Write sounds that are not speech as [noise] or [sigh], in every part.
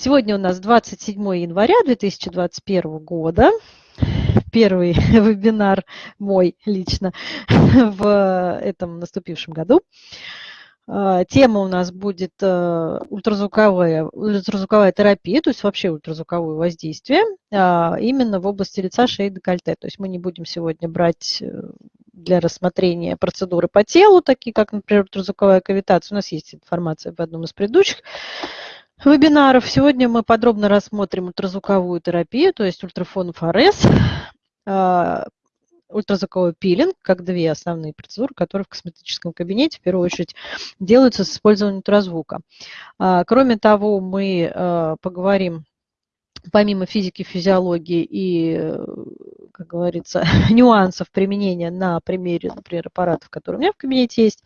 Сегодня у нас 27 января 2021 года. Первый [laughs] вебинар мой лично [laughs] в этом наступившем году. А, тема у нас будет э, ультразвуковая, ультразвуковая терапия, то есть вообще ультразвуковое воздействие, а, именно в области лица, шеи, декольте. То есть мы не будем сегодня брать э, для рассмотрения процедуры по телу, такие как, например, ультразвуковая кавитация. У нас есть информация в одном из предыдущих вебинаров. Сегодня мы подробно рассмотрим ультразвуковую терапию, то есть ультрафон ФРС, а, ультразвуковой пилинг, как две основные процедуры, которые в косметическом кабинете в первую очередь делаются с использованием ультразвука. А, кроме того, мы а, поговорим помимо физики, физиологии и, как говорится, [laughs] нюансов применения на примере, например, аппаратов, которые у меня в кабинете есть,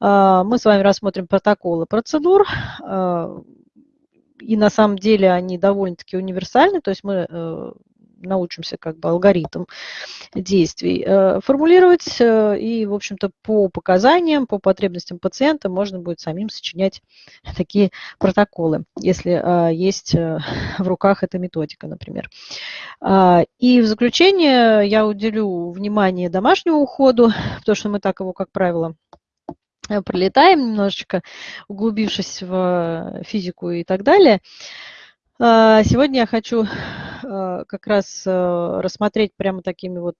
мы с вами рассмотрим протоколы процедур, и на самом деле они довольно-таки универсальны, то есть мы э, научимся как бы алгоритм действий э, формулировать, э, и, в общем-то, по показаниям, по потребностям пациента можно будет самим сочинять [laughs] такие протоколы, если есть [laughs] в руках эта методика, например. А, и в заключение я уделю внимание домашнему уходу, [laughs] потому что мы так его, как правило, пролетаем немножечко, углубившись в физику и так далее. А, сегодня я хочу э, как раз э, рассмотреть прямо такими вот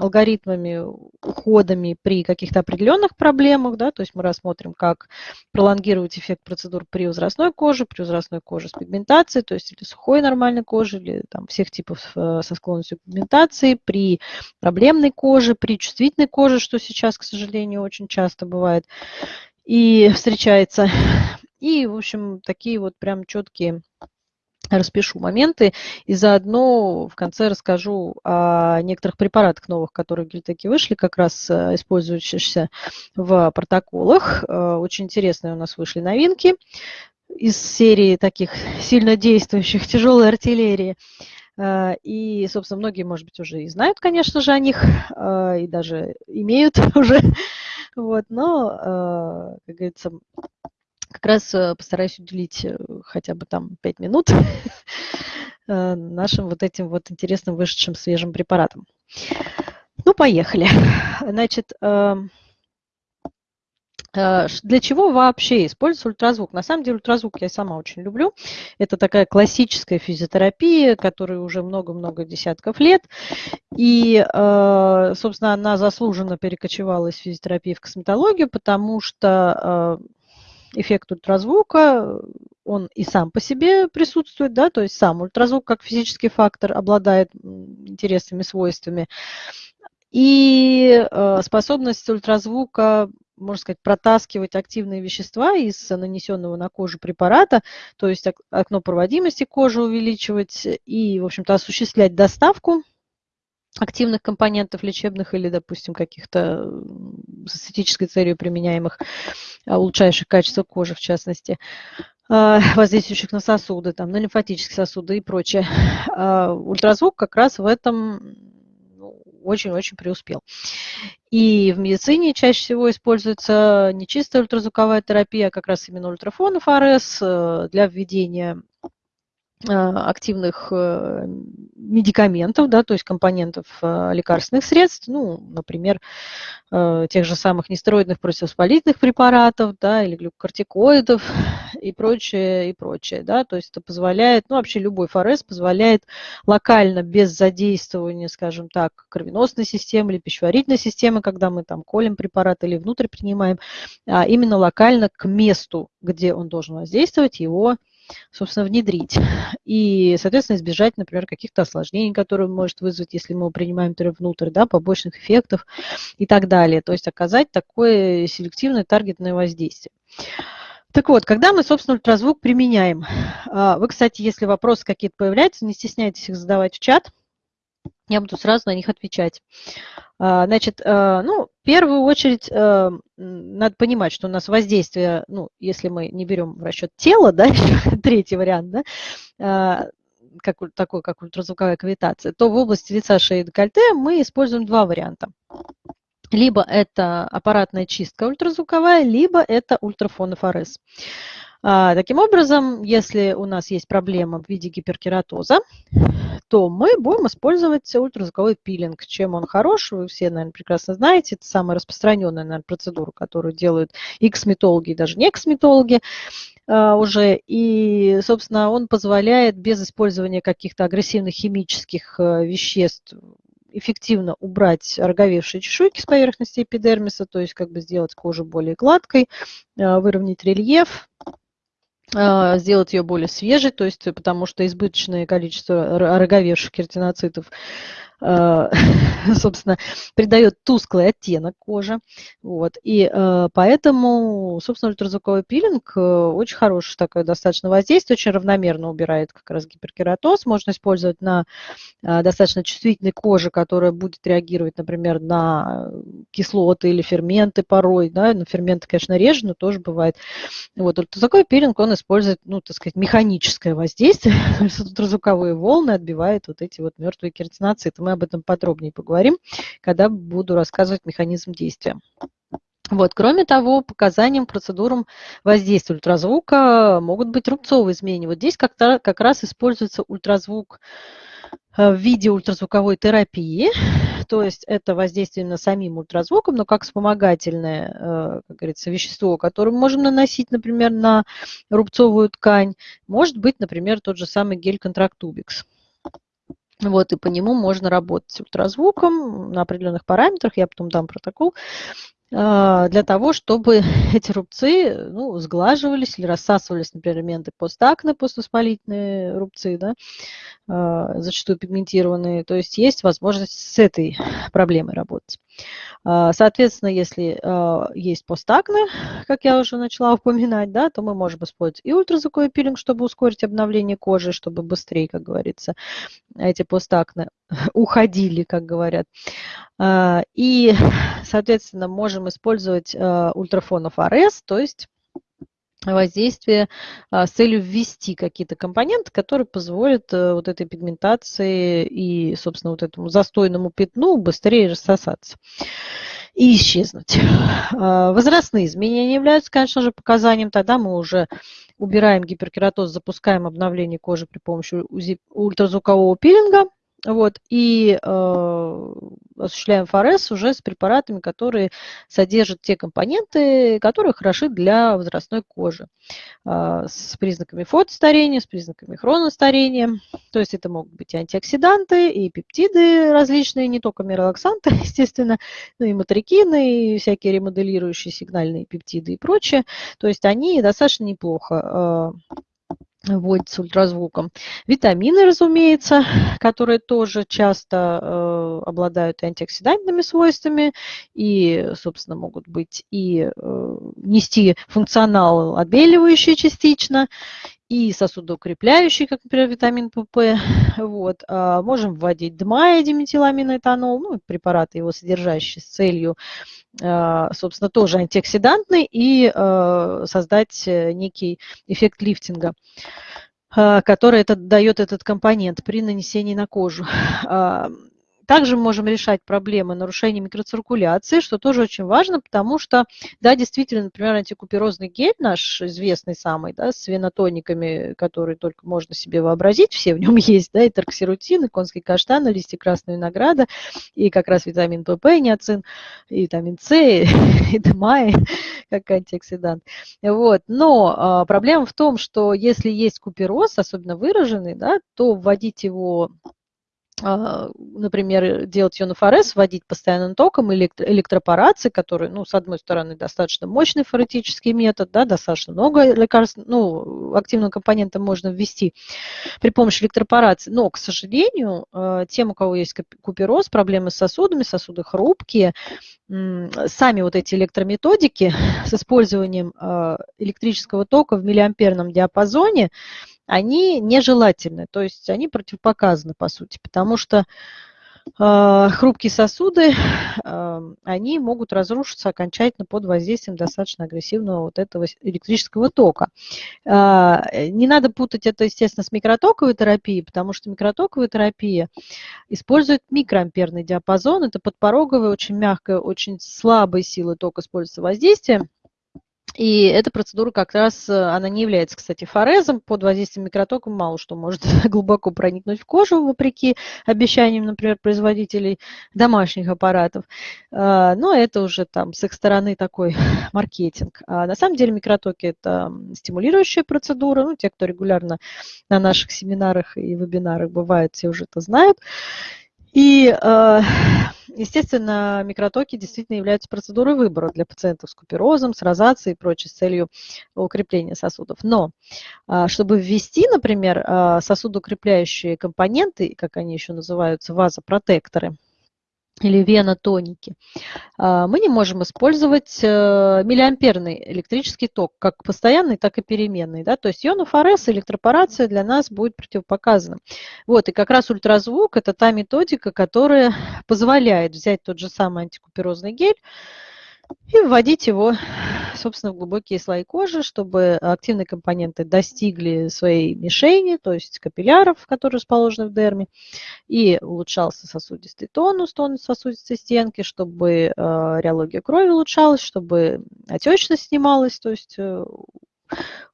алгоритмами, уходами при каких-то определенных проблемах, да, то есть мы рассмотрим, как пролонгировать эффект процедур при возрастной коже, при возрастной коже с пигментацией, то есть или сухой нормальной кожи, или там всех типов э, со склонностью к пигментации, при проблемной коже, при чувствительной коже, что сейчас, к сожалению, очень часто бывает и встречается. И, в общем, такие вот прям четкие распишу моменты и заодно в конце расскажу о некоторых препаратах новых, которые в вышли, как раз э, использующихся в протоколах. Э, очень интересные у нас вышли новинки из серии таких сильно действующих тяжелой артиллерии. Э, и, собственно, многие, может быть, уже и знают, конечно же, о них, и даже имеют [laughs] уже. Вот, но, как говорится, как раз э, постараюсь уделить э, хотя бы там 5 минут [laughs] э, нашим вот этим вот интересным вышедшим свежим препаратам. Ну, поехали. Значит, эм, для чего вообще используется ультразвук? На самом деле ультразвук я сама очень люблю. Это такая классическая физиотерапия, которая уже много-много десятков лет. И, собственно, она заслуженно перекочевала из физиотерапии в косметологию, потому что эффект ультразвука, он и сам по себе присутствует, да, то есть сам ультразвук как физический фактор обладает интересными свойствами. И э, способность ультразвука, можно сказать, протаскивать активные вещества из нанесенного на кожу препарата, то есть окно проводимости кожи увеличивать и, в общем-то, осуществлять доставку активных компонентов лечебных или, допустим, каких-то с эстетической целью применяемых, а, улучшающих качество кожи, в частности, а, [laughs] воздействующих на сосуды, там, на лимфатические сосуды и прочее. А, ультразвук как раз в этом ну, очень-очень преуспел. И в медицине чаще всего используется не чистая ультразвуковая терапия, а как раз именно ультрафон ФРС э, для введения активных э, медикаментов, да, то есть компонентов э, лекарственных средств, ну, например, э, тех же самых нестероидных противовоспалительных препаратов, да, или глюкокортикоидов и прочее, и прочее, да, то есть это позволяет, ну, вообще любой ФРС позволяет локально, без задействования, скажем так, кровеносной системы или пищеварительной системы, когда мы там колем препарат или внутрь принимаем, а именно локально к месту, где он должен воздействовать, его собственно, внедрить. И, соответственно, избежать, например, каких-то осложнений, которые может вызвать, если мы принимаем внутрь, да, побочных эффектов и так далее. То есть оказать такое селективное таргетное воздействие. Так вот, когда мы, собственно, ультразвук применяем? А, вы, кстати, если вопросы какие-то появляются, не стесняйтесь их задавать в чат. Я буду сразу на них отвечать. А, значит, а, ну, в первую очередь а, надо понимать, что у нас воздействие, ну, если мы не берем в расчет тело, да, [laughs] третий вариант, да, как, такой, как ультразвуковая кавитация, то в области лица, шеи и декольте мы используем два варианта. Либо это аппаратная чистка ультразвуковая, либо это ультрафон ФРС. А, таким образом, если у нас есть проблема в виде гиперкератоза, то мы будем использовать ультразвуковой пилинг. Чем он хорош, вы все, наверное, прекрасно знаете. Это самая распространенная наверное, процедура, которую делают и косметологи, и даже не косметологи а, уже. И, собственно, он позволяет без использования каких-то агрессивных химических э, веществ эффективно убрать роговевшие чешуйки с поверхности эпидермиса, то есть как бы сделать кожу более гладкой, а, выровнять рельеф, а, сделать ее более свежей, то есть потому что избыточное количество роговевших кератиноцитов Э, [laughs] собственно, придает тусклый оттенок кожи. Вот. И э, поэтому, собственно, ультразвуковой пилинг э, очень хороший такое достаточно воздействие, очень равномерно убирает как раз гиперкератоз. Можно использовать на достаточно чувствительной коже, которая будет реагировать, например, на кислоты или ферменты порой. Да? На ферменты, конечно, реже, но тоже бывает. Вот. Ультразвуковой пилинг, он использует, ну, так сказать, механическое воздействие. [laughs] Ультразвуковые волны отбивает вот эти вот мертвые кератиноциты. Мы об этом подробнее поговорим, когда буду рассказывать механизм действия. Вот. Кроме того, показанием, процедурам воздействия ультразвука могут быть рубцовые изменения. Вот здесь как, как раз используется ультразвук э, в виде ультразвуковой терапии, то есть это воздействие именно самим ультразвуком, но как вспомогательное, э, как говорится, вещество, которое мы можем наносить, например, на рубцовую ткань, может быть, например, тот же самый гель-контрактубикс. Вот, и по нему можно работать ультразвуком на определенных параметрах, я потом дам протокол, а, для того, чтобы [laughs] эти рубцы ну, сглаживались или рассасывались, например, элементы постакне, поствоспалительные рубцы, да, а, зачастую пигментированные. То есть есть возможность с этой [laughs] проблемой работать. А, соответственно, если а, есть постакне, как я уже начала [laughs] упоминать, да, то мы можем использовать и ультразвуковой пилинг, чтобы ускорить обновление кожи, чтобы быстрее, как говорится, эти постакне [laughs] уходили, как говорят. А, и, соответственно, можем использовать ультрафонов АРС, то есть воздействие а, с целью ввести какие-то компоненты, которые позволят э, вот этой пигментации и, собственно, вот этому застойному пятну быстрее рассосаться и исчезнуть. А, возрастные изменения являются, конечно же, показанием. Тогда мы уже убираем гиперкератоз, запускаем обновление кожи при помощи ультразвукового пилинга – вот, и э, осуществляем ФРС уже с препаратами, которые содержат те компоненты, которые хороши для возрастной кожи. Э, с признаками фотостарения, с признаками хроностарения. То есть это могут быть антиоксиданты, и пептиды различные, не только миролаксанты, [laughs] естественно, но и матрикины, и всякие ремоделирующие сигнальные пептиды и прочее. То есть они достаточно неплохо э, вводится ультразвуком. Витамины, разумеется, которые тоже часто э, обладают антиоксидантными свойствами и, собственно, могут быть и э, нести функционал отбеливающий частично, и сосудоукрепляющий, как, например, витамин ПП. Вот. А можем вводить ДМА, диметиламиноэтанол, ну, препараты его содержащие с целью, а, собственно, тоже антиоксидантный и а, создать э, некий эффект лифтинга который это, дает этот компонент при нанесении на кожу. Также можем решать проблемы нарушения микроциркуляции, что тоже очень важно, потому что, да, действительно, например, антикуперозный гель наш известный самый, да, с венотониками, которые только можно себе вообразить, все в нем [laughs] есть, да, и торксирутин, и конский каштан, и листья красного винограда, и как раз витамин ПП, неоцин, и витамин С, [laughs] и ДМА, как антиоксидант. Вот. Но а, проблема в том, что если есть купероз, особенно выраженный, да, то вводить его например, делать ионофорез, вводить постоянным током или электропорации, который, ну, с одной стороны, достаточно мощный форетический метод, да, достаточно много лекарств, ну, активного компонента можно ввести при помощи электропорации. Но, к сожалению, а, тем, у кого есть купероз, проблемы с сосудами, сосуды хрупкие, сами вот эти электрометодики [laughs] с использованием а, электрического тока в миллиамперном диапазоне, они нежелательны, то есть они противопоказаны, по сути, потому что э, хрупкие сосуды, [laughs] э, они могут разрушиться окончательно под воздействием достаточно агрессивного вот этого электрического тока. Э, не надо путать это, естественно, с микротоковой терапией, потому что микротоковая терапия использует микроамперный диапазон, это подпороговая, очень мягкая, очень слабая сила тока используется воздействие, И эта процедура как раз, э, она не является, кстати, форезом. Под воздействием микротока мало что может [laughs] глубоко проникнуть в кожу, вопреки обещаниям, например, производителей домашних аппаратов. А, но это уже там с их стороны такой [laughs] маркетинг. А на самом деле микротоки – это стимулирующая процедура. Ну, те, кто регулярно на наших семинарах и вебинарах бывает, все уже это знают. И э, Естественно, микротоки действительно являются процедурой выбора для пациентов с куперозом, с розацией и прочей с целью укрепления сосудов. Но а, чтобы ввести, например, а, сосудоукрепляющие компоненты, как они еще называются, вазопротекторы, или венотоники, а, мы не можем использовать э, миллиамперный электрический ток, как постоянный, так и переменный. Да? То есть ионофорез, электропорация для нас будет противопоказана. Вот, и как раз ультразвук – это та методика, которая позволяет взять тот же самый антикуперозный гель, и вводить его, собственно, в глубокие слои кожи, чтобы активные компоненты достигли своей мишени, то есть капилляров, которые расположены в дерме, и улучшался сосудистый тонус, тонус сосудистой стенки, чтобы э, реология крови улучшалась, чтобы отечность снималась, то есть э,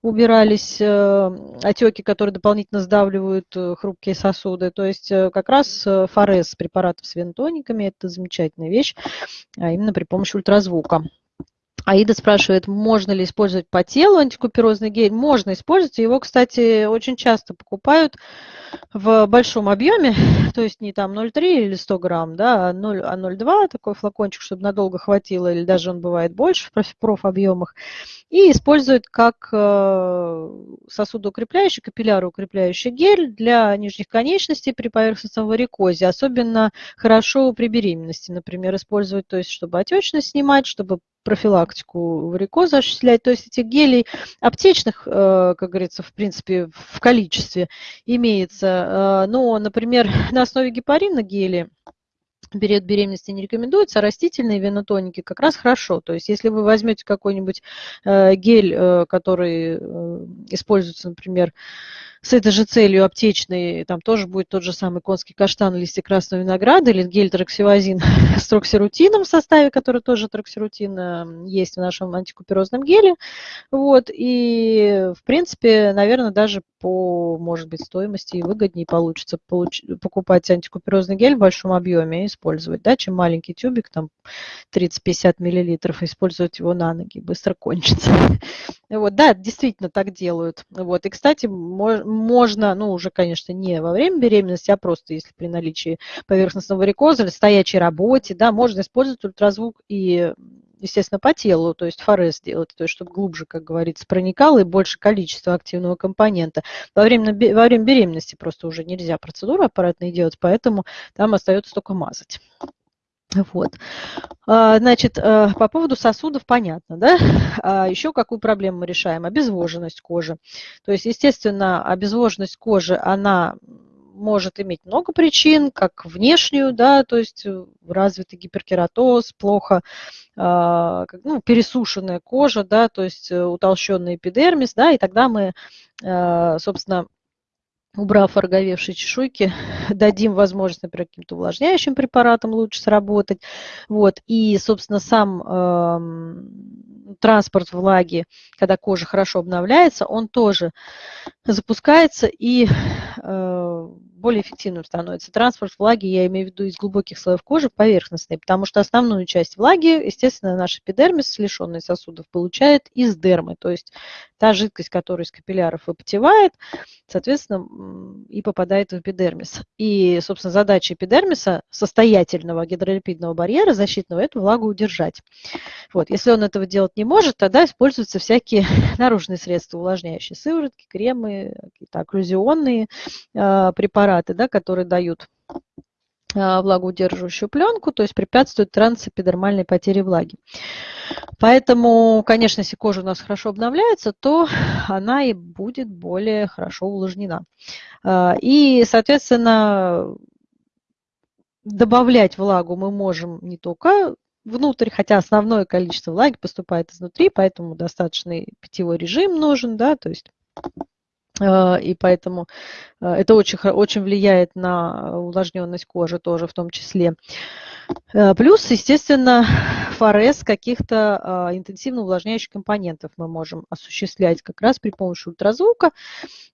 убирались э, отеки, которые дополнительно сдавливают хрупкие сосуды. То есть как раз форез препаратов с вентониками – это замечательная вещь, а именно при помощи ультразвука. Аида спрашивает, можно ли использовать по телу антикуперозный гель. Можно использовать. Его, кстати, очень часто покупают в большом объеме, [laughs] то есть не там 0,3 или 100 грамм, да, а 0,2 а такой флакончик, чтобы надолго хватило, или даже он бывает больше в профобъемах, и используют как э, сосудоукрепляющий, капилляроукрепляющий гель для нижних конечностей при поверхностном варикозе, особенно хорошо при беременности, например, использовать, то есть чтобы отечность снимать, чтобы профилактику варикоза осуществлять. То есть этих гелей аптечных, э, как говорится, в принципе, в количестве имеется. Э, но, например, [laughs] на основе гепарина гели период беременности не рекомендуется, а растительные венотоники как раз хорошо. То есть если вы возьмете какой-нибудь э, гель, который используется, например, с этой же целью аптечной, там тоже будет тот же самый конский каштан, листья красного винограда или гель троксивазин [laughs] с троксирутином в составе, который тоже троксирутин э, есть в нашем антикуперозном геле. Вот, и, в принципе, наверное, даже по, может быть, стоимости и выгоднее получится получ... покупать антикуперозный гель в большом объеме и использовать, да, чем маленький тюбик, там 30-50 миллилитров, использовать его на ноги, быстро кончится. [laughs] Вот, да, действительно так делают. Вот, и, кстати, ну, уже, конечно, не во время беременности, а просто если при наличии поверхностного варикоза или стоячей работе, да, можно использовать ультразвук и естественно, по телу, то есть форез делать, то есть чтобы глубже, как говорится, проникало и больше количества активного компонента. Во время, во время беременности просто уже нельзя процедуру аппаратной делать, поэтому там остается только мазать. Вот. А, значит, э, по поводу сосудов понятно, да? А еще какую проблему мы решаем? Обезвоженность кожи. То есть, естественно, обезвоженность кожи, она может иметь много причин, как внешнюю, да, то есть э, развитый гиперкератоз, плохо, а, ну, пересушенная кожа, да, то есть э, утолщенный эпидермис, да, и тогда мы, собственно, убрав ороговевшие чешуйки, [laughs] дадим возможность, например, каким-то увлажняющим препаратом лучше сработать. Вот. И, собственно, сам э, транспорт влаги, когда кожа хорошо обновляется, он тоже запускается и э, более эффективным становится. Транспорт влаги, я имею в виду из глубоких слоев кожи, поверхностный, потому что основную часть влаги, естественно, наш эпидермис, лишенный сосудов, получает из дермы, то есть та жидкость, которая из капилляров выпотевает, соответственно, и попадает в эпидермис. И, собственно, задача эпидермиса, состоятельного гидролипидного барьера защитного, эту влагу удержать. Вот. Если он этого делать не может, тогда используются всякие [laughs] наружные средства, увлажняющие сыворотки, кремы, какие-то окклюзионные э, препараты, да, которые дают а, влагоудерживающую пленку, то есть препятствует трансэпидермальной потере влаги. Поэтому, конечно, если кожа у нас хорошо обновляется, то она и будет более хорошо увлажнена. А, и, соответственно, добавлять влагу мы можем не только внутрь, хотя основное количество влаги поступает изнутри, поэтому достаточный питьевой режим нужен, да, то есть и поэтому а, это очень, очень влияет на увлажненность кожи тоже в том числе. А, плюс, естественно, [laughs] форез каких-то интенсивно увлажняющих компонентов мы можем осуществлять как раз при помощи ультразвука,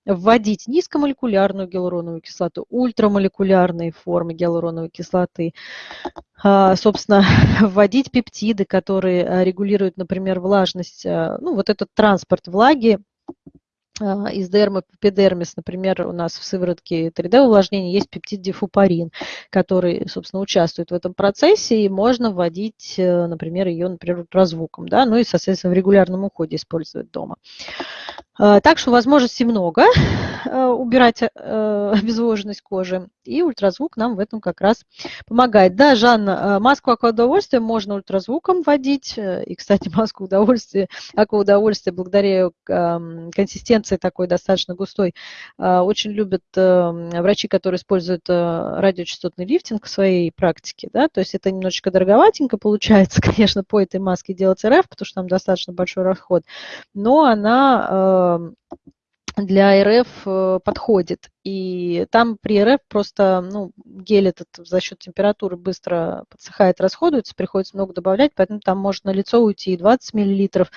вводить низкомолекулярную гиалуроновую кислоту, ультрамолекулярные формы гиалуроновой кислоты, собственно, [laughs] вводить пептиды, которые регулируют, например, влажность, ну, вот этот транспорт влаги а, из дермы в эпидермис, например, у нас в сыворотке 3D-увлажнения есть пептид дифупарин, который, собственно, участвует в этом процессе, и можно вводить, э, например, ее, например, ультразвуком, да, ну и, соответственно, в регулярном уходе использовать дома. А, так что возможностей много э, убирать э, обезвоженность кожи, и ультразвук нам в этом как раз помогает. Да, Жанна, маску акваудовольствия можно ультразвуком вводить, и, кстати, [laughs] маску удовольствия, акваудовольствия благодаря консистенции информации такой достаточно густой. А, очень любят эм, врачи, которые используют э, радиочастотный лифтинг в своей практике. Да? То есть это немножечко дороговатенько получается, [laughs] конечно, по этой маске делать РФ, потому что там достаточно большой расход. Но она эм, для РФ э, подходит. И там при РФ просто ну, гель этот за счет температуры быстро подсыхает, расходуется, приходится много добавлять, поэтому там может на лицо уйти и 20 миллилитров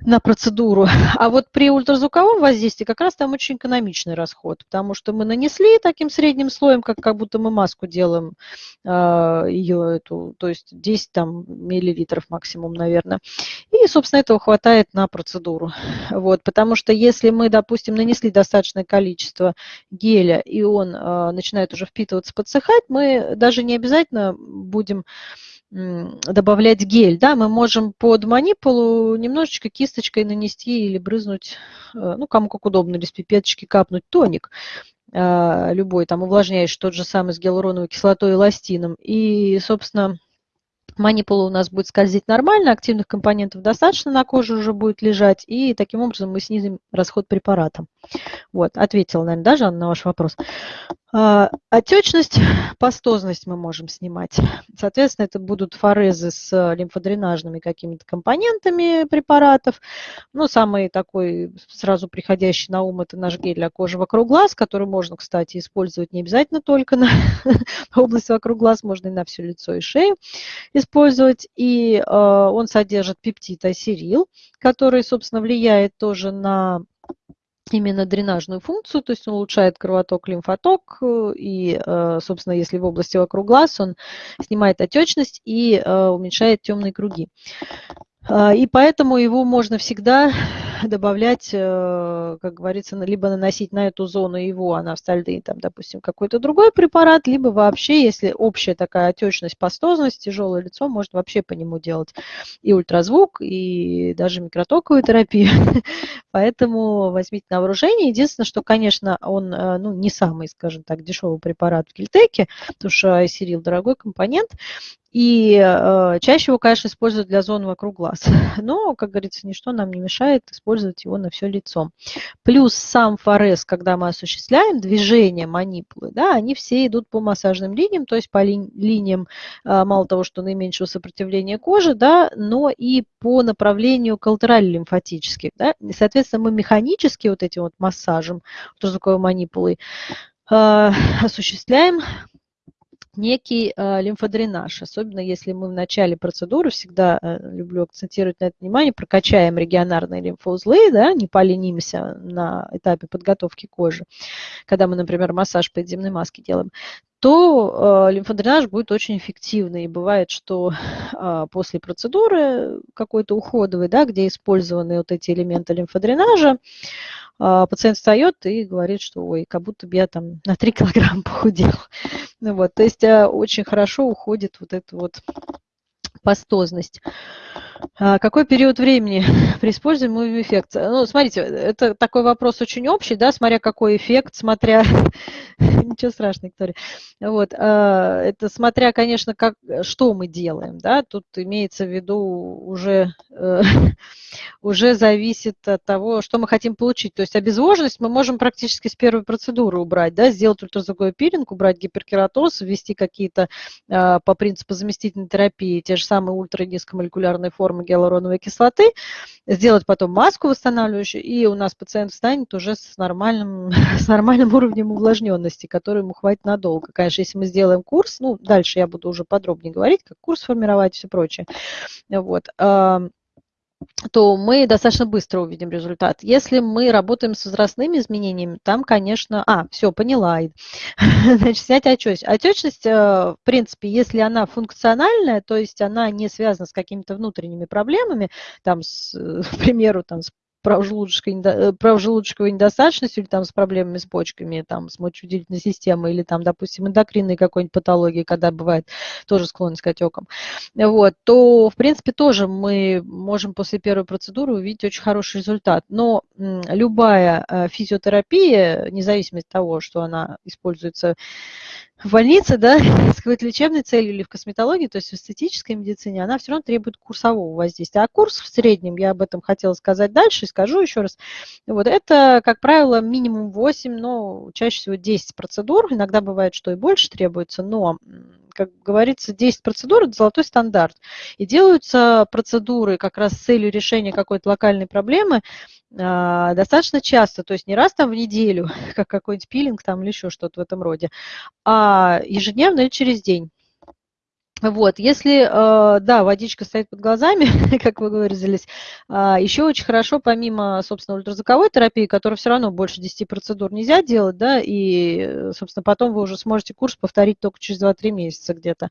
на процедуру. А вот при ультразвуковом воздействии как раз там очень экономичный расход, потому что мы нанесли таким средним слоем, как, как будто мы маску делаем, э, а, ее эту, то есть 10 там, миллилитров максимум, наверное. И, собственно, этого хватает на процедуру. Вот, потому что если мы, допустим, нанесли достаточное количество геля, и он э, начинает уже впитываться, подсыхать, мы даже не обязательно будем добавлять гель, да, мы можем под манипулу немножечко кисточкой нанести или брызнуть, э, ну, кому как удобно, или с пипеточки капнуть тоник э, любой, там, увлажняющий, тот же самый с гиалуроновой кислотой и эластином. И, собственно, манипула у нас будет скользить нормально, активных компонентов достаточно на коже уже будет лежать, и таким образом мы снизим расход препарата. Вот, ответила, наверное, даже на ваш вопрос. А, отечность, [laughs] пастозность мы можем снимать. Соответственно, это будут форезы с лимфодренажными какими-то компонентами препаратов. Ну, самый такой сразу приходящий на ум – это наш гель для кожи вокруг глаз, который можно, кстати, использовать не обязательно только на [laughs] область вокруг глаз, можно и на все лицо и шею использовать. И э, он содержит пептид асерил, который, собственно, влияет тоже на именно дренажную функцию, то есть он улучшает кровоток, лимфоток, э, и, э, собственно, если в области вокруг глаз, он снимает отечность и э, уменьшает темные круги. И поэтому его можно всегда [laughs] добавлять, э, как говорится, либо наносить на эту зону его анавстальды, там, допустим, какой-то другой препарат, либо вообще, если общая такая отечность, пастозность, тяжелое лицо, может вообще по нему делать и ультразвук, и даже микротоковую терапию. [laughs] Поэтому возьмите на вооружение. Единственное, что, конечно, он э, ну, не самый, скажем так, дешевый препарат в Кильтеке, потому что айсирил дорогой компонент, и э, чаще его, конечно, используют для зон вокруг глаз. [laughs] Но, как говорится, ничто нам не мешает использовать его на все лицо. Плюс сам форез, когда мы осуществляем движение манипулы, да, они все идут по массажным линиям, то есть по ли, линиям, э, мало того, что наименьшего сопротивления кожи, да, но и по направлению коллатерально-лимфатических. Да. И, соответственно, мы механически вот этим вот массажем ультразвуковой манипулой э, осуществляем некий э, лимфодренаж, особенно если мы в начале процедуры, всегда э, люблю акцентировать на это внимание, прокачаем регионарные лимфоузлы, да, не поленимся на этапе подготовки кожи, когда мы, например, массаж подземной маски делаем, то э, лимфодренаж будет очень эффективный. И бывает, что э, [laughs] после процедуры какой-то уходовой, да, где использованы вот эти элементы лимфодренажа, э, пациент встает и говорит, что ой, как будто бы я там на 3 килограмма [laughs] похудел. Ну, вот, то есть э, очень хорошо уходит вот эта вот пастозность. А какой период времени [laughs] при использовании эффект? Ну, смотрите, это такой вопрос очень общий, да, смотря какой эффект, смотря... [laughs] Ничего страшного, Виктория. Вот, а, это смотря, конечно, как, что мы делаем, да, тут имеется в виду уже, э, [laughs] уже зависит от того, что мы хотим получить. То есть обезвоженность мы можем практически с первой процедуры убрать, да, сделать ультразвуковой пилинг, убрать гиперкератоз, ввести какие-то а, по принципу заместительной терапии, те же самые ультранизкомолекулярные формы формы гиалуроновой кислоты, сделать потом маску восстанавливающую, и у нас пациент встанет уже с нормальным, [laughs] с нормальным уровнем увлажненности, который ему хватит надолго. Конечно, если мы сделаем курс, ну, дальше я буду уже подробнее говорить, как курс формировать и все прочее. Вот то мы достаточно быстро увидим результат. Если мы работаем с возрастными изменениями, там, конечно... А, все, поняла. [laughs] Значит, снять отечность. Отечность, э, в принципе, если она функциональная, то есть она не связана с какими-то внутренними проблемами, там, с, э, [laughs] к примеру, там, с правжелудочковой, правжелудочковой недостаточностью или там с проблемами с почками, там, с мочевыделительной системой или там, допустим, эндокринной какой-нибудь патологии, когда бывает тоже склонность к отекам, вот, то, в принципе, тоже мы можем после первой процедуры увидеть очень хороший результат. Но любая э, физиотерапия, независимо от того, что она используется в больнице, да, [laughs] с какой-то лечебной целью или в косметологии, то есть в эстетической медицине, она все равно требует курсового воздействия. А курс в среднем, я об этом хотела сказать дальше, и скажу еще раз, вот это, как правило, минимум 8, но чаще всего 10 процедур, иногда бывает, что и больше требуется, но как говорится, 10 процедур – это золотой стандарт. И делаются процедуры как раз с целью решения какой-то локальной проблемы а, достаточно часто, то есть не раз там в неделю, [laughs] как какой-нибудь пилинг там или еще что-то в этом роде, а ежедневно или через день. Вот, если, э, да, водичка стоит под глазами, [laughs] как вы выразились, а, еще очень хорошо, помимо, собственно, ультразвуковой терапии, которая все равно больше 10 процедур нельзя делать, да, и, собственно, потом вы уже сможете курс повторить только через 2-3 месяца где-то.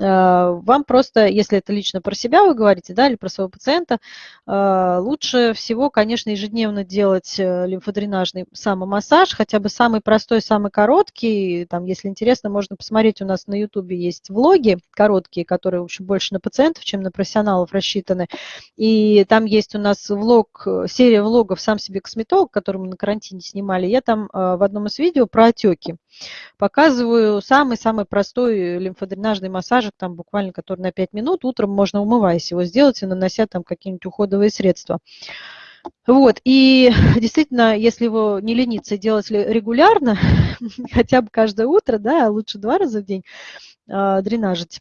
А, вам просто, если это лично про себя вы говорите, да, или про своего пациента, а, лучше всего, конечно, ежедневно делать э, лимфодренажный самомассаж, хотя бы самый простой, самый короткий. Там, если интересно, можно посмотреть, у нас на YouTube есть влоги короткие, которые, в общем, больше на пациентов, чем на профессионалов рассчитаны. И там есть у нас влог, серия влогов «Сам себе косметолог», который мы на карантине снимали. Я там э, в одном из видео про отеки показываю самый-самый простой лимфодренажный массажик, там буквально который на 5 минут. Утром можно, умываясь его, сделать и нанося там какие-нибудь уходовые средства. Вот, и [laughs] действительно, если его не лениться делать регулярно, [laughs] хотя бы каждое утро, да, а лучше два раза в день, э, дренажить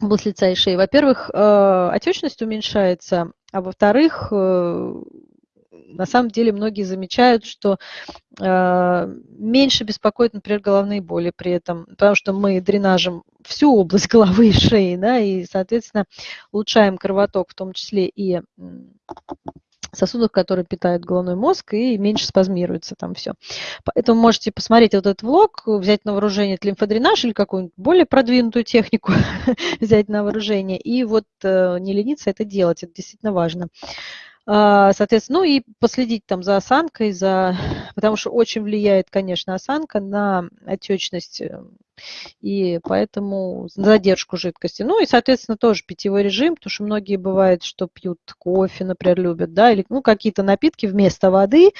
область лица и шеи, во-первых, э, отечность уменьшается, а во-вторых, э, на самом деле многие замечают, что э, меньше беспокоит, например, головные боли при этом, потому что мы дренажим всю область [laughs] головы и шеи, да, и, соответственно, улучшаем кровоток, в том числе и сосудов, которые питают головной мозг, и меньше спазмируется там все. Поэтому можете посмотреть вот этот влог, взять на вооружение лимфодренаж или какую-нибудь более продвинутую технику [laughs] взять на вооружение, и вот э, не лениться это делать, это действительно важно. А, соответственно, ну и последить там за осанкой, за... [laughs] потому что очень влияет, конечно, осанка на отечность э, и поэтому задержку жидкости. Ну и, соответственно, тоже питьевой режим, потому что многие бывает, что пьют кофе, например, любят, да, или ну, какие-то напитки вместо воды,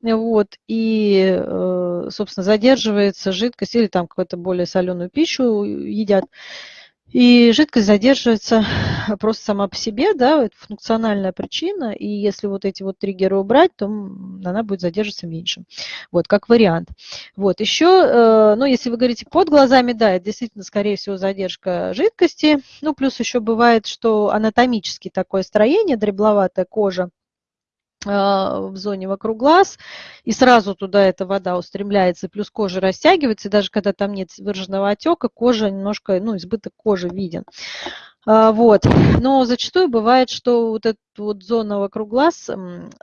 вот, и, э, собственно, задерживается жидкость или там какую-то более соленую пищу едят. И жидкость задерживается просто сама по себе, да, это функциональная причина, и если вот эти вот триггеры убрать, то она будет задерживаться меньше. Вот, как вариант. Вот, еще, э, ну, если вы говорите под глазами, да, это действительно, скорее всего, задержка жидкости, ну, плюс еще бывает, что анатомически такое строение, дребловатая кожа, в зоне вокруг глаз, и сразу туда эта вода устремляется, плюс кожа растягивается, и даже когда там нет выраженного отека, кожа немножко, ну, избыток кожи виден. А, вот. Но зачастую бывает, что вот эта вот зона вокруг глаз,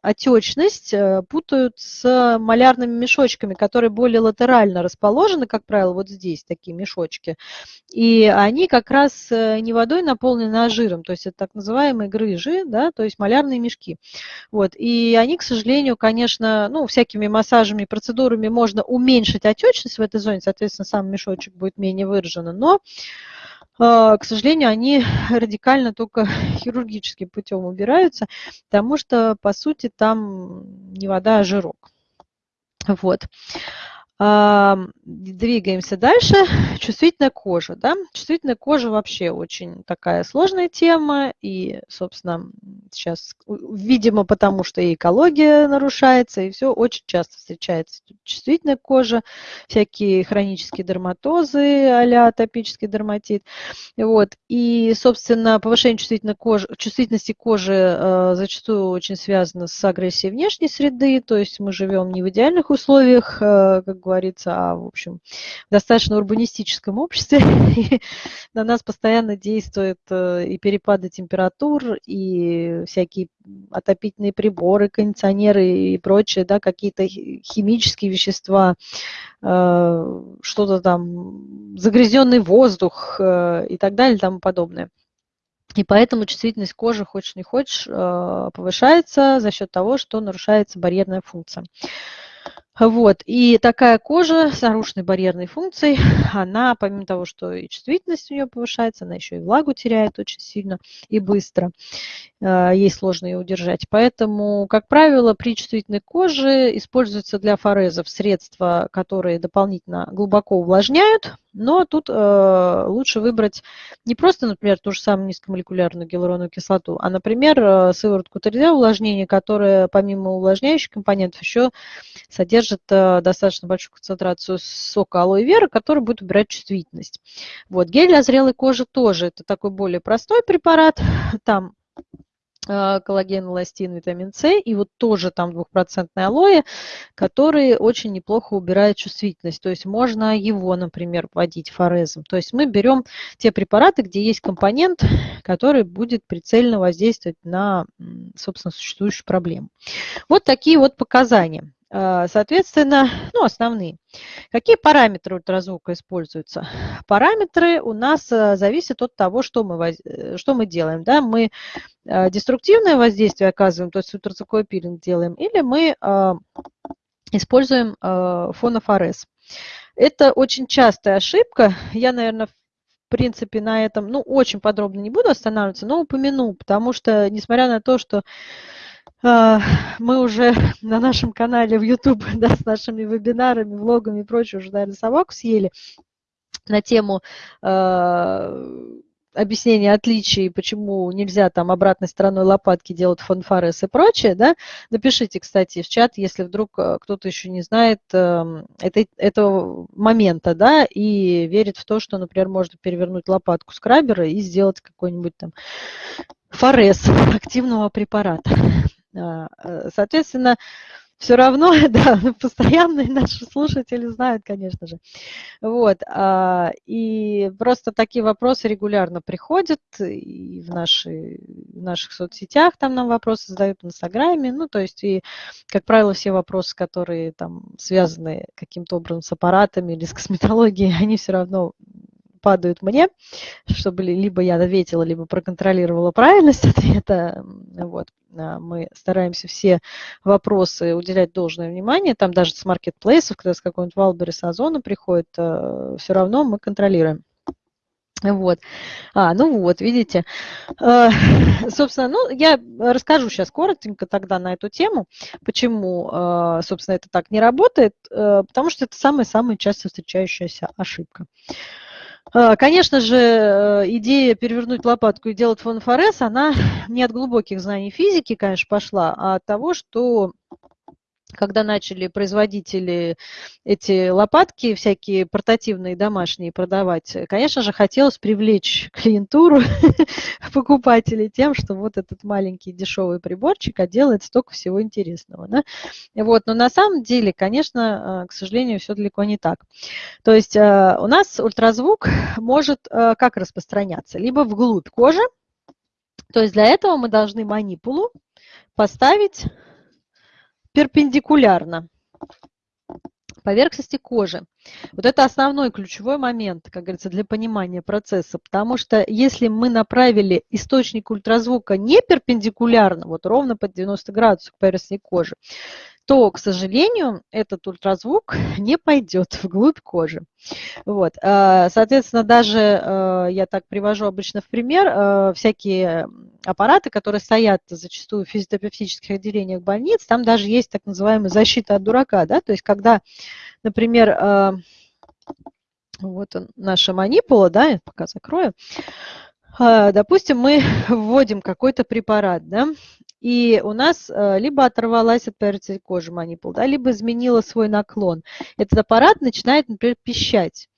отечность э, путают с малярными мешочками, которые более латерально расположены, как правило, вот здесь такие мешочки. И они как раз э, не водой наполнены, а жиром, то есть это так называемые грыжи, да, то есть малярные мешки. Вот. И они, к сожалению, конечно, ну, всякими массажами процедурами можно уменьшить отечность в этой зоне, соответственно, сам мешочек будет менее выражен, но к сожалению, они [laughs] радикально только [laughs] хирургическим путем убираются, потому что, по сути, там не вода, а жирок. Вот. Двигаемся дальше. [laughs] Чувствительная кожа. Да? Чувствительная кожа вообще очень такая сложная тема. И, собственно, сейчас, видимо, потому что и экология нарушается, и все очень часто встречается чувствительная кожа, всякие хронические дерматозы а атопический дерматит. Вот. И, собственно, повышение чувствительной кожи, чувствительности кожи э, зачастую очень связано с агрессией внешней среды, то есть мы живем не в идеальных условиях, э, как говорится, а, в общем, достаточно урбанистическом обществе. [laughs] На нас постоянно действуют э, и перепады температур, и всякие отопительные приборы, кондиционеры и прочее, да, какие-то химические вещества, э, что-то там, загрязненный воздух э, и так далее и тому подобное. И поэтому чувствительность кожи, хочешь не хочешь, повышается за счет того, что нарушается барьерная функция. Вот. И такая кожа с нарушенной барьерной функцией, [laughs] она, помимо того, что и чувствительность у нее повышается, она еще и влагу теряет очень сильно и быстро. Э, ей сложно ее удержать. Поэтому, как правило, при чувствительной коже используются для форезов средства, которые дополнительно глубоко увлажняют, но тут э, лучше выбрать не просто, например, ту же самую низкомолекулярную гиалуроновую кислоту, а, например, э, сыворотку 3D увлажнения, которая помимо увлажняющих компонентов еще содержит э, достаточно большую концентрацию сока алоэ вера, который будет убирать чувствительность. Вот, гель для зрелой кожи тоже, это такой более простой препарат, [laughs] там коллаген, эластин, витамин С, и вот тоже там двухпроцентное алоэ, который очень неплохо убирает чувствительность. То есть можно его, например, вводить форезом. То есть мы берем те препараты, где есть компонент, который будет прицельно воздействовать на, собственно, существующую проблему. Вот такие вот показания. А, соответственно, ну, основные. Какие параметры ультразвука используются? Параметры у нас а, зависят от того, что мы, э, что мы делаем. Да? Мы деструктивное воздействие оказываем, то есть ультразвуковой пилинг делаем, или мы используем фонофорез. Это очень частая ошибка. Я, наверное, в принципе, на этом ну, очень подробно не буду останавливаться, но упомяну, потому что, несмотря на то, что мы уже [laughs] на нашем канале в YouTube [laughs] да, с нашими вебинарами, влогами и прочее уже, наверное, собаку съели на тему э, объяснения отличий, почему нельзя там обратной стороной лопатки делать фанфарес и прочее, да, напишите, кстати, в чат, если вдруг э, кто-то еще не знает э, этой, этого момента, да, и верит в то, что, например, можно перевернуть лопатку скрабера и сделать какой-нибудь там форез активного препарата. А, э, соответственно, все равно, [laughs] да, постоянные наши слушатели знают, конечно же. Вот, а, и просто такие вопросы регулярно приходят и в, наши, в наших соцсетях, там нам вопросы задают в Инстаграме, ну, то есть, и, как правило, все вопросы, которые там связаны каким-то образом с аппаратами или с косметологией, [laughs] они все равно падают мне, чтобы либо я ответила, либо проконтролировала правильность [laughs] ответа. Вот. А, мы стараемся все вопросы уделять должное внимание. Там даже с маркетплейсов, когда с какой-нибудь Wildberries Озона приходит, э, все равно мы контролируем. Вот. А, ну вот, видите. Э, [laughs] собственно, ну, я расскажу сейчас коротенько тогда на эту тему, почему, собственно, это так не работает, потому что это самая-самая часто встречающаяся ошибка. А, конечно же, э, идея перевернуть лопатку и делать фонфорез, она [laughs] не от глубоких знаний физики, конечно, пошла, а от того, что когда начали производители эти лопатки всякие портативные домашние продавать, конечно же, хотелось привлечь [laughs] клиентуру [laughs] покупателей тем, что вот этот маленький дешевый приборчик а делает столько всего интересного. Да? Вот. Но на самом деле, конечно, э, к сожалению, все далеко не так. То есть э, у нас ультразвук может э, как распространяться? Либо вглубь кожи, то есть для этого мы должны манипулу поставить перпендикулярно поверхности кожи. Вот это основной ключевой момент, как говорится, для понимания процесса, потому что если мы направили источник ультразвука не перпендикулярно, вот ровно под 90 градусов к поверхности кожи, то, к сожалению, этот ультразвук [laughs] не пойдет вглубь кожи. Вот. А, соответственно, даже а, я так привожу обычно в пример а, всякие аппараты, которые стоят зачастую в физиотерапевтических отделениях больниц, там даже есть так называемая защита от дурака, да, то есть когда, например, вот он, наша манипула, да, я пока закрою, допустим, мы [laughs] вводим какой-то препарат, да, и у нас э, либо оторвалась от поверхности кожи манипул, да, либо изменила свой наклон. Этот аппарат начинает, например, пищать.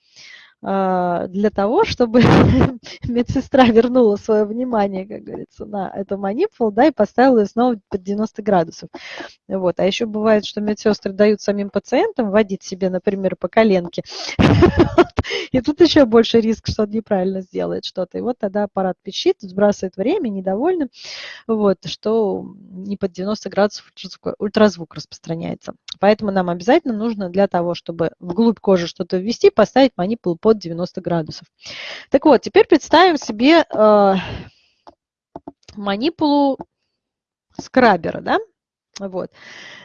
А, для того, чтобы [laughs] медсестра вернула свое внимание, как говорится, на эту манипулу, да, и поставила ее снова под 90 градусов. Вот. А еще бывает, что медсестры дают самим пациентам водить себе, например, по коленке. [laughs] И тут еще больше риск, что он неправильно сделает что-то. И вот тогда аппарат пищит, сбрасывает время, недовольным, вот, что не под 90 градусов ультразвук распространяется. Поэтому нам обязательно нужно для того, чтобы вглубь кожи что-то ввести, поставить манипулу под 90 градусов. Так вот, теперь представим себе э, манипулу скрабера, да? Вот.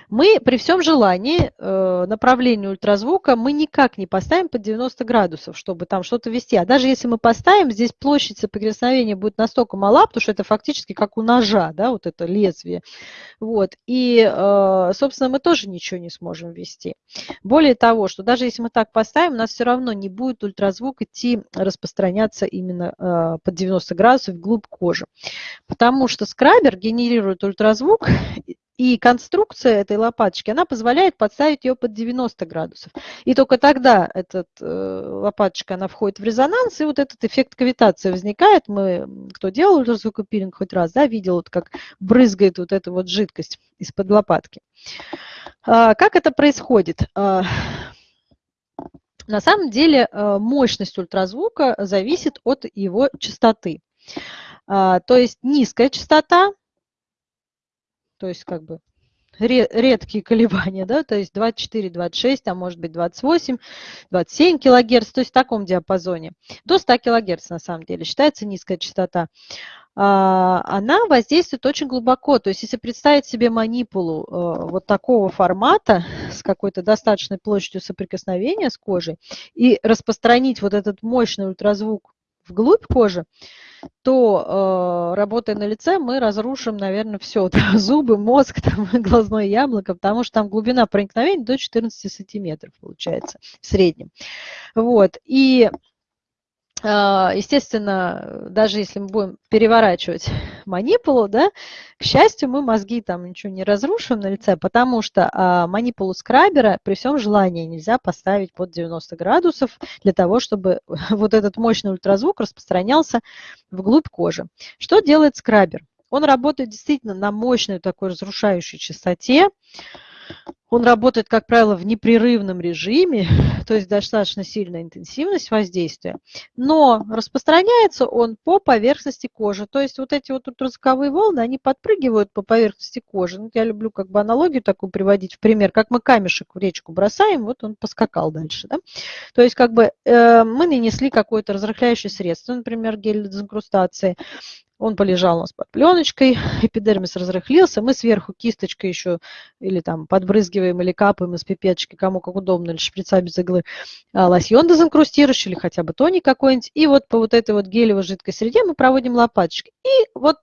Мы при всем желании э, направление ультразвука мы никак не поставим под 90 градусов, чтобы там что-то вести. А даже если мы поставим, здесь площадь соприкосновения будет настолько мала, потому что это фактически как у ножа, да, вот это лезвие. Вот. И, э, собственно, мы тоже ничего не сможем ввести. Более того, что даже если мы так поставим, у нас все равно не будет ультразвук идти распространяться именно э, под 90 градусов вглубь кожи. Потому что скрабер генерирует ультразвук [laughs] и конструкция этой лопаточки, она позволяет подставить ее под 90 градусов. И только тогда эта э, лопаточка, она входит в резонанс, и вот этот эффект кавитации возникает. Мы, кто делал ультразвукопилинг хоть раз, да, видел, вот как брызгает вот эта вот жидкость из-под лопатки. А, как это происходит? А, на самом деле э, мощность ультразвука зависит от его частоты. А, то есть низкая частота то есть как бы редкие колебания, да, то есть 24, 26, а может быть 28, 27 килогерц, то есть в таком диапазоне. До 100 килогерц на самом деле считается низкая частота. А, она воздействует очень глубоко, то есть если представить себе манипулу э, вот такого формата с какой-то достаточной площадью соприкосновения с кожей и распространить вот этот мощный ультразвук вглубь кожи, то, э, работая на лице, мы разрушим, наверное, все. [laughs] Да, зубы, мозг, там, [laughs] глазное яблоко, потому что там глубина проникновения до 14 сантиметров получается в среднем. Вот. И естественно, даже если мы будем переворачивать [laughs] манипулу, да, к счастью, мы мозги там ничего не разрушим на лице, потому что а, манипулу скрабера при всем желании нельзя поставить под 90 градусов для того, чтобы [laughs] вот этот мощный ультразвук распространялся вглубь кожи. Что делает скрабер? Он работает действительно на мощной такой разрушающей частоте, он работает, как правило, в непрерывном режиме, [laughs] то есть достаточно сильная интенсивность воздействия, но распространяется он по поверхности кожи. То есть вот эти вот ультразвуковые волны, они подпрыгивают по поверхности кожи. Ну, я люблю как бы аналогию такую приводить в пример, как мы камешек в речку бросаем, вот он поскакал дальше. Да? То есть как бы э, мы нанесли какое-то разрыхляющее средство, например, гель дезинкрустации, он полежал у нас под пленочкой, эпидермис разрыхлился, мы сверху кисточкой еще или там подбрызгиваем или капаем из пипеточки, кому как удобно, или шприца без иглы, а, лосьон дезинкрустирующий или хотя бы тоник какой-нибудь. И вот по вот этой вот гелевой жидкой среде мы проводим лопаточкой. И вот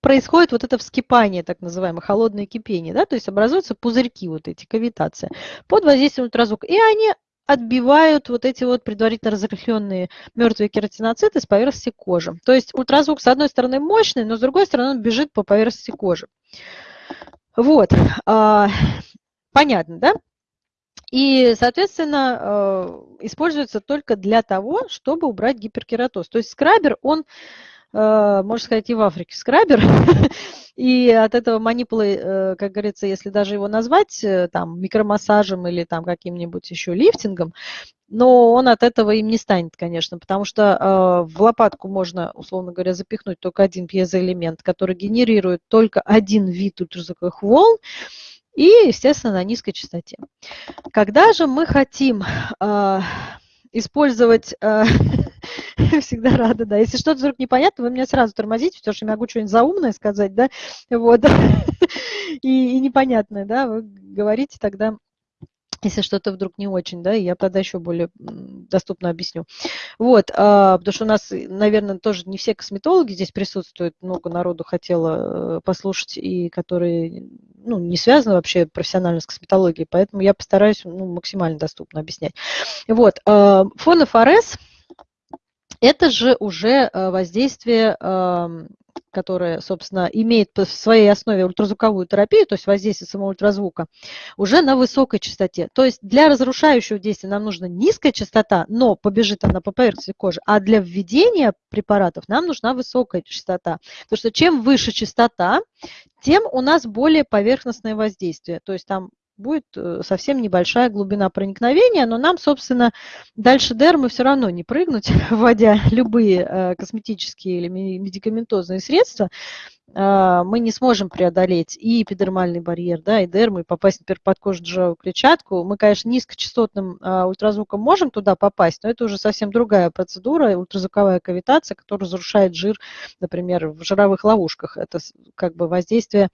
происходит вот это вскипание, так называемое, холодное кипение, да, то есть образуются пузырьки вот эти, кавитация, под воздействием ультразвука. И они отбивают вот эти вот предварительно разрыхленные мертвые кератиноциты с поверхности кожи. То есть ультразвук с одной стороны мощный, но с другой стороны он бежит по поверхности кожи. Вот, а, понятно, да? И, соответственно, э, используется только для того, чтобы убрать гиперкератоз. То есть скрабер, он Э, можно сказать, и в Африке скрабер. [laughs] И от этого манипулы, э, как говорится, если даже его назвать э, там микромассажем или там каким-нибудь еще лифтингом, но он от этого им не станет, конечно, потому что в лопатку можно, условно говоря, запихнуть только один пьезоэлемент, который генерирует только один вид ультразвуковых волн, и, естественно, на низкой частоте. Когда же мы хотим использовать [laughs] всегда рада, да. Если что-то вдруг непонятно, вы меня сразу тормозите, потому что я могу что-нибудь заумное сказать, да, вот, [laughs] и, и непонятное, да, вы говорите тогда если что-то вдруг не очень, да, я тогда еще более доступно объясню. Вот, а, потому что у нас, наверное, тоже не все косметологи здесь присутствуют, много народу хотело э, послушать, и которые, ну, не связаны вообще профессионально с косметологией, поэтому я постараюсь, ну, максимально доступно объяснять. Вот, а, фон ФРС – это же уже воздействие которая, собственно, имеет в своей основе ультразвуковую терапию, то есть воздействие самого ультразвука, уже на высокой частоте. То есть для разрушающего действия нам нужна низкая частота, но побежит она по поверхности кожи, а для введения препаратов нам нужна высокая частота. Потому что чем выше частота, тем у нас более поверхностное воздействие. То есть там будет э, совсем небольшая глубина проникновения, но нам, собственно, дальше дермы все равно не прыгнуть, [laughs] вводя любые э, косметические или медикаментозные средства, мы не сможем преодолеть и эпидермальный барьер, да, и дерму, и попасть, например, под кожу клетчатку. Мы, конечно, низкочастотным а, ультразвуком можем туда попасть, но это уже совсем другая процедура, ультразвуковая кавитация, которая разрушает жир, например, в жировых ловушках. Это как бы воздействие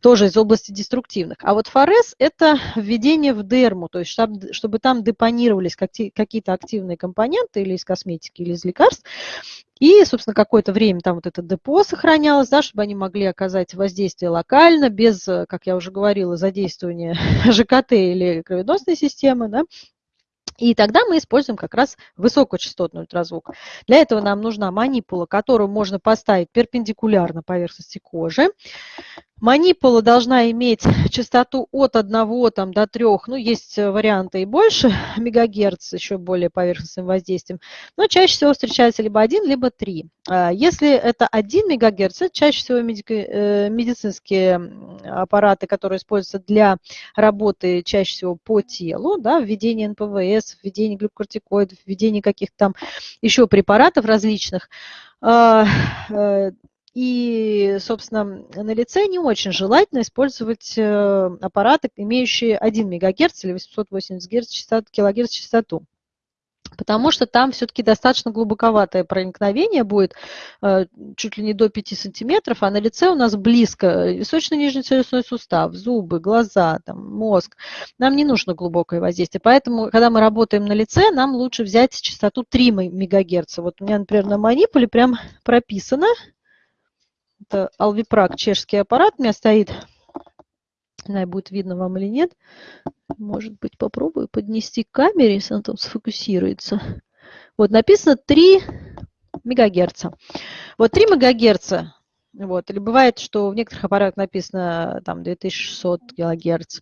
тоже из области деструктивных. А вот форез – это введение в дерму, то есть чтобы там депонировались какие-то активные компоненты или из косметики, или из лекарств, и, собственно, какое-то время там вот это депо сохранялось, да, чтобы они могли оказать воздействие локально, без, как я уже говорила, задействования [laughs] ЖКТ или кровеносной системы, да, и тогда мы используем как раз высокочастотный ультразвук. Для этого нам нужна манипула, которую можно поставить перпендикулярно поверхности кожи. Манипула должна иметь частоту от 1 там, до 3, ну, есть варианты и больше [laughs] мегагерц, еще более поверхностным воздействием, но чаще всего встречается либо 1, либо 3. А если это 1 мегагерц, это чаще всего э, медицинские аппараты, которые используются для работы чаще всего по телу, да, введение НПВС, введение глюкокортикоидов, введение каких-то там еще препаратов различных. Э, и, собственно, на лице не очень желательно использовать э, аппараты, имеющие 1 МГц или 880 Гц частоту. Потому что там все-таки достаточно глубоковатое проникновение будет, э, чуть ли не до 5 сантиметров, а на лице у нас близко височно-нижний челюстной сустав, зубы, глаза, там, мозг. Нам не нужно глубокое воздействие. Поэтому, когда мы работаем на лице, нам лучше взять частоту 3 МГц. Вот у меня, например, на манипуле прям прописано это Alviprak, чешский аппарат у меня стоит. Не знаю, будет видно вам или нет. Может быть, попробую поднести к камере, если она там сфокусируется. Вот написано 3 мегагерца. Вот 3 мегагерца. Вот. Или бывает, что в некоторых аппаратах написано там 2600 килогерц.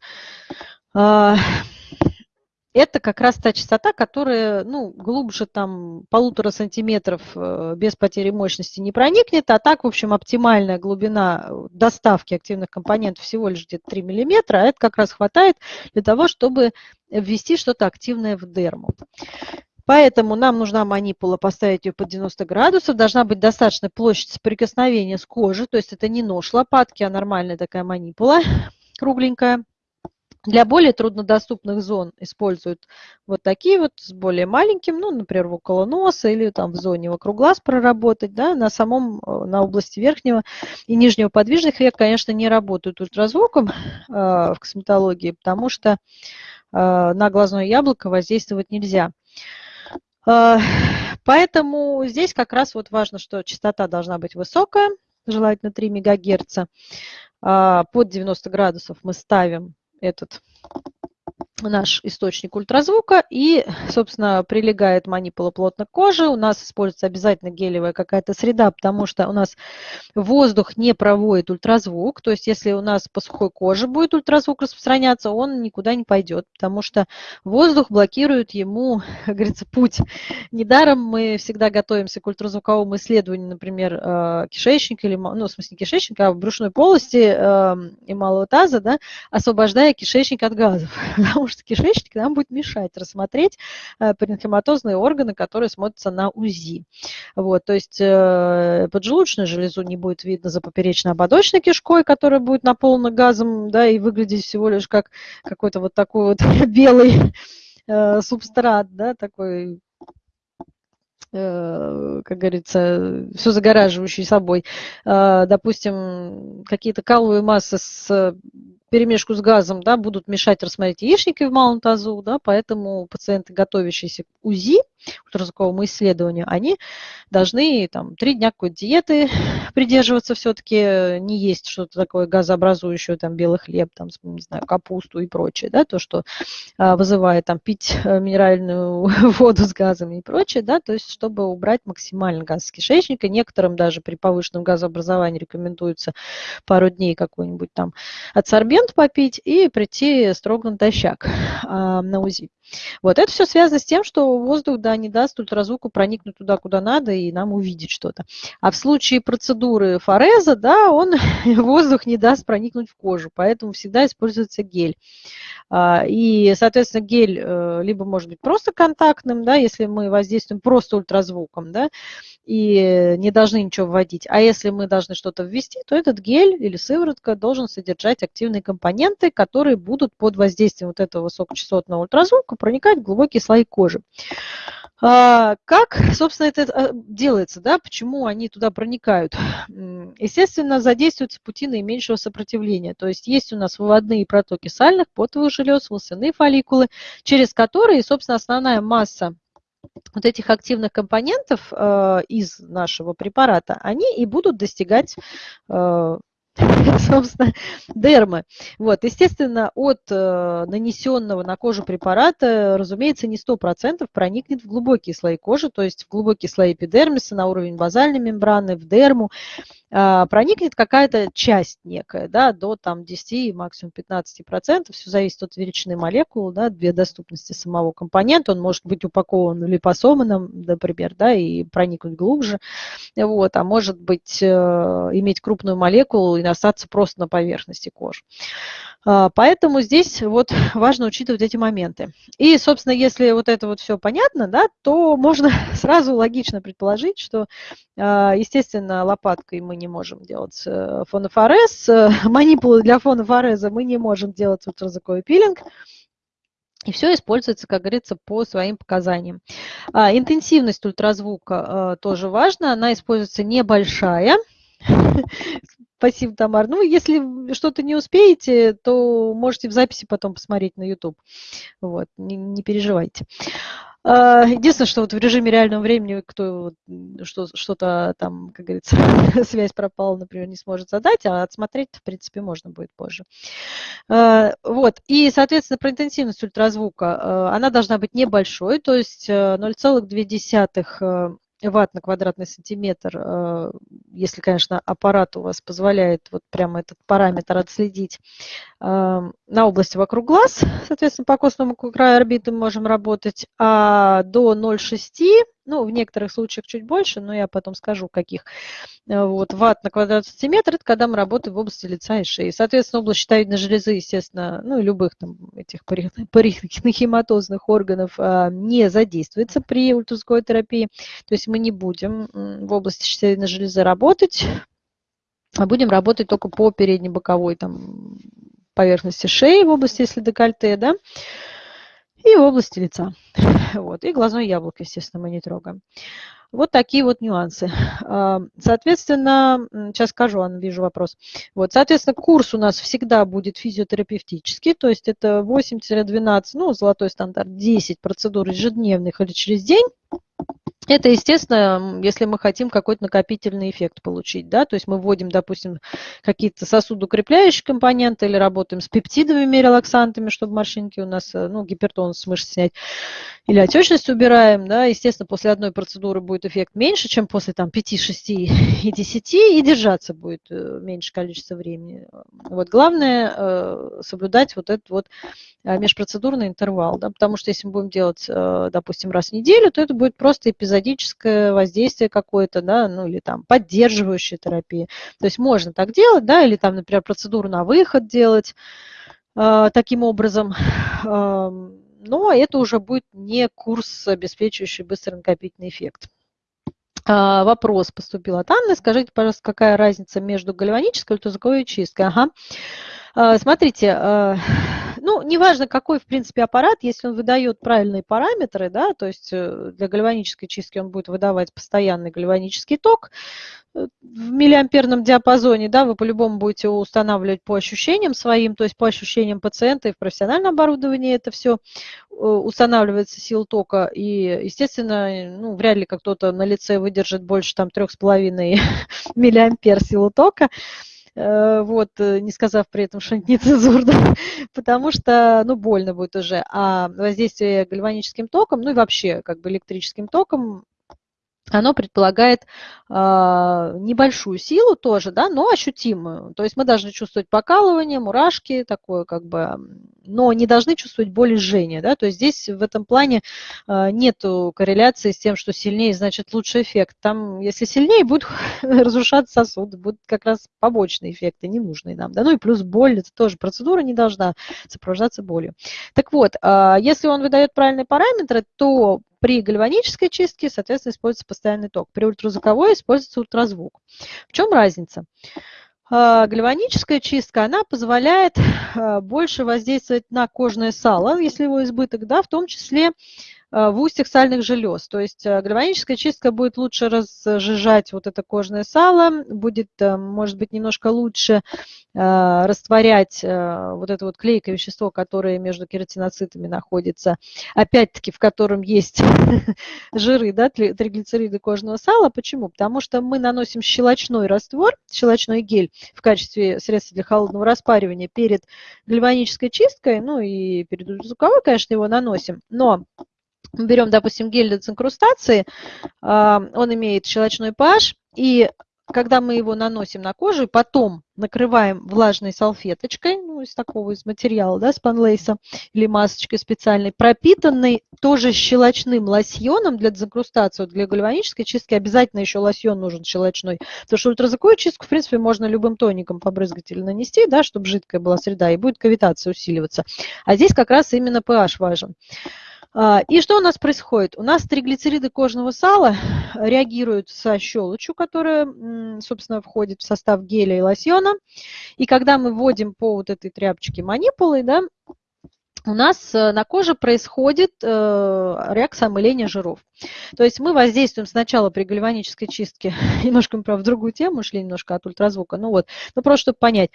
Это как раз та частота, которая ну, глубже там полутора сантиметров э, без потери мощности не проникнет, а так, в общем, оптимальная глубина э, доставки активных компонентов всего лишь где-то 3 мм, а это как раз хватает для того, чтобы ввести что-то активное в дерму. Поэтому нам нужна манипула, поставить ее под 90 градусов. Должна быть достаточная площадь соприкосновения с кожей, то есть это не нож лопатки, а нормальная такая манипула, [laughs] кругленькая. Для более труднодоступных зон используют вот такие вот с более маленьким, ну, например, около носа или там в зоне вокруг глаз проработать, да, на самом, э, на области верхнего и нижнего подвижных век, конечно, не работают ультразвуком э, в косметологии, потому что э, на глазное яблоко воздействовать нельзя. Э, поэтому здесь как раз вот важно, что частота должна быть высокая, желательно 3 МГц. Э, под 90 градусов мы ставим этот наш источник ультразвука и, собственно, прилегает манипула плотно к коже. У нас используется обязательно гелевая какая-то среда, потому что у нас воздух не проводит ультразвук. То есть если у нас по сухой коже будет ультразвук распространяться, он никуда не пойдет, потому что воздух блокирует ему, [laughs] как говорится, путь. Недаром мы всегда готовимся к ультразвуковому исследованию, например, э, кишечника, или, ну, в смысле не кишечника, а в брюшной полости эм, и малого таза, да, освобождая кишечник от газов. [laughs] Потому что кишечник нам будет мешать рассмотреть э, паренхематозные органы, которые смотрятся на УЗИ. Вот, то есть э, поджелудочную железу не будет видно за поперечно-ободочной кишкой, которая будет наполнена газом, да, и выглядеть всего лишь как какой-то вот такой вот [laughs] белый э, субстрат, да, такой как говорится, все загораживающий собой. Допустим, какие-то каловые массы с перемешку с газом да, будут мешать рассмотреть яичники в малом тазу, да, поэтому пациенты, готовящиеся к УЗИ, ультразвуковому исследованию, они должны там три дня какой-то диеты [laughs] придерживаться все-таки, не есть что-то такое газообразующее, там белый хлеб, там, не знаю, капусту и прочее, да, то, что а, вызывает там пить э, минеральную [laughs] воду с газами и прочее, да, то есть чтобы убрать максимально газ с кишечника. Некоторым даже при повышенном газообразовании рекомендуется пару дней какой-нибудь там адсорбент попить и прийти строго натощак [laughs] а, на УЗИ. Вот это все связано с тем, что воздух да, не даст ультразвуку проникнуть туда, куда надо, и нам увидеть что-то. А в случае процедуры фореза, да, он [laughs] воздух не даст проникнуть в кожу, поэтому всегда используется гель. А, и, соответственно, гель э, либо может быть просто контактным, да, если мы воздействуем просто ультразвуком, да, и не должны ничего вводить. А если мы должны что-то ввести, то этот гель или сыворотка должен содержать активные компоненты, которые будут под воздействием вот этого высокочастотного ультразвука проникать в глубокие слои кожи. А, как, собственно, это э, делается, да, почему они туда проникают? Естественно, задействуются пути наименьшего сопротивления, то есть есть у нас выводные протоки сальных, потовых желез, волосяные фолликулы, через которые, собственно, основная масса вот этих активных компонентов э, из нашего препарата, они и будут достигать э, [laughs] собственно, дермы. Вот, естественно, от э, нанесенного на кожу препарата, разумеется, не 100% проникнет в глубокие слои кожи, то есть в глубокие слои эпидермиса, на уровень базальной мембраны, в дерму. А, проникнет какая-то часть некая, да, до там 10, максимум 15%, все зависит от величины молекул, да, две доступности самого компонента, он может быть упакован липосоманом, например, да, и проникнуть глубже, вот, а может быть, э, иметь крупную молекулу и остаться просто на поверхности кожи. А, поэтому здесь вот важно учитывать эти моменты. И, собственно, если вот это вот все понятно, да, то можно [laughs] сразу логично предположить, что, а, естественно, лопаткой мы не можем делать э, фонофорез, э, [laughs] манипулы для фонофореза мы не можем делать ультразвуковой пилинг, и все используется, как говорится, по своим показаниям. А, интенсивность ультразвука тоже важна, она используется небольшая, [laughs] Спасибо, Тамар. Ну, если что-то не успеете, то можете в записи потом посмотреть на YouTube. Вот, не, не переживайте. А, единственное, что вот в режиме реального времени, кто что-то там, как говорится, [laughs] связь пропала, например, не сможет задать, а отсмотреть, в принципе, можно будет позже. А, вот, и, соответственно, про интенсивность ультразвука, а, она должна быть небольшой, то есть 0,2 ватт на квадратный сантиметр, э, если, конечно, аппарат у вас позволяет вот прямо этот параметр отследить, э, на области вокруг глаз, соответственно, по костному краю орбиты можем работать, а до 0,6 ну, в некоторых случаях чуть больше, но я потом скажу, каких. Э, вот, ватт на квадратный сантиметр – это когда мы работаем в области лица и шеи. Соответственно, область щитовидной железы, естественно, ну любых там этих парихематозных органов а, не задействуется при ультразвуковой терапии. То есть мы не будем в области щитовидной железы работать, а будем работать только по передней боковой там, поверхности шеи в области, если декольте, да, и области лица. [laughs] Вот. И глазное яблоко, естественно, мы не трогаем. Вот такие вот нюансы. А, соответственно, сейчас скажу, Анна, вижу вопрос. Вот, соответственно, курс у нас всегда будет физиотерапевтический, то есть это 8-12, ну, золотой стандарт, 10 процедур ежедневных или через день. Это, естественно, если мы хотим какой-то накопительный эффект получить, да, то есть мы вводим, допустим, какие-то сосудоукрепляющие компоненты или работаем с пептидовыми релаксантами, чтобы морщинки у нас, э, ну, гипертонус с мышц снять, или отечность убираем, да, естественно, после одной процедуры будет эффект меньше, чем после там 5, 6 [laughs] и 10, и держаться будет э, меньше количество времени. Вот главное э, соблюдать вот этот вот межпроцедурный интервал, да, потому что если мы будем делать, допустим, раз в неделю, то это будет просто эпизодическое воздействие какое-то, да, ну или там поддерживающая терапия. То есть можно так делать, да, или там, например, процедуру на выход делать э, таким образом. Э, но это уже будет не курс, обеспечивающий быстрый накопительный эффект. А, вопрос поступил от Анны. Скажите, пожалуйста, какая разница между гальванической и ультразвуковой чисткой? Ага. А, смотрите, а, [sighs] ну, неважно, какой, в принципе, аппарат, если он выдает правильные параметры, да, то есть э, для гальванической чистки он будет выдавать постоянный гальванический ток э, в миллиамперном диапазоне, да, вы по-любому будете устанавливать по ощущениям своим, то есть по ощущениям пациента и в профессиональном оборудовании это все э, устанавливается сил тока, и, естественно, ну, вряд ли кто-то на лице выдержит больше там 3,5 [laughs] миллиампер силу тока, вот, э, не сказав при этом что-нибудь нецензурно, [laughs] потому что, ну, больно будет уже. А воздействие гальваническим током, ну и вообще как бы электрическим током оно предполагает э, небольшую силу тоже, да, но ощутимую. То есть мы должны чувствовать покалывание, мурашки, такое как бы, но не должны чувствовать боль и жжение. Да? То есть здесь в этом плане э, нет корреляции с тем, что сильнее, значит, лучший эффект. Там, если сильнее, будут [laughs] разрушаться сосуды, будут как раз побочные эффекты, ненужные нам. Да? Ну и плюс боль, это тоже процедура не должна сопровождаться болью. Так вот, э, если он выдает правильные параметры, то при гальванической чистке, соответственно, используется постоянный ток. При ультразвуковой используется ультразвук. В чем разница? А, гальваническая чистка, она позволяет а, больше воздействовать на кожное сало, если его избыток, да, в том числе Э, в устьях сальных желез. То есть э, гальваническая чистка будет лучше разжижать вот это кожное сало, будет, э, может быть, немножко лучше растворять вот это вот клейкое вещество, которое между кератиноцитами находится, опять-таки, в котором есть [laughs] жиры, да, триглицериды кожного сала. Почему? Потому что мы наносим щелочной раствор, щелочной гель в качестве средства для холодного распаривания перед гальванической чисткой, ну и перед звуковой, конечно, его наносим, но мы берем, допустим, гель для дезинкрустации, а, он имеет щелочной pH, и когда мы его наносим на кожу, потом накрываем влажной салфеточкой, ну, из такого из материала, да, спанлейса или масочкой специальной, пропитанной тоже щелочным лосьоном для дезинкрустации, для гальванической чистки обязательно еще лосьон нужен щелочной, потому что ультразвуковую чистку, в принципе, можно любым тоником побрызгать или нанести, да, чтобы жидкая была среда, и будет кавитация усиливаться. А здесь как раз именно pH важен. А, и что у нас происходит? У нас триглицериды кожного сала реагируют со щелочью, которая, собственно, входит в состав геля и лосьона. И когда мы вводим по вот этой тряпочке манипулой, да, у нас э, на коже происходит э, реакция омыления жиров. То есть мы воздействуем сначала при гальванической чистке, [laughs] немножко мы, правда, в другую тему шли, немножко от ультразвука, ну вот, ну просто чтобы понять,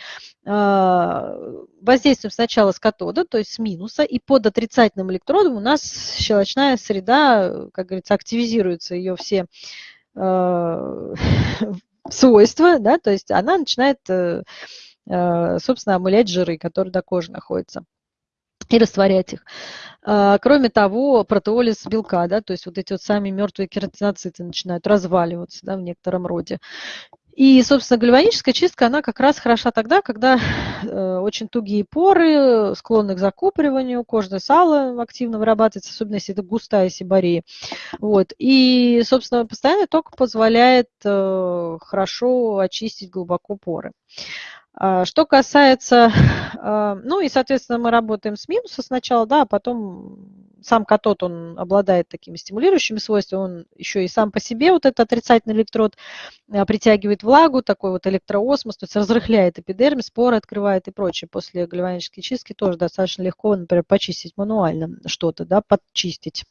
э, воздействуем сначала с катода, то есть с минуса, и под отрицательным электродом у нас щелочная среда, как говорится, активизируются ее все [laughs] свойства, да, то есть она начинает, собственно, омылять жиры, которые до кожи находятся и растворять их. А, кроме того, протеолиз белка, да, то есть вот эти вот сами мертвые кератиноциты начинают разваливаться да, в некотором роде. И, собственно, гальваническая чистка, она как раз хороша тогда, когда э, очень тугие поры, склонны к закупориванию, кожное сало активно вырабатывается, особенно если это густая сибария. Вот. И, собственно, постоянный ток позволяет э, хорошо очистить глубоко поры. А, что касается, а, ну и, соответственно, мы работаем с минуса сначала, да, а потом сам катод, он обладает такими стимулирующими свойствами, он еще и сам по себе, вот этот отрицательный электрод, а, притягивает влагу, такой вот электроосмос, то есть разрыхляет эпидермис, споры открывает и прочее. После гальванической чистки тоже достаточно легко, например, почистить мануально что-то, да, подчистить.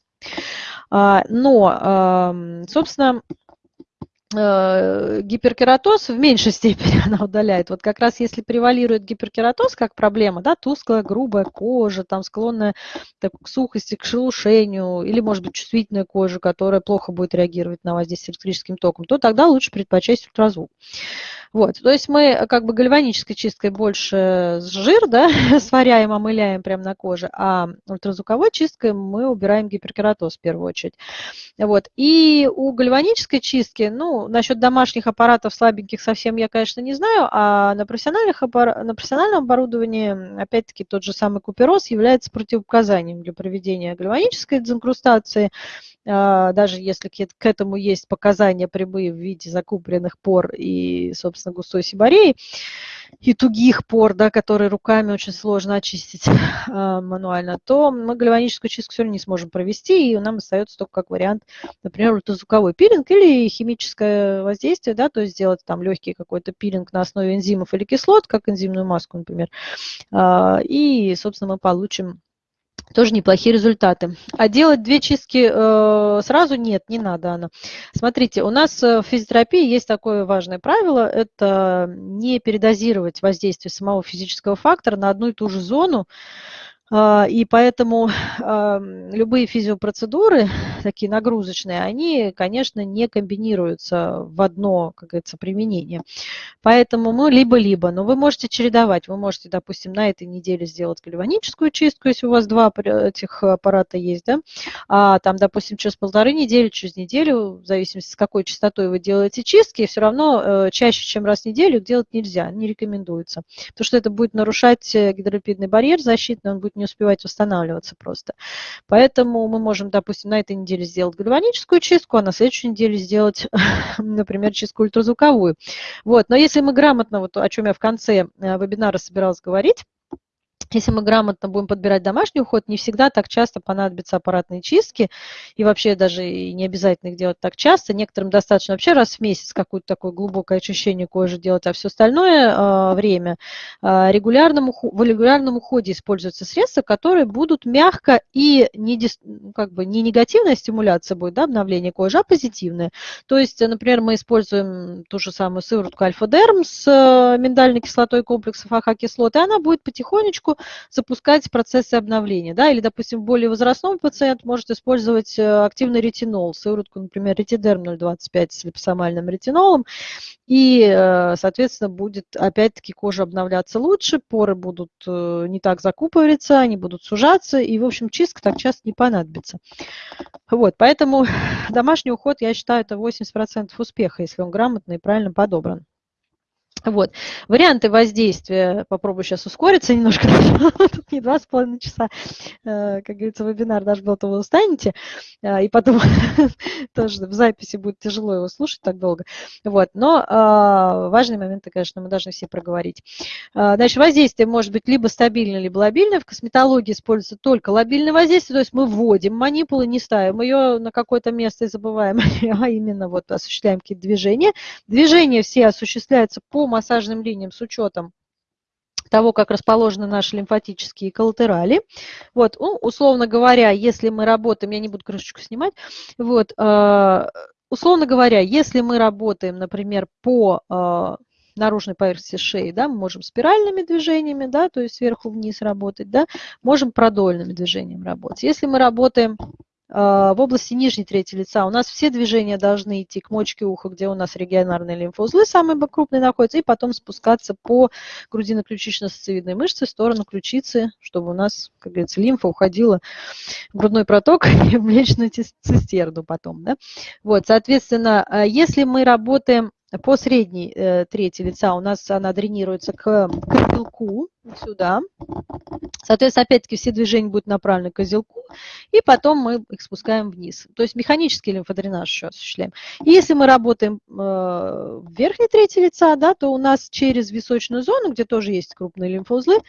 Но, собственно, гиперкератоз в меньшей степени [laughs] она удаляет. Вот как раз если превалирует гиперкератоз как проблема, да, тусклая, грубая кожа, там склонная так, к сухости, к шелушению, или, может быть, чувствительная кожа, которая плохо будет реагировать на воздействие электрическим током, то тогда лучше предпочесть ультразвук. Вот, то есть мы э, как бы гальванической чисткой больше жир, [laughs] да, сваряем, омыляем прямо на коже, а ультразвуковой чисткой мы убираем гиперкератоз в первую очередь. Вот, и у гальванической чистки, ну, насчет домашних аппаратов слабеньких совсем я, конечно, не знаю, а на, профессиональных аппар... на профессиональном оборудовании, опять-таки, тот же самый купероз является противопоказанием для проведения гальванической дезинкрустации, даже если к этому есть показания прямые в виде закупленных пор и, собственно, густой сибореи, и тугих пор, да, которые руками очень сложно очистить [laughs] а, мануально, то мы гальваническую чистку все равно не сможем провести, и нам остается только как вариант, например, ультразвуковой пилинг или химическое воздействие, да, то есть сделать там легкий какой-то пилинг на основе энзимов или кислот, как энзимную маску, например, а, и, собственно, мы получим тоже неплохие результаты. А делать две чистки э, сразу нет, не надо, Анна. Смотрите, у нас в физиотерапии есть такое важное правило, это не передозировать воздействие самого физического фактора на одну и ту же зону, и поэтому любые физиопроцедуры, такие нагрузочные, они, конечно, не комбинируются в одно, как говорится, применение. Поэтому мы либо-либо, но вы можете чередовать. Вы можете, допустим, на этой неделе сделать гальваническую чистку, если у вас два этих аппарата есть, да, а там, допустим, через полторы недели, через неделю, в зависимости с какой частотой вы делаете чистки, все равно э, чаще, чем раз в неделю делать нельзя, не рекомендуется. Потому что это будет нарушать э, гидролипидный барьер защитный, он будет не успевать восстанавливаться просто. Поэтому мы можем, допустим, на этой неделе сделать гальваническую чистку, а на следующей неделе сделать, [laughs] например, чистку ультразвуковую. Вот. Но если мы грамотно, вот о чем я в конце э, вебинара собиралась говорить, если мы грамотно будем подбирать домашний уход, не всегда так часто понадобятся аппаратные чистки, и вообще даже и не обязательно их делать так часто. Некоторым достаточно вообще раз в месяц какое-то такое глубокое очищение кожи делать, а все остальное э, время э, в регулярном уходе используются средства, которые будут мягко и не, как бы не негативная стимуляция будет, да, обновление кожи, а позитивная. То есть, например, мы используем ту же самую сыворотку альфа-дерм с э, миндальной кислотой комплексов АХ-кислот, и она будет потихонечку запускать процессы обновления. Да? Или, допустим, более возрастной пациент может использовать э, активный ретинол, сыворотку, например, ретидерм 0,25 с липосомальным ретинолом, и, э, соответственно, будет опять-таки кожа обновляться лучше, поры будут э, не так закупориваться, они будут сужаться, и, в общем, чистка так часто не понадобится. Вот, поэтому [laughs] домашний уход, я считаю, это 80% успеха, если он грамотно и правильно подобран. Вот. Варианты воздействия, попробую сейчас ускориться немножко, [laughs] тут не два с половиной часа, э, как говорится, вебинар даже был, то вы устанете, э, и потом [laughs] тоже в записи будет тяжело его слушать так долго. Вот. Но э, важные моменты, конечно, мы должны все проговорить. Значит, воздействие может быть либо стабильное, либо лобильное. В косметологии используется только лобильное воздействие, то есть мы вводим манипулы, не ставим ее на какое-то место и забываем, [laughs] а именно вот осуществляем какие-то движения. Движения все осуществляются по массажным линиям с учетом того, как расположены наши лимфатические коллатерали. Вот, ну, условно говоря, если мы работаем, я не буду крышечку снимать, вот, э, условно говоря, если мы работаем, например, по э, наружной поверхности шеи, да, мы можем спиральными движениями, да, то есть сверху вниз работать, да, можем продольными движениями работать. Если мы работаем в области нижней трети лица у нас все движения должны идти к мочке уха, где у нас регионарные лимфоузлы самые крупные находятся, и потом спускаться по грудино-ключично-сосцевидной мышце в сторону ключицы, чтобы у нас, как говорится, лимфа уходила в грудной проток [laughs] и в млечную цистерну потом. Да? Вот, соответственно, а, если мы работаем по средней э, трети лица у нас она дренируется к козелку, сюда. Соответственно, опять-таки все движения будут направлены к козелку, и потом мы их спускаем вниз. То есть механический лимфодренаж еще осуществляем. И если мы работаем э, в верхней трети лица, да, то у нас через височную зону, где тоже есть крупные лимфоузлы,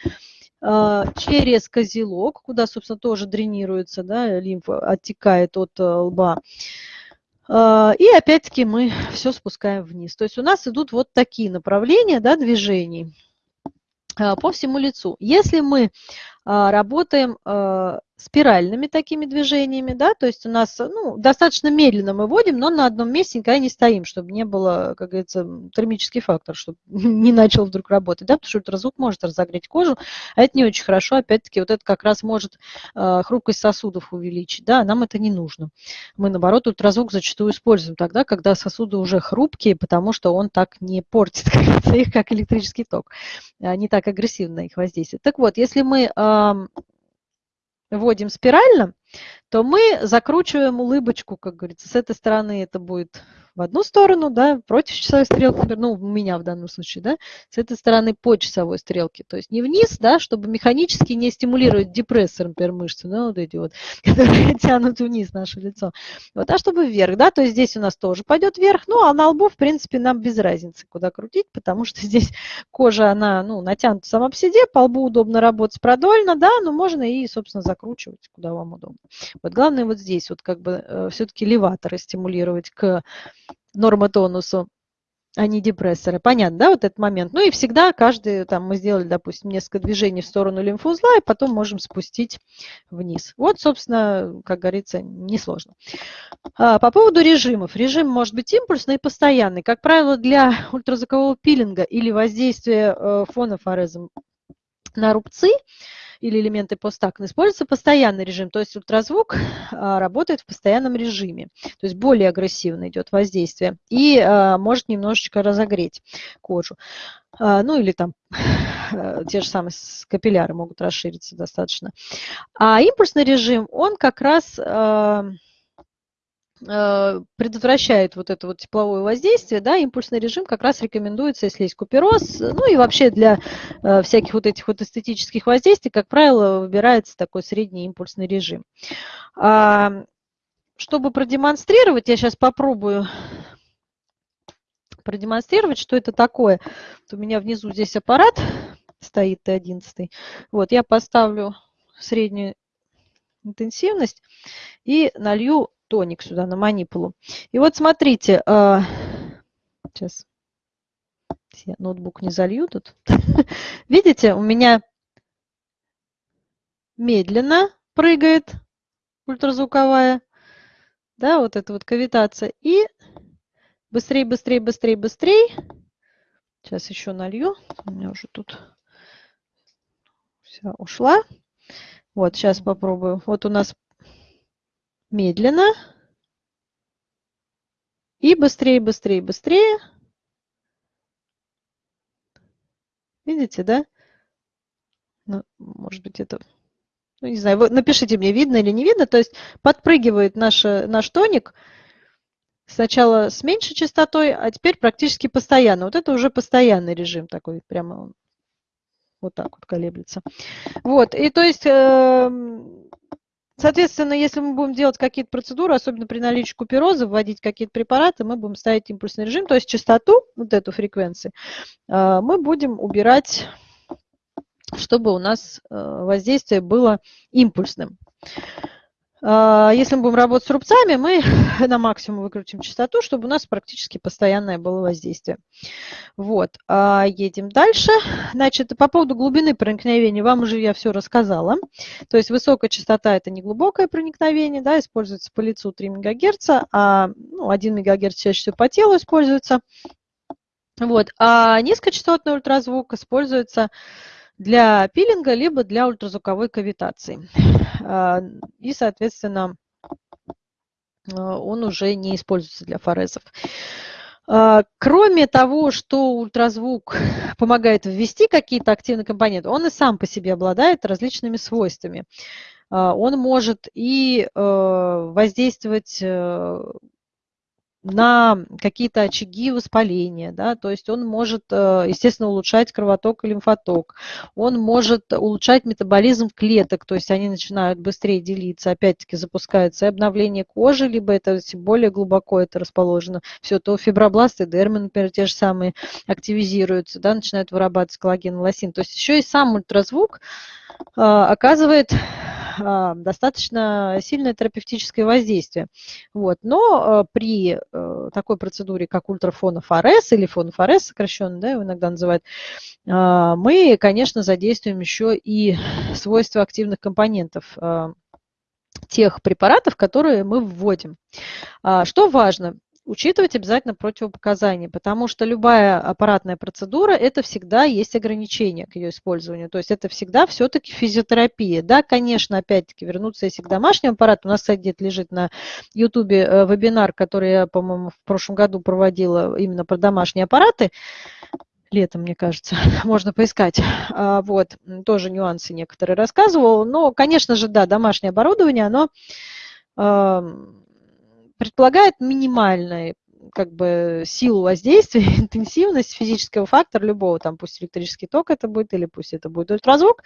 э, через козелок, куда, собственно, тоже дренируется, да, лимфа оттекает от э, лба, и опять-таки мы [laughs] все спускаем вниз. То есть у нас идут вот такие направления да, движений а, по всему лицу. Если мы а, работаем спиральными такими движениями, да, то есть у нас ну, достаточно медленно мы вводим, но на одном месте никогда не стоим, чтобы не было, как говорится, термический фактор, чтобы [laughs] не начал вдруг работать, да, потому что ультразвук может разогреть кожу, а это не очень хорошо, опять-таки, вот это как раз может э, хрупкость сосудов увеличить, да, нам это не нужно. Мы, наоборот, ультразвук зачастую используем тогда, когда сосуды уже хрупкие, потому что он так не портит [laughs] их, как электрический ток, а не так агрессивно их воздействует. Так вот, если мы вводим спирально, то мы закручиваем улыбочку, как говорится. С этой стороны это будет в одну сторону, да, против часовой стрелки, ну, у меня в данном случае, да, с этой стороны по часовой стрелке. То есть не вниз, да, чтобы механически не стимулировать депрессор, например, мышцы, ну, вот эти вот, [laughs] которые тянут вниз наше лицо. Вот, а чтобы вверх, да, то есть здесь у нас тоже пойдет вверх, ну, а на лбу, в принципе, нам без разницы, куда крутить, потому что [laughs] здесь кожа, она, ну, натянута сама по себе, по лбу удобно работать продольно, да, но можно и, собственно, закручивать, куда вам удобно. Вот главное вот здесь вот как бы э, все-таки леваторы стимулировать к нормотонусу, а не депрессоры. Понятно, да, вот этот момент. Ну и всегда каждый, там мы сделали, допустим, несколько движений в сторону лимфоузла, и потом можем спустить вниз. Вот, собственно, как говорится, несложно. А, по поводу режимов. Режим может быть импульсный и постоянный. Как правило, для ультразвукового пилинга или воздействия э, фонофорезом на рубцы – или элементы постакн, используется постоянный режим, то есть ультразвук а, работает в постоянном режиме, то есть более агрессивно идет воздействие и а, может немножечко разогреть кожу. А, ну или там те же самые капилляры могут расшириться достаточно. А импульсный режим, он как раз Э, предотвращает вот это вот тепловое воздействие, да, импульсный режим как раз рекомендуется, если есть купероз, ну и вообще для э, всяких вот этих вот эстетических воздействий, как правило, выбирается такой средний импульсный режим. А, чтобы продемонстрировать, я сейчас попробую продемонстрировать, что это такое. Вот у меня внизу здесь аппарат стоит Т11. Вот, я поставлю среднюю интенсивность и налью тоник сюда на манипулу. И вот смотрите, а, сейчас я ноутбук не залью тут. [laughs] Видите, у меня медленно прыгает ультразвуковая, да, вот эта вот кавитация. И быстрее, быстрее, быстрее, быстрее. Сейчас еще налью. У меня уже тут вся ушла. Вот, сейчас попробую. Вот у нас медленно и быстрее, быстрее, быстрее. Видите, да? Ну, может быть, это... Ну, не знаю, вы напишите мне, видно или не видно. То есть подпрыгивает наш, наш тоник сначала с меньшей частотой, а теперь практически постоянно. Вот это уже постоянный режим такой, прямо вот так вот колеблется. Вот, и то есть... Э, Соответственно, если мы будем делать какие-то процедуры, особенно при наличии купероза, вводить какие-то препараты, мы будем ставить импульсный режим, то есть частоту, вот эту фреквенцию, э, мы будем убирать, чтобы у нас э, воздействие было импульсным. А, если мы будем работать с рубцами, мы [laughs] на максимум выкрутим частоту, чтобы у нас практически постоянное было воздействие. Вот, а, едем дальше. Значит, по поводу глубины проникновения вам уже я все рассказала. То есть высокая частота – это не глубокое проникновение, да, используется по лицу 3 МГц, а ну, 1 МГц чаще всего по телу используется. Вот, а низкочастотный ультразвук используется для пилинга, либо для ультразвуковой кавитации. А, и, соответственно, а, он уже не используется для форезов. А, кроме того, что ультразвук помогает ввести какие-то активные компоненты, он и сам по себе обладает различными свойствами. Он может и воздействовать э, на какие-то очаги воспаления, да, то есть он может, э, естественно, улучшать кровоток и лимфоток, он может улучшать метаболизм клеток, то есть они начинают быстрее делиться, опять-таки запускается и обновление кожи, либо это более глубоко это расположено, все, то фибробласты, дермы, например, те же самые активизируются, да, начинают вырабатывать коллаген, лосин, то есть еще и сам ультразвук э, оказывает достаточно сильное терапевтическое воздействие. Вот. Но а, при э, такой процедуре, как ультрафонофорез или фонофорез сокращенно, да, его иногда называют, а, мы, конечно, задействуем еще и свойства активных компонентов тех препаратов, которые мы вводим. Что важно? Учитывать обязательно противопоказания, потому что любая аппаратная процедура – это всегда есть ограничения к ее использованию. То есть это всегда все-таки физиотерапия. Да, конечно, опять-таки вернуться если к домашнему аппарату. У нас, кстати, где-то лежит на YouTube э, вебинар, который я, по-моему, в прошлом году проводила именно про домашние аппараты летом, мне кажется, [laughs] можно поискать. А, вот, тоже нюансы некоторые рассказывал. Но, конечно же, да, домашнее оборудование, оно предполагает минимальный как бы силу воздействия, [laughs] интенсивность физического фактора любого, там пусть электрический ток это будет, или пусть это будет ультразвук,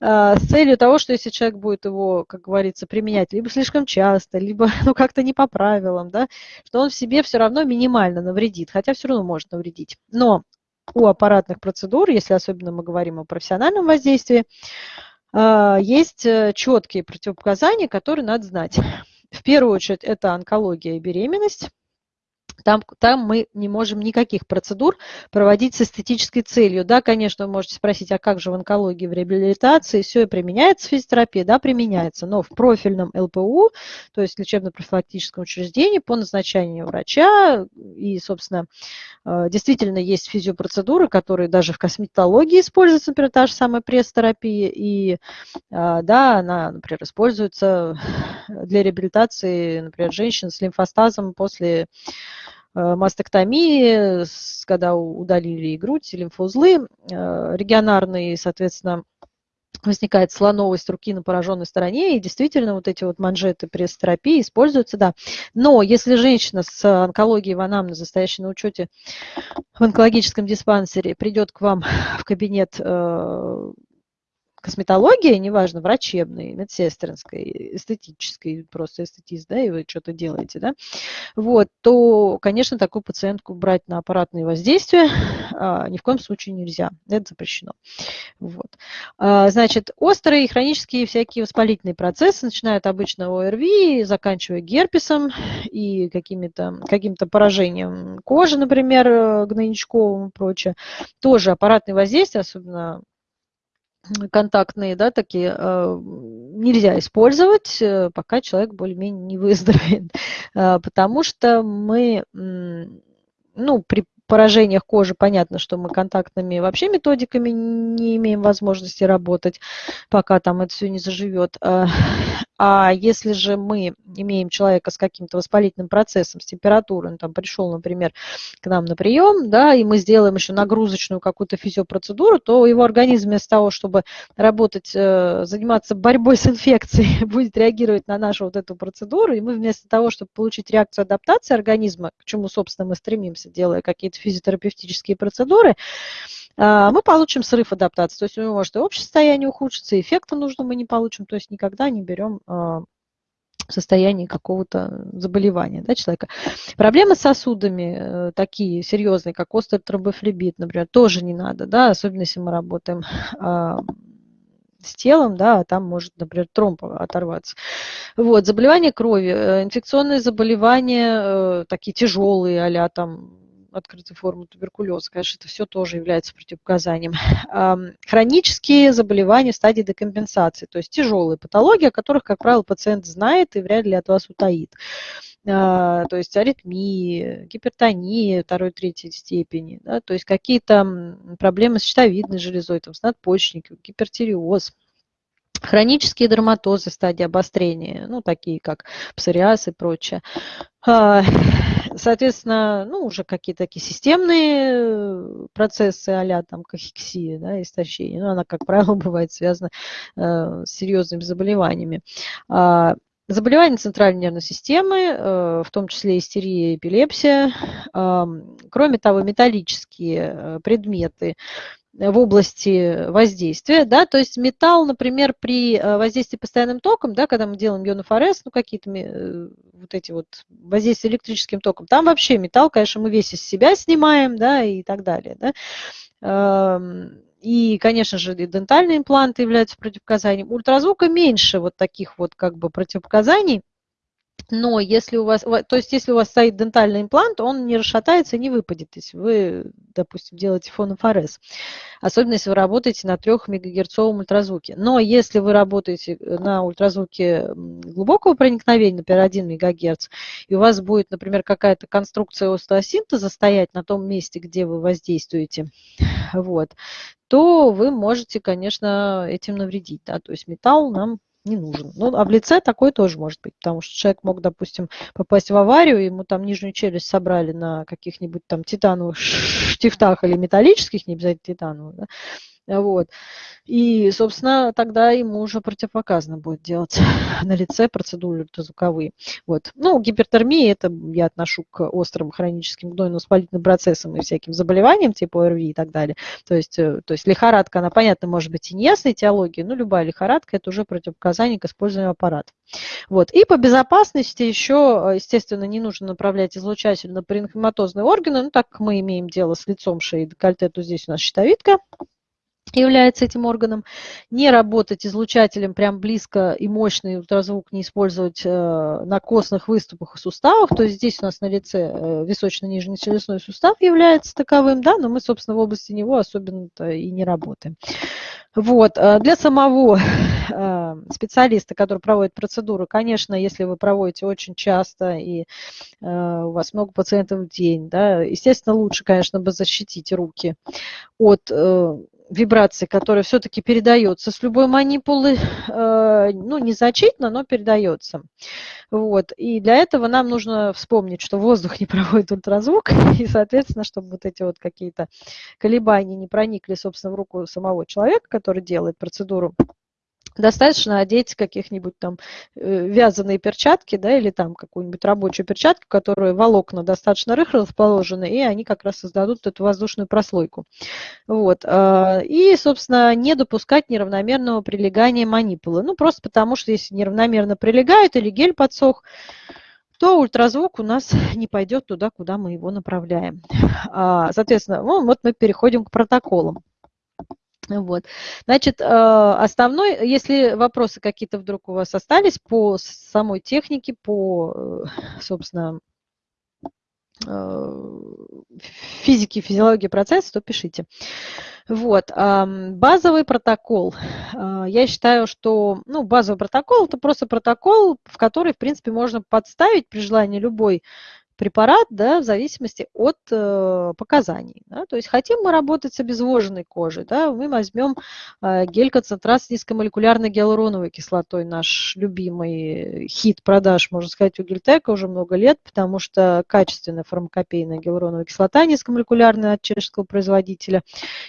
а, с целью того, что если человек будет его, как говорится, применять либо слишком часто, либо [laughs] ну, как-то не по правилам, да, что он в себе все равно минимально навредит, хотя все равно может навредить. Но у аппаратных процедур, если особенно мы говорим о профессиональном воздействии, а, есть э, четкие противопоказания, которые надо знать. В первую очередь это онкология и беременность. Там, там мы не можем никаких процедур проводить с эстетической целью. Да, конечно, вы можете спросить, а как же в онкологии, в реабилитации все применяется физиотерапия? Да, применяется, но в профильном ЛПУ, то есть лечебно-профилактическом учреждении по назначению врача и, собственно, э, действительно есть физиопроцедуры, которые даже в косметологии используются, например, та же самая пресс-терапия, и, э, да, она, например, используется для реабилитации, например, женщин с лимфостазом после мастектомии, когда удалили и грудь, и лимфоузлы э, регионарные, соответственно, возникает слоновость руки на пораженной стороне, и действительно вот эти вот манжеты пресс-терапии используются, да. Но если женщина с онкологией в анамнезе, стоящей на учете в онкологическом диспансере, придет к вам в кабинет э, косметология, неважно, врачебной, медсестринской, эстетической, просто эстетист, да, и вы что-то делаете, да, вот, то, конечно, такую пациентку брать на аппаратные воздействия [laughs] а, ни в коем случае нельзя, это запрещено. Вот. А, значит, острые и хронические всякие воспалительные процессы начинают обычно ОРВИ, заканчивая герпесом и каким-то поражением кожи, например, гнойничковым и прочее. Тоже аппаратные воздействия, особенно контактные, да, такие, э, нельзя использовать, э, пока человек более-менее не выздоровеет, э, [laughs] потому что мы, ну, при поражениях кожи понятно, что мы контактными вообще методиками не имеем возможности работать, пока там это все не заживет. [laughs] А если же мы имеем человека с каким-то воспалительным процессом, с температурой, он там пришел, например, к нам на прием, да, и мы сделаем еще нагрузочную какую-то физиопроцедуру, то его организм вместо того, чтобы работать, э, заниматься борьбой с инфекцией, [laughs] будет реагировать на нашу вот эту процедуру, и мы вместо того, чтобы получить реакцию адаптации организма, к чему, собственно, мы стремимся, делая какие-то физиотерапевтические процедуры, мы получим срыв адаптации. То есть у него может и общее состояние ухудшиться, эффекта нужно мы не получим, то есть никогда не берем а, состоянии какого-то заболевания да, человека. Проблемы с сосудами э, такие серьезные, как острый тромбофлебит, например, тоже не надо, да, особенно если мы работаем а, с телом, да, там может, например, тромб оторваться. Вот, заболевания крови, э, инфекционные заболевания, э, такие тяжелые, а там открытой формы туберкулеза. Конечно, это все тоже является противопоказанием. Хронические заболевания в стадии декомпенсации, то есть тяжелые патологии, о которых, как правило, пациент знает и вряд ли от вас утаит. А, то есть аритмии, гипертонии второй, третьей степени, да, то есть какие-то проблемы с щитовидной железой, там, с надпочечником, гипертиреоз, Хронические дерматозы в стадии обострения, ну, такие как псориаз и прочее. А, соответственно, ну, уже какие-то такие системные э, процессы а там кахексия, да, истощение, ну, она, как правило, [laughs] бывает связана э, с серьезными заболеваниями. А, заболевания центральной нервной системы, э, в том числе истерия эпилепсия. Кроме того, металлические предметы, в области воздействия, да, то есть металл, например, при э, воздействии постоянным током, да, когда мы делаем ионофорез, ну, какие-то э, вот эти вот воздействия электрическим током, там вообще металл, конечно, мы весь из себя снимаем, да, и так далее, да. И, конечно же, и дентальные импланты являются противопоказанием. Ультразвука меньше вот таких вот как бы противопоказаний, но если у вас, то есть если у вас стоит дентальный имплант, он не расшатается и не выпадет, если вы, допустим, делаете фонофорез. Особенно если вы работаете на 3 мегагерцовом ультразвуке. Но если вы работаете э, на ультразвуке глубокого проникновения, например, 1 мегагерц, и у вас будет, например, какая-то конструкция остеосинтеза стоять на том месте, где вы воздействуете, вот, то вы можете, конечно, этим навредить. Да? То есть металл нам не нужен. Ну, а в лице такой тоже может быть, потому что человек мог, допустим, попасть в аварию, ему там нижнюю челюсть собрали на каких-нибудь там титановых штифтах или металлических, не обязательно титановых, да, Вот. И, собственно, тогда ему уже противопоказано будет делать [laughs] на лице процедуры ультразвуковые. Вот. Ну, гипертермия, это я отношу к острым хроническим гнойно-воспалительным процессам и всяким заболеваниям, типа ОРВИ и так далее. То есть, э, то есть лихорадка, она, понятно, может быть и неясной теологии, но любая лихорадка – это уже противопоказание к использованию аппарата. Вот. И по безопасности еще, естественно, не нужно направлять излучатель на паренхематозные органы, ну, так как мы имеем дело с лицом шеи и декольте, то здесь у нас щитовидка, является этим органом. Не работать излучателем прям близко и мощный ультразвук не использовать э, на костных выступах и суставах. То есть здесь у нас на лице э, височно-нижний челюстной сустав является таковым, да, но мы, собственно, в области него особенно-то и не работаем. Вот. Э, для самого [laughs] специалиста, который проводит процедуру, конечно, если вы проводите очень часто и у вас много пациентов в день, да, естественно, лучше, конечно, бы защитить руки от вибрации, которая все-таки передается с любой манипулы, э, ну, незначительно, но передается. Вот. И для этого нам нужно вспомнить, что воздух не [laughs] проводит ультразвук, и, соответственно, чтобы вот эти вот какие-то колебания не проникли, собственно, в руку самого человека, который делает процедуру, достаточно одеть каких-нибудь там э, вязаные перчатки, да, или там какую-нибудь рабочую перчатку, которые волокна достаточно рыхло расположены, и они как раз создадут эту воздушную прослойку. Вот. А, и, собственно, не допускать неравномерного прилегания манипулы. Ну, просто потому, что если неравномерно прилегает или гель подсох, то ультразвук у нас [laughs] не пойдет туда, куда мы его направляем. А, соответственно, ну, вот мы переходим к протоколам. Вот. Значит, э, основной, если вопросы какие-то вдруг у вас остались по самой технике, по, э, собственно, э, физике, физиологии процесса, то пишите. Вот. Базовый протокол. Я считаю, что ну, базовый протокол – это просто протокол, в который, в принципе, можно подставить при желании любой препарат да, в зависимости от э, показаний. Да. То есть хотим мы работать с обезвоженной кожей, да, мы возьмем э, гель-концентрат с низкомолекулярной гиалуроновой кислотой, наш любимый хит продаж, можно сказать, у Гельтека уже много лет, потому что качественная фармакопейная гиалуроновая кислота низкомолекулярная от чешского производителя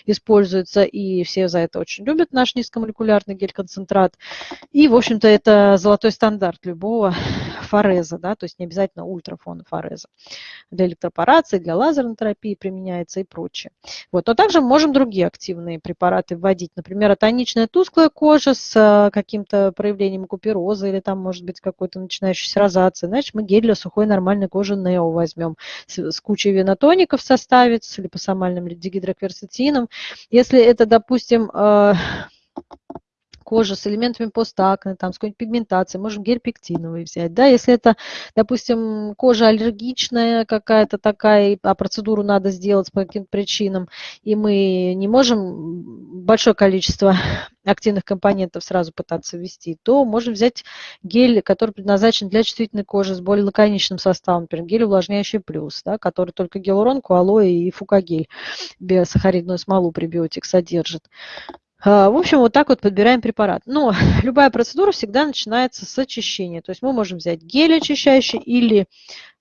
используется, и все за это очень любят наш низкомолекулярный гель-концентрат. И, в общем-то, это золотой стандарт любого фореза, да, то есть не обязательно ультрафона фореза. Для электропорации, для лазерной терапии применяется и прочее. Вот. Но также можем другие активные препараты вводить. Например, атоничная тусклая кожа с э, каким-то проявлением купероза или там может быть какой-то начинающийся розация. Значит, мы гель для сухой нормальной кожи Нео возьмем с, с кучей венотоников в составе, с липосомальным дигидрокверцетином. Если это, допустим, э, кожа с элементами постакне, там, с какой-нибудь пигментацией, можем гель пектиновый взять. Да? Если это, допустим, кожа аллергичная какая-то такая, а процедуру надо сделать по каким-то причинам, и мы не можем большое количество [laughs] активных компонентов сразу пытаться ввести, то можем взять гель, который предназначен для чувствительной кожи с более лаконичным составом, например, гель увлажняющий плюс, да, который только гиалуронку, алоэ и фукагель, биосахаридную смолу пребиотик содержит. А, в общем, вот так вот подбираем препарат. Но [laughs] любая процедура всегда начинается с очищения. То есть мы можем взять гель очищающий или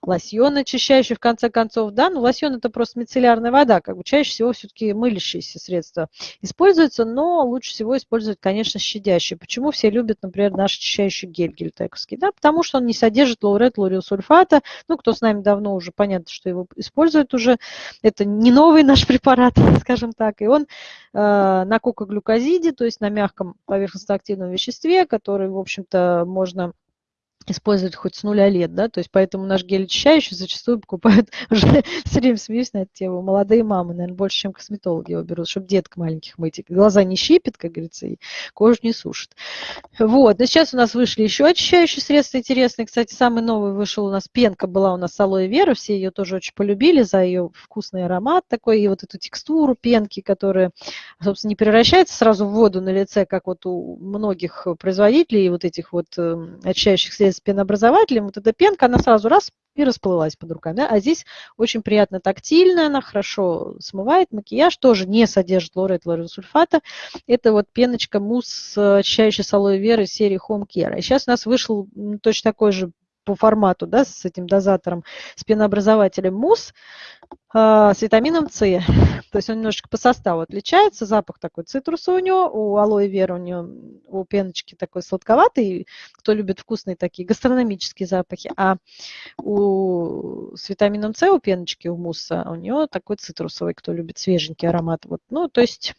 лосьон очищающий в конце концов, да, ну лосьон это просто мицеллярная вода, как бы чаще всего все-таки мылящиеся средства используются, но лучше всего использовать, конечно, щадящий. Почему все любят, например, наш очищающий гель гельтековский, да, потому что он не содержит лаурет, лаурилсульфата, ну, кто с нами давно уже, понятно, что его используют уже, это не новый наш препарат, [laughs] скажем так, и он э, на кокоглюкозиде, то есть на мягком поверхностно-активном веществе, который, в общем-то, можно использовать хоть с нуля лет, да, то есть поэтому наш гель очищающий зачастую покупают, [laughs] уже все время смеюсь на эту тему, молодые мамы, наверное, больше, чем косметологи его берут, чтобы деток маленьких мыть, глаза не щипит, как говорится, и кожу не сушит. Вот, но сейчас у нас вышли еще очищающие средства интересные, кстати, самый новый вышел у нас, пенка была у нас алоэ вера, все ее тоже очень полюбили за ее вкусный аромат такой, и вот эту текстуру пенки, которая, собственно, не превращается сразу в воду на лице, как вот у многих производителей вот этих вот эм, очищающих средств, с пенообразователем, вот эта пенка, она сразу раз и расплылась под руками. Да? А здесь очень приятно тактильная, она хорошо смывает макияж, тоже не содержит лорет лорезсульфата. Это вот пеночка мусс, очищающая с алоэ веры серии Home Care. И сейчас у нас вышел точно такой же по формату, да, с этим дозатором, с пенообразователем мусс э, с витамином С. То есть он немножечко по составу отличается, запах такой цитрусовый у него, у алоэ вера у него, у пеночки такой сладковатый, кто любит вкусные такие гастрономические запахи, а у, с витамином С у пеночки, у мусса, у него такой цитрусовый, кто любит свеженький аромат. Вот, ну, то есть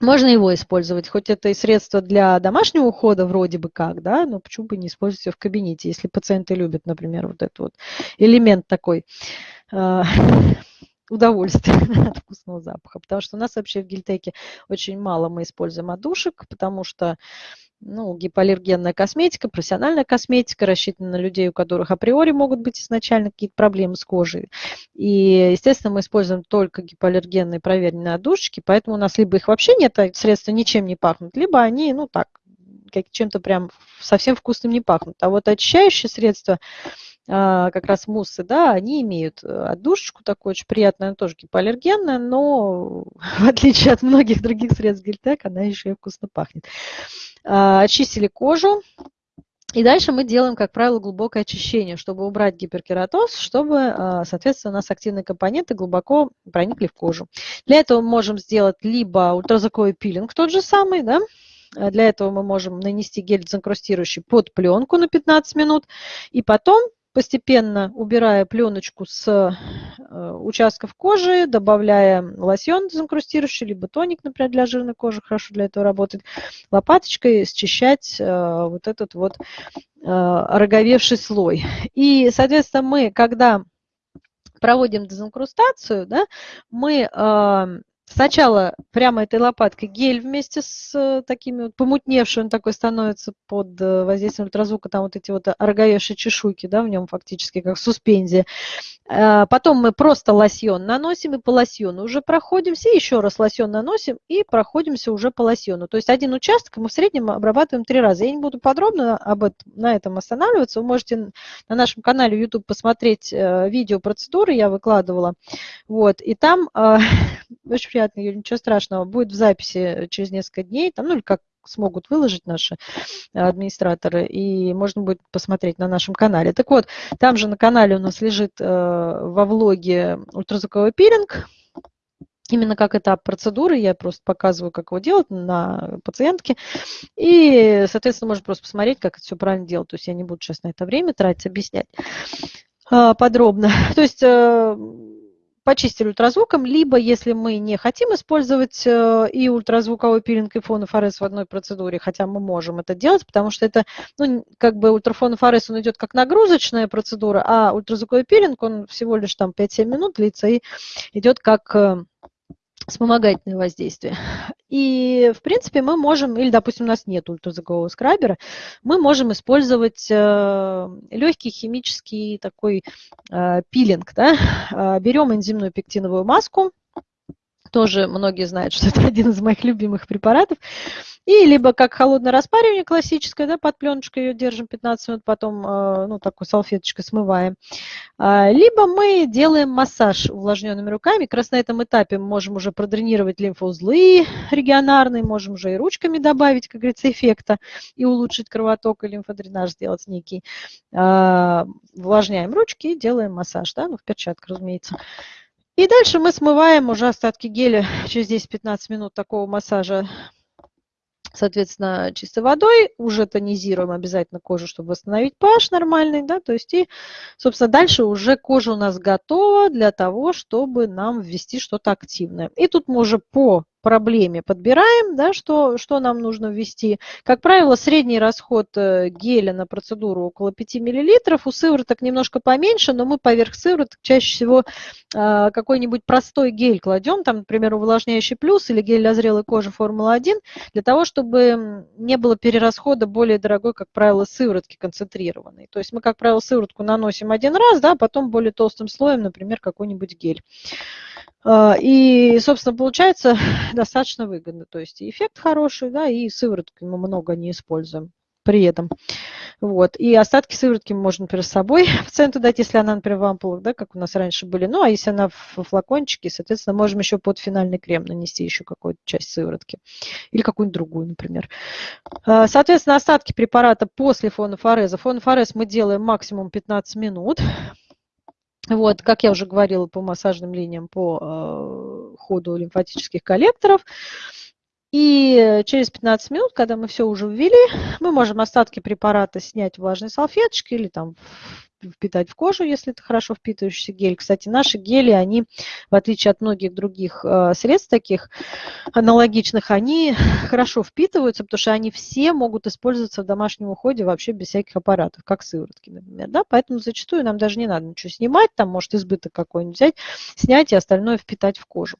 можно его использовать, хоть это и средство для домашнего ухода вроде бы как, да, но почему бы не использовать его в кабинете, если пациенты любят, например, вот этот вот элемент такой э, [laughs] удовольствия [laughs] от вкусного запаха. Потому что у нас вообще в гельтеке очень мало мы используем одушек, потому что ну, гипоаллергенная косметика, профессиональная косметика рассчитана на людей, у которых априори могут быть изначально какие-то проблемы с кожей. И, естественно, мы используем только гипоаллергенные проверенные одушечки, поэтому у нас либо их вообще нет, а средства ничем не пахнут, либо они, ну так, как чем-то прям совсем вкусным не пахнут. А вот очищающие средства, а, как раз муссы, да, они имеют э, отдушечку такую очень приятную, она тоже гипоаллергенная, но [laughs] в отличие от многих других средств Гельтек, она еще и вкусно пахнет. А, очистили кожу, и дальше мы делаем, как правило, глубокое очищение, чтобы убрать гиперкератоз, чтобы, а, соответственно, у нас активные компоненты глубоко проникли в кожу. Для этого мы можем сделать либо ультразвуковой пилинг тот же самый, да, для этого мы можем нанести гель дезинкрустирующий под пленку на 15 минут, и потом постепенно убирая пленочку с э, участков кожи, добавляя лосьон дезинкрустирующий, либо тоник, например, для жирной кожи, хорошо для этого работает, лопаточкой счищать э, вот этот вот э, роговевший слой. И, соответственно, мы, когда проводим дезинкрустацию, да, мы Сначала прямо этой лопаткой гель вместе с э, такими вот помутневшим, он такой становится под э, воздействием ультразвука, там вот эти вот ороговевшие чешуйки, да, в нем фактически как суспензия. А, потом мы просто лосьон наносим и по лосьону уже проходимся, еще раз лосьон наносим и проходимся уже по лосьону. То есть один участок мы в среднем обрабатываем три раза. Я не буду подробно об этом, на этом останавливаться. Вы можете на нашем канале YouTube посмотреть э, видео процедуры, я выкладывала. Вот, и там э, [laughs] очень приятно, ничего страшного, будет в записи через несколько дней, там, ну или как смогут выложить наши администраторы, и можно будет посмотреть на нашем канале. Так вот, там же на канале у нас лежит э, во влоге ультразвуковой пилинг, именно как этап процедуры, я просто показываю, как его делать на пациентке, и, соответственно, можно просто посмотреть, как это все правильно делать, то есть я не буду сейчас на это время тратить, объяснять э, подробно. [laughs] То есть э, почистили ультразвуком, либо если мы не хотим использовать э, и ультразвуковой пилинг, и фонофорез в одной процедуре, хотя мы можем это делать, потому что это, ну, как бы ультрафонофорез, он идет как нагрузочная процедура, а ультразвуковой пилинг, он всего лишь там 5-7 минут длится и идет как вспомогательное воздействие. И, в принципе, мы можем, или, допустим, у нас нет ультразвукового скрабера, мы можем использовать э, легкий химический такой э, пилинг. Да? Э, берем энзимную пектиновую маску, тоже многие знают, что [laughs] это один из моих любимых препаратов. И либо как холодное распаривание классическое, да, под пленочкой ее держим 15 минут, потом, э, ну, такой салфеточкой смываем. А, либо мы делаем массаж увлажненными руками. Как раз на этом этапе мы можем уже продренировать лимфоузлы регионарные, можем уже и ручками добавить, как говорится, эффекта и улучшить кровоток и лимфодренаж сделать некий. А, увлажняем ручки и делаем массаж, да, ну, в перчатках, разумеется. И дальше мы смываем уже остатки геля [laughs] через 10-15 минут такого массажа соответственно, чистой водой, уже тонизируем обязательно кожу, чтобы восстановить pH нормальный, да, то есть и, собственно, дальше уже кожа у нас готова для того, чтобы нам ввести что-то активное. И тут мы уже по проблеме подбираем, да, что, что нам нужно ввести. Как правило, средний расход э, геля на процедуру около 5 мл. У сывороток немножко поменьше, но мы поверх сывороток чаще всего э, какой-нибудь простой гель кладем, там, например, увлажняющий плюс или гель для зрелой кожи Формула-1, для того, чтобы не было перерасхода более дорогой, как правило, сыворотки концентрированной. То есть мы, как правило, сыворотку наносим один раз, да, а потом более толстым слоем, например, какой-нибудь гель. Э, и, собственно, получается [laughs] достаточно выгодно. То есть эффект хороший, да, и сыворотки мы много не используем. при этом. Вот. И остатки сыворотки можно, например, с собой [laughs] пациенту дать, если она, например, в ампулах, да, как у нас раньше были. Ну, а если она в флакончике, соответственно, можем еще под финальный крем нанести еще какую-то часть сыворотки. Или какую-нибудь другую, например. А, соответственно, остатки препарата после фонофореза. Фонофорез мы делаем максимум 15 минут. Вот, как я уже говорила, по массажным линиям, по э, ходу лимфатических коллекторов. И через 15 минут, когда мы все уже ввели, мы можем остатки препарата снять влажной салфеточкой или там впитать в кожу, если это хорошо впитывающийся гель. Кстати, наши гели, они, в отличие от многих других э, средств таких аналогичных, они хорошо впитываются, потому что они все могут использоваться в домашнем уходе вообще без всяких аппаратов, как сыворотки, например. Да? Поэтому зачастую нам даже не надо ничего снимать, там может избыток какой-нибудь взять, снять и остальное впитать в кожу.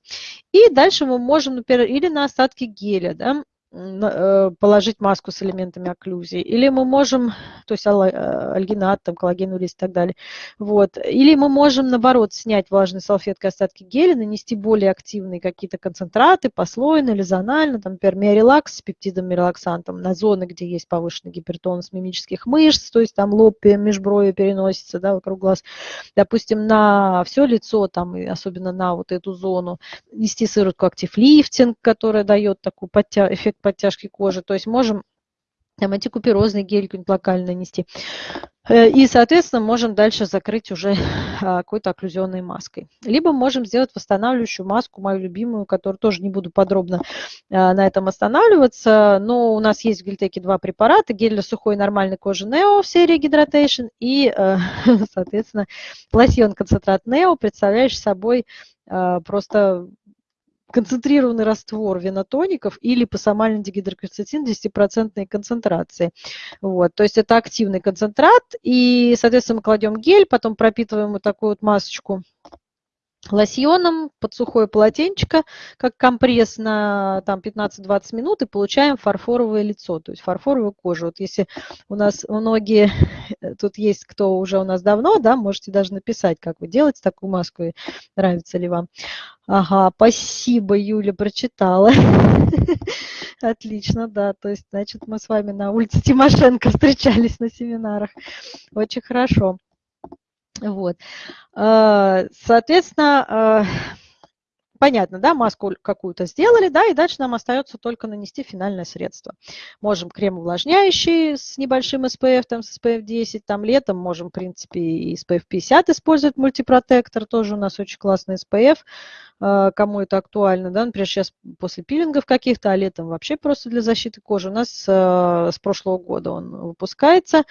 И дальше мы можем, например, или на остатки геля, да, положить маску с элементами окклюзии, или мы можем, то есть э, альгинат, там, коллагеновый лист и так далее, вот, или мы можем, наоборот, снять влажной салфеткой остатки геля, нанести более активные какие-то концентраты, послойно или зонально, там, например, миорелакс с пептидом мирелаксантом на зоны, где есть повышенный гипертонус мимических мышц, то есть там лоб, межброви переносится, да, вокруг глаз, допустим, на все лицо, там, и особенно на вот эту зону, нести сыворотку актив-лифтинг, которая дает такой эффект подтяжки кожи. То есть можем там антикуперозный гель какой-нибудь локально нанести. Э, и, соответственно, можем дальше закрыть уже [laughs] а, какой-то окклюзионной маской. Либо можем сделать восстанавливающую маску, мою любимую, которую тоже не буду подробно а, на этом останавливаться. Но у нас есть в Гельтеке два препарата. Гель для сухой нормальной кожи Neo в серии Hydration и, э, [laughs] соответственно, лосьон концентрат Neo, представляющий собой а, просто концентрированный раствор венотоников или пасомальный дигидрокверцетин 10% концентрации. Вот, то есть это активный концентрат, и, соответственно, мы кладем гель, потом пропитываем вот такую вот масочку лосьоном под сухое полотенчико, как компресс на там, 15-20 минут, и получаем фарфоровое лицо, то есть фарфоровую кожу. Вот если у нас многие, тут есть кто уже у нас давно, да, можете даже написать, как вы делаете такую маску, и нравится ли вам. Ага, спасибо, Юля, прочитала. [laughs] Отлично, да, то есть, значит, мы с вами на улице Тимошенко встречались на семинарах. Очень хорошо. Вот. А, соответственно, а, понятно, да, маску какую-то сделали, да, и дальше нам остается только нанести финальное средство. Можем крем увлажняющий с небольшим SPF, там, с SPF 10, там, летом можем, в принципе, и SPF 50 использовать, мультипротектор, тоже у нас очень классный SPF, а, кому это актуально, да, например, сейчас после пилингов каких-то, а летом вообще просто для защиты кожи. У нас с прошлого года он выпускается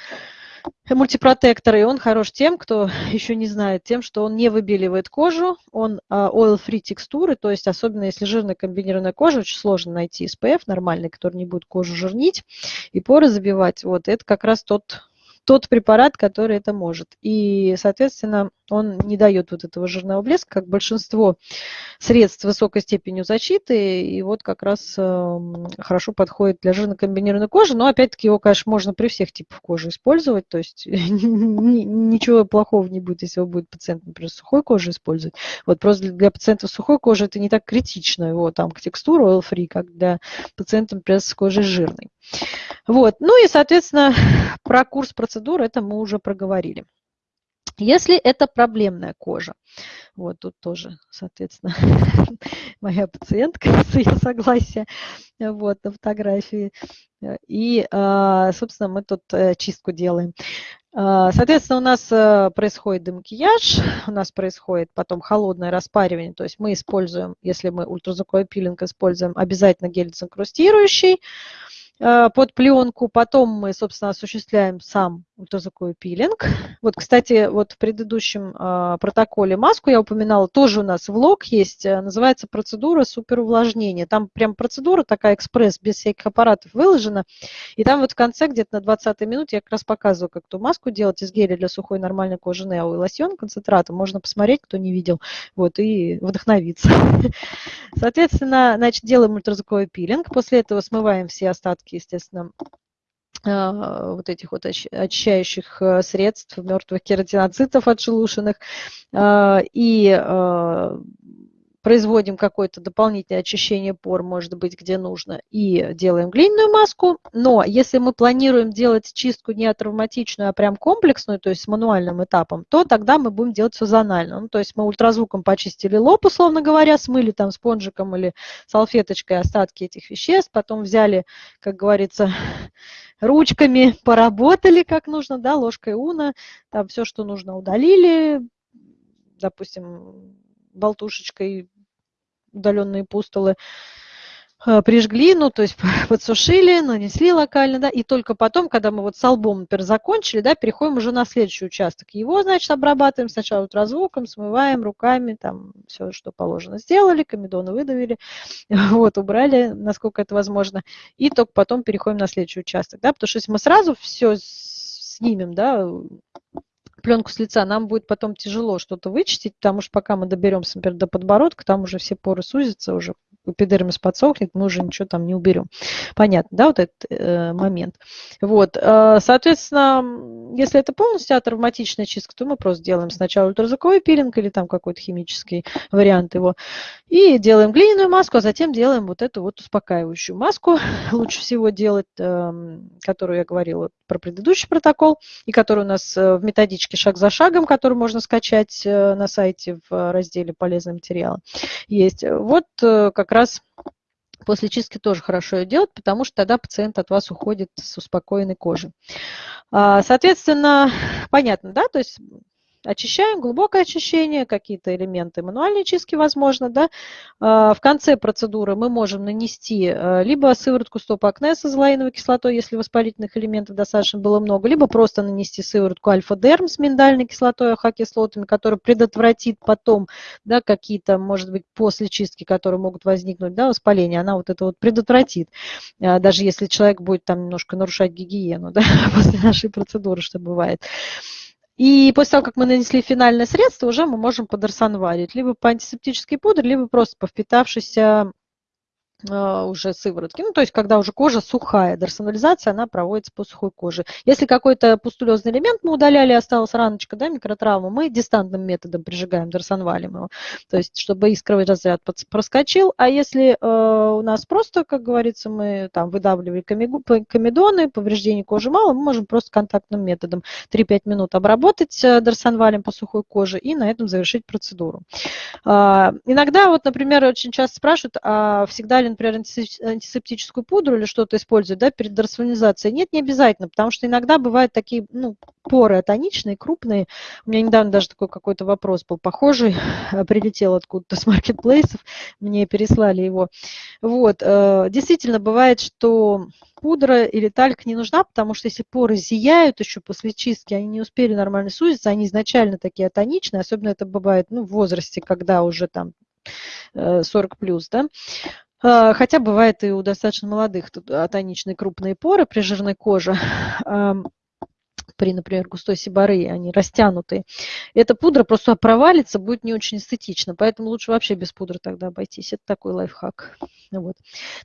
мультипротектор, и он хорош тем, кто [laughs] еще не знает, тем, что он не выбеливает кожу, он а, oil-free текстуры, то есть особенно если жирная комбинированная кожа, очень сложно найти SPF нормальный, который не будет кожу жирнить и поры забивать. Вот это как раз тот тот препарат, который это может. И, соответственно, он не дает вот этого жирного блеска, как большинство средств высокой степенью защиты. И вот как раз э, хорошо подходит для жирно-комбинированной кожи. Но, опять-таки, его, конечно, можно при всех типах кожи использовать. То есть [laughs] ничего плохого не будет, если его будет пациент, например, сухой кожей использовать. Вот просто для пациентов сухой кожи это не так критично, его там к текстуру oil-free, как для пациентов, например, с кожей жирной. Вот. Ну и, соответственно, [laughs] про курс процедур это мы уже проговорили. Если это проблемная кожа, вот тут тоже, соответственно, [laughs] моя пациентка [laughs] с ее согласия, вот, на фотографии. И, а, собственно, мы тут э, чистку делаем. А, соответственно, у нас э, происходит демакияж, у нас происходит потом холодное распаривание, то есть мы используем, если мы ультразвуковой пилинг используем, обязательно гель дезинкрустирующий, под пленку. Потом мы, собственно, осуществляем сам ультразвуковой пилинг. [laughs] Вот, кстати, вот в предыдущем э, протоколе маску я упоминала, тоже у нас влог есть, э, называется процедура суперувлажнения. Там прям процедура такая экспресс, без всяких аппаратов выложена. И там вот в конце, где-то на 20 минуте, я как раз показываю, как эту маску делать из геля для сухой нормальной кожи Нео и лосьон концентратом. Можно посмотреть, кто не видел, вот, и вдохновиться. [laughs] Соответственно, значит, делаем ультразвуковой пилинг. После этого смываем все остатки естественно, вот этих вот очищающих э, средств, мертвых кератиноцитов отшелушенных. А, и а, производим какое-то дополнительное очищение пор, может быть, где нужно, и делаем глиняную маску. Но если мы планируем делать чистку не травматичную, а прям комплексную, то есть с мануальным этапом, то тогда мы будем делать зонально. Ну, то есть мы ультразвуком почистили лоб, условно говоря, смыли там спонжиком или салфеточкой остатки этих веществ, потом взяли, как говорится, [laughs] ручками поработали как нужно, да, ложкой уна, там все, что нужно, удалили, допустим, болтушечкой удаленные пустулы, э, прижгли, ну, то есть [laughs] подсушили, нанесли локально, да, и только потом, когда мы вот с албом, например, закончили, да, переходим уже на следующий участок. Его, значит, обрабатываем сначала ультразвуком, смываем руками, там, все, что положено, сделали, комедоны выдавили, [laughs] вот, убрали, насколько это возможно, и только потом переходим на следующий участок, да, потому что если мы сразу все снимем, да, пленку с лица, нам будет потом тяжело что-то вычистить, потому что пока мы доберемся, например, до подбородка, там уже все поры сузятся, уже эпидермис подсохнет, мы уже ничего там не уберем. Понятно, да, вот этот э, момент. Вот, э, соответственно, если это полностью атравматичная чистка, то мы просто делаем сначала ультразвуковой пилинг или там какой-то химический вариант его, и делаем глиняную маску, а затем делаем вот эту вот успокаивающую маску. [laughs] Лучше всего делать, э, которую я говорила про предыдущий протокол, и который у нас э, в методичке шаг за шагом, который можно скачать э, на сайте в разделе «Полезные материалы» есть. Вот э, как раз после чистки тоже хорошо делать, потому что тогда пациент от вас уходит с успокоенной кожей. А, соответственно, понятно, да, то есть очищаем, глубокое очищение, какие-то элементы мануальной чистки, возможно, да. А, в конце процедуры мы можем нанести а, либо сыворотку стоп-акне с азолаиновой кислотой, если воспалительных элементов достаточно было много, либо просто нанести сыворотку альфа-дерм с миндальной кислотой, АХ-кислотами, которая предотвратит потом, да, какие-то, может быть, после чистки, которые могут возникнуть, да, воспаление, она вот это вот предотвратит, а, даже если человек будет там немножко нарушать гигиену, [laughs] да, после нашей процедуры, что бывает. И после того, как мы нанесли финальное средство, уже мы можем подорсанварить либо по антисептической пудре, либо просто по впитавшейся уже сыворотки. Ну, то есть, когда уже кожа сухая, дерсонализация, она проводится по сухой коже. Если какой-то пустулезный элемент мы удаляли, осталась раночка, да, микротравма, мы дистантным методом прижигаем, дерсонвалим его, то есть, чтобы искровый разряд проскочил. А если э, у нас просто, как говорится, мы там выдавливали комедоны, повреждений кожи мало, мы можем просто контактным методом 3-5 минут обработать э, дерсонвалем по сухой коже и на этом завершить процедуру. Э, иногда, вот, например, очень часто спрашивают, а всегда ли взяли, например, антисептическую пудру или что-то используют да, перед дерсонализацией. Нет, не обязательно, потому что иногда бывают такие ну, поры атоничные, крупные. У меня недавно даже такой какой-то вопрос был похожий, [laughs] прилетел откуда-то с маркетплейсов, мне переслали его. Вот, э, действительно бывает, что пудра или тальк не нужна, потому что если поры зияют еще после чистки, они не успели нормально сузиться, они изначально такие атоничные, особенно это бывает ну, в возрасте, когда уже там 40 э, плюс, да, хотя бывает и у достаточно молодых атоничные крупные поры при жирной коже [laughs] при, например, густой сибары, они растянутые, эта пудра просто провалится, будет не очень эстетично. Поэтому лучше вообще без пудры тогда обойтись. Это такой лайфхак. Вот.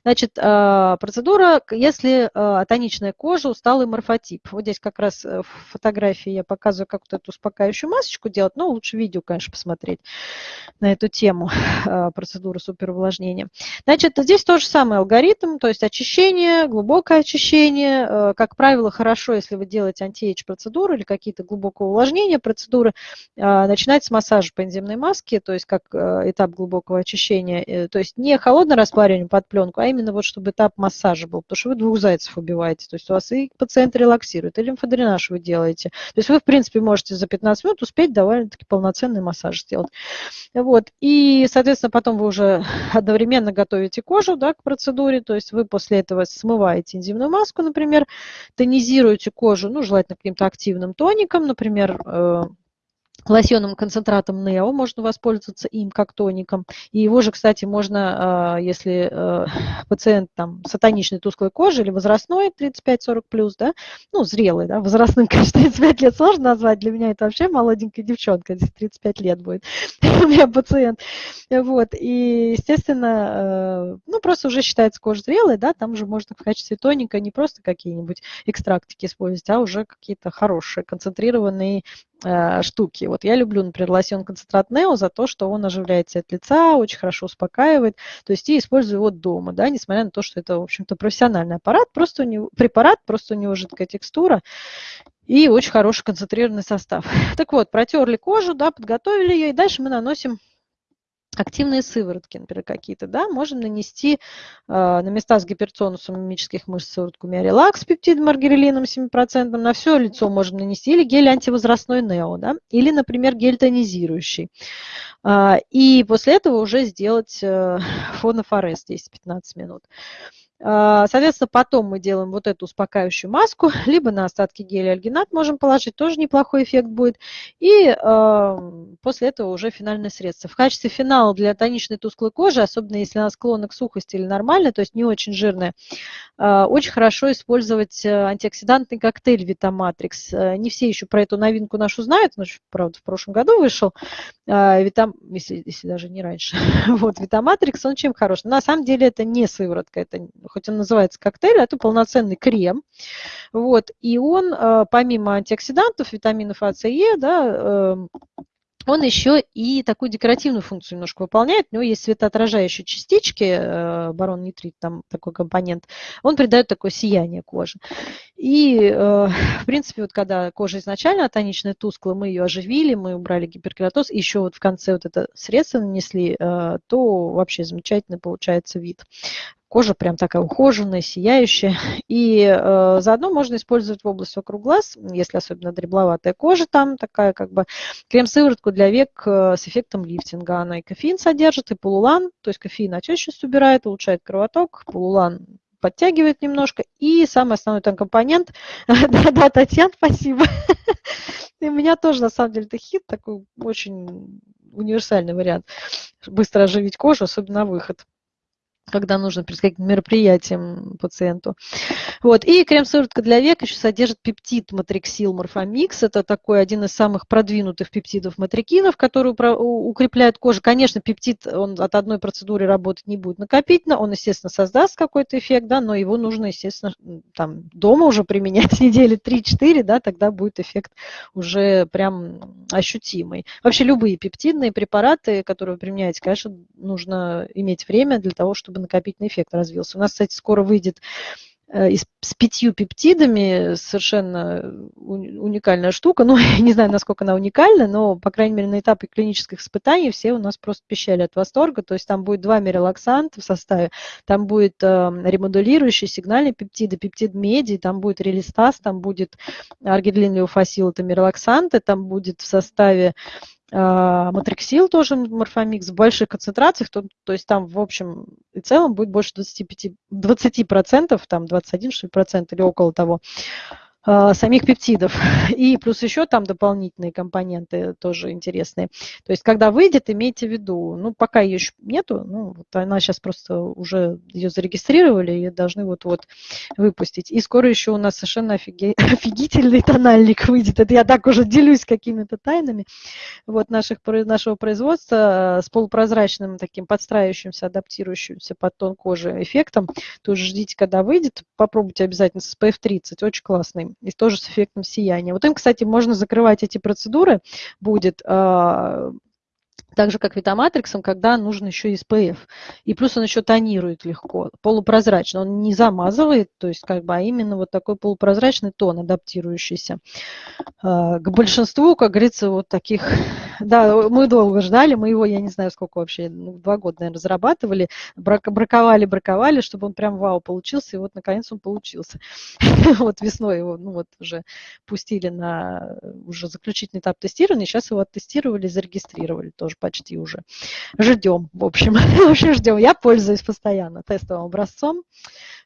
Значит, а, процедура, если а, тоничная кожа, усталый морфотип. Вот здесь как раз э, в фотографии я показываю, как вот эту успокаивающую масочку делать, но лучше видео, конечно, посмотреть на эту тему [laughs] а, процедуры суперувлажнения. Значит, здесь тоже самый алгоритм, то есть очищение, глубокое очищение. Э, как правило, хорошо, если вы делаете антиэйдж процедуры или какие-то глубокого увлажнения процедуры, а, начинать с массажа по энзимной маске, то есть как э, этап глубокого очищения, э, то есть не холодное распаривание под пленку, а именно вот чтобы этап массажа был, потому что вы двух зайцев убиваете, то есть у вас и пациент релаксирует, и лимфодренаж вы делаете. То есть вы, в принципе, можете за 15 минут успеть довольно-таки полноценный массаж сделать. Вот. И, соответственно, потом вы уже [laughs] одновременно готовите кожу да, к процедуре, то есть вы после этого смываете энзимную маску, например, тонизируете кожу, ну, желательно каким-то активным тоником, например, лосьонным концентратом Нео, можно воспользоваться им как тоником. И его же, кстати, можно, а, если э, [laughs] пациент там сатаничной тусклой кожи или возрастной 35-40 плюс, да, ну, зрелый, да, возрастным, [laughs] конечно, 35 лет сложно назвать, для меня это вообще молоденькая девчонка, здесь 35 лет будет [laughs] у меня пациент. Вот, и, естественно, э, ну, просто уже считается кожа зрелой, да, там же можно в качестве тоника не просто какие-нибудь экстрактики использовать, а уже какие-то хорошие, концентрированные штуки. Вот я люблю, например, лосьон концентрат Нео за то, что он оживляет цвет лица, очень хорошо успокаивает. То есть я использую его дома, да, несмотря на то, что это, в общем-то, профессиональный аппарат, просто у него, препарат, просто у него жидкая текстура и очень хороший концентрированный состав. [laughs] Так вот, протерли кожу, да, подготовили ее, и дальше мы наносим активные сыворотки, например, какие-то, да, можем нанести э, на места с гипертонусом мимических мышц сыворотку Миорелакс с пептидом аргирелином 7%, на все лицо можем нанести, или гель антивозрастной Нео, да, или, например, гель тонизирующий. Э, и после этого уже сделать э, [laughs] фонофорез 10-15 минут. А, соответственно, потом мы делаем вот эту успокаивающую маску, [laughs] либо на остатки геля альгинат можем положить, тоже неплохой эффект будет. И э, после этого уже финальное средство. В качестве финала для тоничной тусклой кожи, особенно если она склонна к сухости или нормальной, то есть не очень жирная, э, очень хорошо использовать э, антиоксидантный коктейль Витаматрикс. Не все еще про эту новинку нашу знают, но, правда, в прошлом году вышел, э, Витам, если, если даже не раньше. [laughs] вот, Витаматрикс, он чем хорош? На самом деле это не сыворотка, это хоть он называется коктейль, а это полноценный крем. Вот, и он, э, помимо антиоксидантов, витаминов А, С, Е, да, эм, он еще и такую декоративную функцию немножко выполняет. У него есть светоотражающие частички, э, барон нитрит, там такой компонент. Он придает такое сияние коже. И, э, в принципе, вот когда кожа изначально тоничная, тусклая, мы ее оживили, мы убрали гиперкератоз, еще вот в конце вот это средство нанесли, то вообще замечательно получается вид. Кожа прям такая ухоженная, сияющая. И э, заодно можно использовать в область вокруг глаз, если особенно дребловатая кожа там такая, как бы крем-сыворотку для век э, с эффектом лифтинга. Она и кофеин содержит, и полулан, то есть кофеин отечность убирает, улучшает кровоток, полулан подтягивает немножко. И самый основной там компонент, [laughs] да-да, Татьяна, спасибо. [laughs] И у меня тоже, на самом деле, это хит, такой очень универсальный вариант. Быстро оживить кожу, особенно на выход когда нужно перед мероприятием пациенту. Вот. И крем-сыворотка для век еще содержит пептид матриксил морфомикс. Это такой один из самых продвинутых пептидов матрикинов, который укрепляет кожу. Конечно, пептид он от одной процедуры работать не будет накопительно. Он, естественно, создаст какой-то эффект, да, но его нужно, естественно, там, дома уже применять [laughs] недели 3-4, да, тогда будет эффект уже прям ощутимый. Вообще любые пептидные препараты, которые вы применяете, конечно, нужно иметь время для того, чтобы чтобы накопительный эффект развился. У нас, кстати, скоро выйдет э, с пятью пептидами совершенно уникальная штука. Ну, [laughs] я не знаю, насколько она уникальна, но, по крайней мере, на этапе клинических испытаний все у нас просто пищали от восторга. То есть там будет два мирелаксанта в составе, там будет э, ремодулирующий сигнальный пептиды, пептид меди, там будет релистаз, там будет аргидлин леофасил, это мирелаксанты, там будет в составе матриксил тоже морфомикс в больших концентрациях, то, то есть там в общем и целом будет больше 25, 20%, там 21 что ли, процент или около того. А, самих пептидов. [laughs] И плюс еще там дополнительные компоненты тоже интересные. То есть, когда выйдет, имейте в виду, ну, пока ее еще нету, ну, вот она сейчас просто уже ее зарегистрировали и должны вот-вот выпустить. И скоро еще у нас совершенно офиге... [laughs] офигительный тональник выйдет. Это я так уже делюсь какими-то тайнами вот наших, нашего производства с полупрозрачным таким подстраивающимся, адаптирующимся под тон кожи эффектом. Тоже ждите, когда выйдет. Попробуйте обязательно с SPF 30. Очень классный и тоже с эффектом сияния. Вот им, кстати, можно закрывать эти процедуры, будет а, так же, как витаматриксом, когда нужен еще SPF. И плюс он еще тонирует легко, полупрозрачно. Он не замазывает, то есть как бы, а именно вот такой полупрозрачный тон, адаптирующийся. А, к большинству, как говорится, вот таких... [laughs] Да, мы долго ждали, мы его, я не знаю, сколько вообще, ну, два года, наверное, разрабатывали, браковали, браковали, чтобы он прям вау получился, и вот наконец он получился. [laughs] Вот весной его, ну вот уже пустили на уже заключительный этап тестирования, сейчас его оттестировали, зарегистрировали тоже почти уже. Ждем, в общем, [laughs] вообще ждем. Я пользуюсь постоянно тестовым образцом,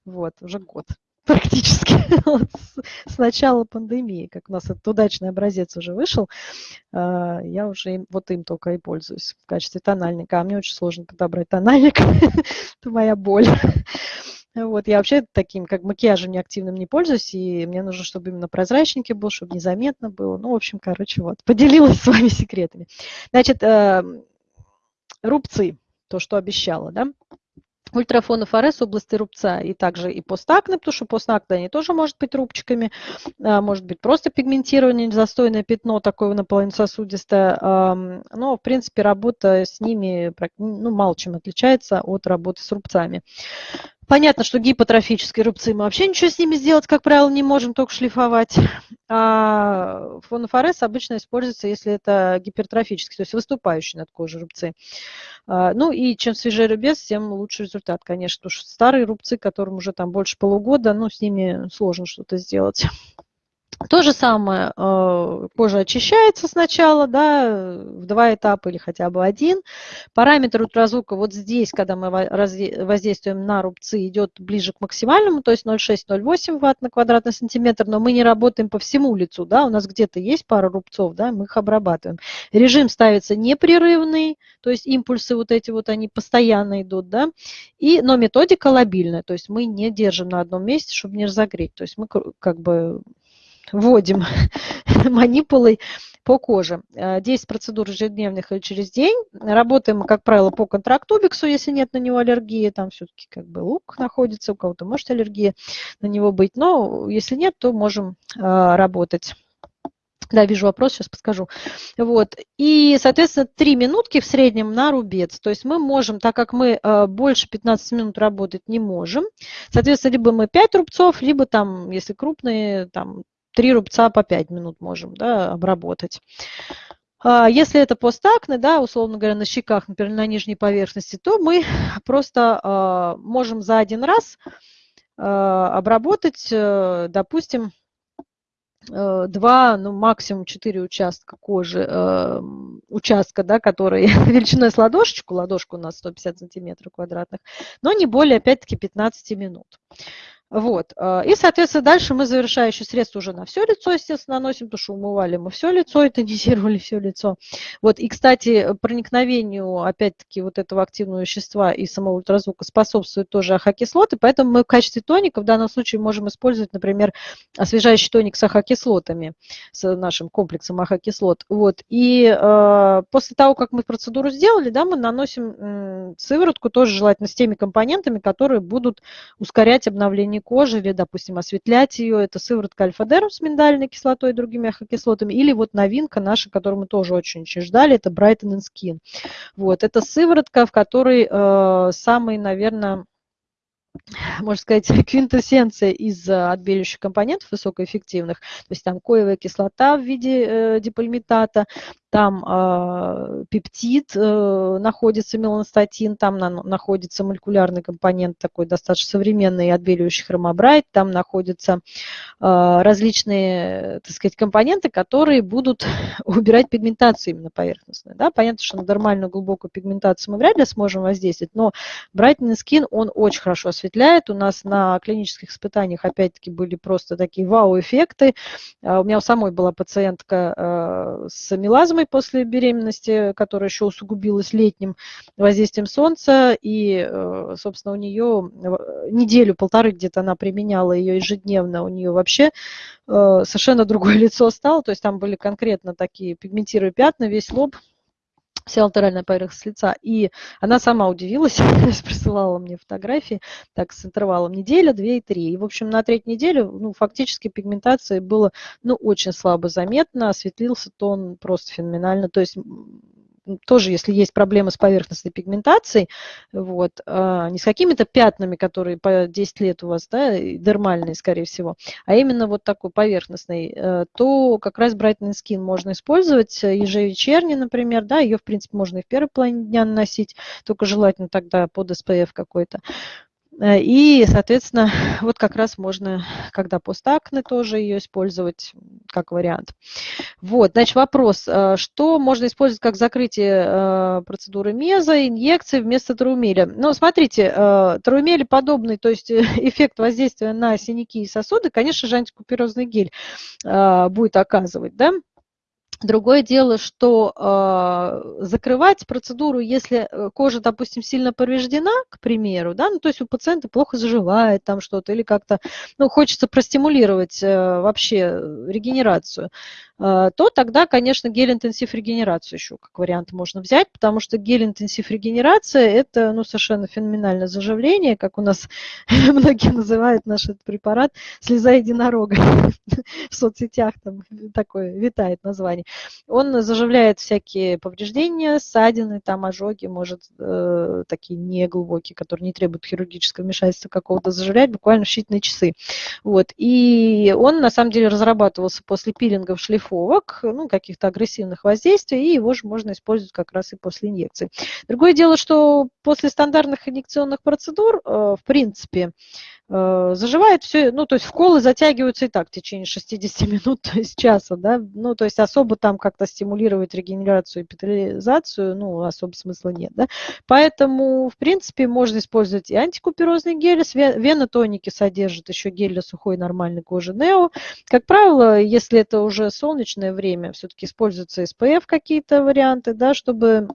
вот, уже год практически [laughs] с, начала пандемии, как у нас этот удачный образец уже вышел, а, я уже им, вот им только и пользуюсь в качестве тональника. А мне очень сложно подобрать тональник, [laughs] это моя боль. Вот, я вообще таким, как макияжем неактивным не пользуюсь, и мне нужно, чтобы именно прозрачненький был, чтобы незаметно было. Ну, в общем, короче, вот, [laughs] поделилась с вами секретами. Значит, э, рубцы, то, что обещала, да. ультрафонофорез области рубца и также и постакне, потому что постакне они тоже может быть рубчиками, а, может быть просто пигментирование, застойное пятно такое наполовину сосудистое, но в принципе работа с ними ну, мало чем отличается от работы с рубцами. Понятно, что гипотрофические рубцы мы вообще ничего с ними сделать, как правило, не можем, только шлифовать. А фонофорез обычно используется, если это гипертрофические, то есть выступающие над кожей рубцы. А, ну и чем свежее рубец, тем лучше результат, конечно. Потому что старые рубцы, которым уже там больше полугода, ну с ними сложно что-то сделать. То же самое, э, кожа очищается сначала, да, в два этапа или хотя бы один. Параметр ультразвука вот здесь, когда мы воздействуем на рубцы, идет ближе к максимальному, то есть 0,6-0,8 ватт на квадратный сантиметр, но мы не работаем по всему лицу, да, у нас где-то есть пара рубцов, да, мы их обрабатываем. Режим ставится непрерывный, то есть импульсы вот эти вот, они постоянно идут, да, и, но методика лобильная, то есть мы не держим на одном месте, чтобы не разогреть, то есть мы как бы вводим [laughs] манипулой по коже. 10 э, процедур ежедневных или через день. Работаем, как правило, по контрактубиксу, если нет на него аллергии. Там все-таки как бы лук находится, у кого-то может аллергия на него быть. Но если нет, то можем э, работать. Да, вижу вопрос, сейчас подскажу. Вот. И, соответственно, 3 минутки в среднем на рубец. То есть мы можем, так как мы э, больше 15 минут работать не можем, соответственно, либо мы 5 рубцов, либо там, если крупные, там 3 рубца по 5 минут можем да, обработать. А, если это постакне, да, условно говоря, на щеках, например, на нижней поверхности, то мы [laughs] просто а, можем за один раз а, обработать, э, допустим, э, два, ну максимум четыре участка кожи, э, участка, да, который [laughs] величиной с ладошечку, ладошку у нас 150 сантиметров квадратных, но не более, опять-таки, 15 минут. Вот. А, и, соответственно, дальше мы завершающие средства уже на все лицо, естественно, наносим, потому что умывали мы все лицо и тонизировали [laughs] все лицо. Вот. И, кстати, проникновению, опять-таки, вот этого активного вещества и самого ультразвука способствует тоже ахокислоты, поэтому мы в качестве тоника в данном случае можем использовать, например, освежающий тоник с ахокислотами, с нашим комплексом ахокислот. Вот. И э, после того, как мы процедуру сделали, да, мы наносим э, сыворотку, тоже желательно с теми компонентами, которые будут ускорять обновление ткани кожи или, допустим, осветлять ее. Это сыворотка альфа-дерм с миндальной кислотой и другими ахокислотами. Или вот новинка наша, которую мы тоже очень-очень ждали, это Brighten Skin. Вот, это сыворотка, в которой э, самый, наверное, можно сказать, [laughs] квинтэссенция из э, отбеливающих компонентов высокоэффективных. То есть там коевая кислота в виде э, дипольмитата, там э, пептид э, находится, меланостатин, там на, находится молекулярный компонент такой достаточно современный, отбеливающий хромобрайт, там находятся э, различные, так сказать, компоненты, которые будут [laughs] убирать пигментацию именно поверхностную. Да? Понятно, что на нормальную глубокую пигментацию мы вряд ли сможем воздействовать, но Brightening Skin, он очень хорошо осветляет. У нас на клинических испытаниях, опять-таки, были просто такие вау-эффекты. Э, у меня у самой была пациентка э, с мелазмой, после беременности, которая еще усугубилась летним воздействием солнца. И, э, собственно, у нее неделю-полторы где-то она применяла ее ежедневно. У нее вообще э, совершенно другое [laughs] лицо стало. То есть там были конкретно такие пигментированные пятна, весь лоб вся латеральная поверхность лица. И она сама удивилась, [laughs] присылала мне фотографии, так, с интервалом неделя, две и три. И, в общем, на третью неделю, ну, фактически пигментация было, ну, очень слабо заметно, осветлился тон просто феноменально. То есть тоже, если есть проблемы с поверхностной пигментацией, вот, а, не с какими-то пятнами, которые по 10 лет у вас, да, дермальные, скорее всего, а именно вот такой поверхностный, э, то как раз Brightening Skin можно использовать э, ежевечерне, например, да, ее, в принципе, можно и в первой половине дня наносить, только желательно тогда под SPF какой-то. Э, и, соответственно, [laughs] вот как раз можно, когда постакне, тоже ее использовать как вариант. Вот, значит, вопрос. Э, что можно использовать как закрытие э, процедуры меза, инъекции вместо траумеля? Ну, смотрите, траумели подобный, то есть [laughs] эффект воздействия на синяки и сосуды, конечно же, антикуперозный гель будет оказывать, да? Другое дело, что э, закрывать процедуру, если э, кожа, допустим, сильно повреждена, к примеру, да, ну, то есть у пациента плохо заживает там что-то, или как-то, ну, хочется простимулировать э, вообще регенерацию, то тогда, конечно, гель-интенсив регенерацию еще как вариант можно взять, потому что гель-интенсив регенерация – это ну, совершенно феноменальное заживление, как у нас [laughs] многие называют наш этот препарат «слеза единорога». [laughs] В соцсетях там такое витает название. Он заживляет всякие повреждения, ссадины, там ожоги, может, э, такие неглубокие, которые не требуют хирургического вмешательства какого-то, заживлять буквально в считанные часы. Вот. И он, на самом деле, разрабатывался после пилингов, шлифовок, ну, каких-то агрессивных воздействий, и его же можно использовать как раз и после инъекций. Другое дело, что после стандартных инъекционных процедур, э, в принципе, заживает все, ну, то есть вколы затягиваются и так в течение 60 [laughs] минут, то есть часа, да, ну, то есть особо там как-то стимулировать регенерацию, эпителизацию, ну, особо смысла нет, да, поэтому, в принципе, можно использовать и антикуперозный гель, венотоники содержат еще гель для сухой нормальной кожи Нео, как правило, если это уже солнечное время, все-таки используются SPF какие-то варианты, да, чтобы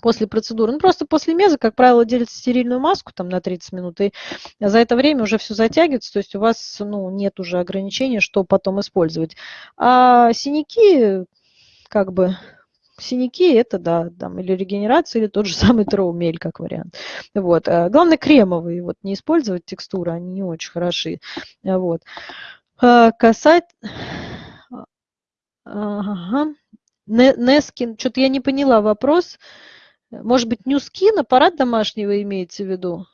после процедуры. Ну, просто после меза, как правило, делится стерильную маску там на 30 минут, и за это время уже все затягивается, то есть у вас ну, нет уже ограничения, что потом использовать. А синяки, как бы, синяки это, да, там, или регенерация, или тот же [laughs] самый троумель, как вариант. Вот. А главное, кремовые, вот, не использовать текстуры, они не очень хороши. Вот. А касать... Ага. Нескин, что-то я не поняла вопрос. Может быть, Ньюскин, аппарат домашнего имеется в виду?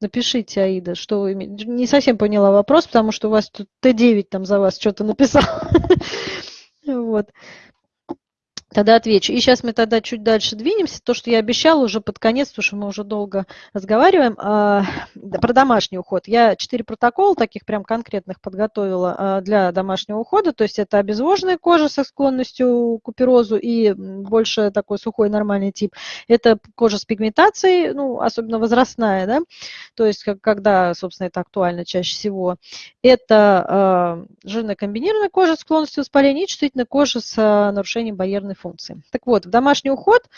Напишите, Аида, что вы имеете. Не совсем поняла вопрос, потому что у вас тут Т9 там за вас что-то написал. [laughs] Вот. Тогда отвечу. И сейчас мы тогда чуть дальше двинемся. То, что я обещала уже под конец, потому что мы уже долго разговариваем. А, про домашний уход. Я четыре протокола таких прям конкретных подготовила а, для домашнего ухода. То есть это обезвоженная кожа со склонностью к куперозу и больше такой сухой нормальный тип. Это кожа с пигментацией, ну, особенно возрастная, да, то есть когда, собственно, это актуально чаще всего. Это э, жирная комбинированная кожа с склонностью к воспалению и чувствительная кожа с нарушением барьерной функции. Так вот, в домашний уход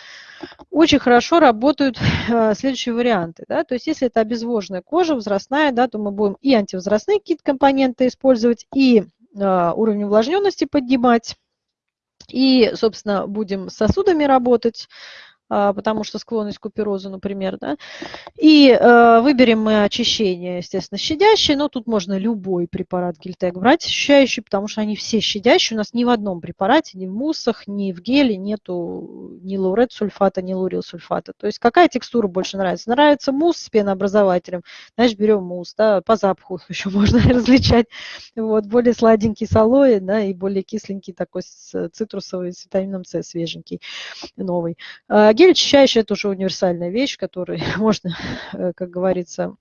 очень хорошо работают э, следующие варианты. Да? То есть если это обезвоженная кожа, возрастная, да, то мы будем и антивозрастные какие-то компоненты использовать, и э, уровень увлажненности поднимать, и, собственно, будем с сосудами работать, потому что склонность к куперозу, например, да, и э, выберем мы очищение, естественно, щадящее, но тут можно любой препарат Гельтек брать очищающий, потому что они все щадящие, у нас ни в одном препарате, ни в муссах, ни в геле нету ни лаурет сульфата, ни лурил сульфата, то есть какая текстура больше нравится? Нравится мусс с пенообразователем, значит, берем мусс, да, по запаху [laughs] еще можно [laughs] различать, вот, более сладенький с алоэ, да, и более кисленький такой с цитрусовый, с витамином С свеженький, новый. А, гель очищающий – это уже универсальная вещь, которую [laughs] можно, э, как говорится,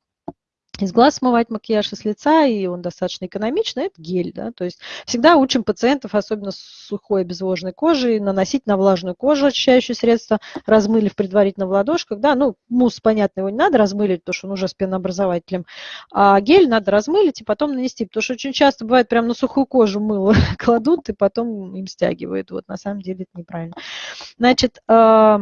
из глаз смывать макияж из лица, и он достаточно экономичный, это гель. Да? То есть всегда учим пациентов, особенно с сухой обезвоженной кожей, наносить на влажную кожу очищающее средство, размылив предварительно в ладошках. Да? Ну, мусс, понятно, его не надо размылить, потому что он уже с пенообразователем. А гель надо размылить и потом нанести, потому что очень часто бывает прямо на сухую кожу мыло [laughs] кладут и потом им стягивают. Вот на самом деле это неправильно. Значит, а,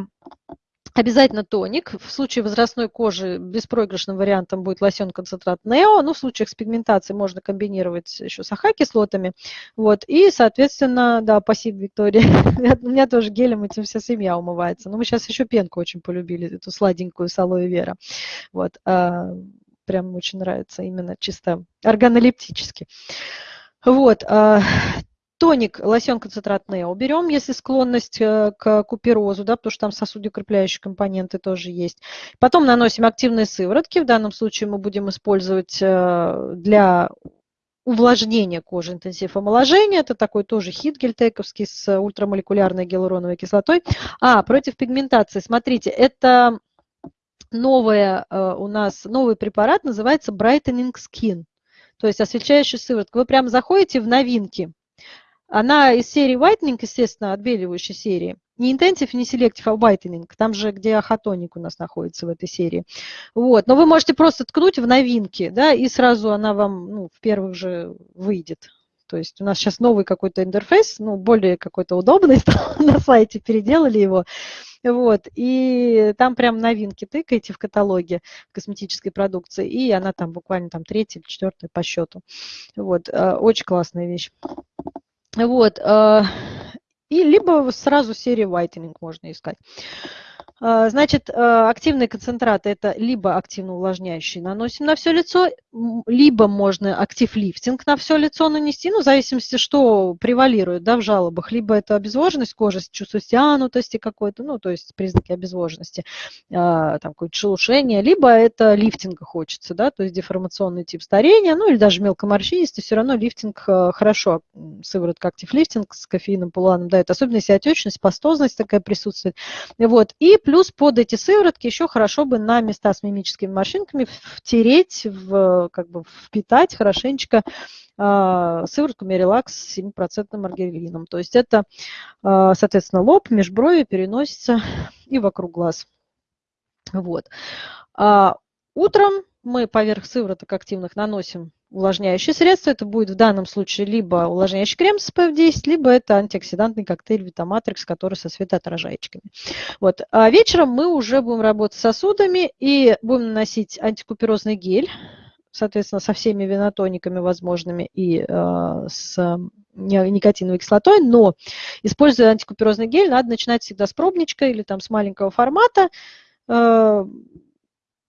Обязательно тоник. В случае возрастной кожи беспроигрышным вариантом будет лосьон-концентрат Нео. Ну, в случаях с пигментацией можно комбинировать еще с АХ-кислотами. Вот. И, соответственно, да, спасибо, Виктория. [laughs] У меня тоже гелем этим вся семья умывается. Но мы сейчас еще пенку очень полюбили, эту сладенькую с алоэ вера. Вот. А, прям очень нравится именно чисто органолептически. Вот. Тоник, лосьон концентрат Нео берем, если склонность э, к куперозу, да, потому что там сосудокрепляющие компоненты тоже есть. Потом наносим активные сыворотки. В данном случае мы будем использовать э, для увлажнения кожи интенсив омоложения. Это такой тоже хит гельтековский с ультрамолекулярной гиалуроновой кислотой. А, против пигментации. Смотрите, это новая э, у нас, новый препарат, называется Brightening Skin. То есть освещающая сыворотка. Вы прямо заходите в новинки она из серии Whitening, естественно, отбеливающей серии. Не Intensive, не Selective, а Whitening. Там же, где ахатоник у нас находится в этой серии. Вот. Но вы можете просто ткнуть в новинки, да, и сразу она вам ну, в первых же выйдет. То есть у нас сейчас новый какой-то интерфейс, ну, более какой-то удобный [laughs] стал на сайте, переделали его. Вот, и там прям новинки тыкаете в каталоге косметической продукции, и она там буквально там третья или четвертая по счету. Вот, э, очень классная вещь. Вот. И либо сразу серии whitening можно искать. А, значит, а, активные концентраты – это либо активно увлажняющие наносим на все лицо, либо можно актив-лифтинг на все лицо нанести, ну, в зависимости, что превалирует да, в жалобах. Либо это обезвоженность кожи, чувство стянутости какой-то, ну, то есть признаки обезвоженности, а, там какое-то шелушение, либо это лифтинга хочется, да, то есть деформационный тип старения, ну, или даже мелкоморщинистый, все равно лифтинг хорошо, сыворотка актив-лифтинг с кофеином, полуаном дает, особенно если отечность, пастозность такая присутствует. Вот. И плюс под эти сыворотки еще хорошо бы на места с мимическими морщинками втереть, в, как бы впитать хорошенечко э, сыворотку Мерилакс с 7% маргелином. То есть это, э, соответственно, лоб, межброви переносится и вокруг глаз. Вот. А утром мы поверх сывороток активных наносим увлажняющее средство. Это будет в данном случае либо увлажняющий крем с SPF10, либо это антиоксидантный коктейль Витаматрикс, который со светоотражаечками. Вот. А вечером мы уже будем работать с сосудами и будем наносить антикуперозный гель, соответственно, со всеми винотониками возможными и э, с никотиновой кислотой, но используя антикуперозный гель, надо начинать всегда с пробничка или там с маленького формата, э,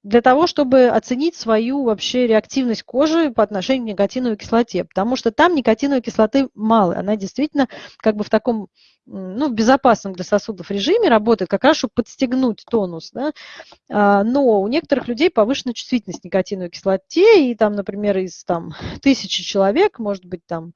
для того, чтобы оценить свою вообще реактивность кожи по отношению к никотиновой кислоте, потому что там никотиновой кислоты мало, она действительно как бы в таком ну, безопасном для сосудов режиме работает, как раз чтобы подстегнуть тонус. Да? А, но у некоторых людей повышенная чувствительность к никотиновой кислоте, и там, например, из там, тысячи человек, может быть, там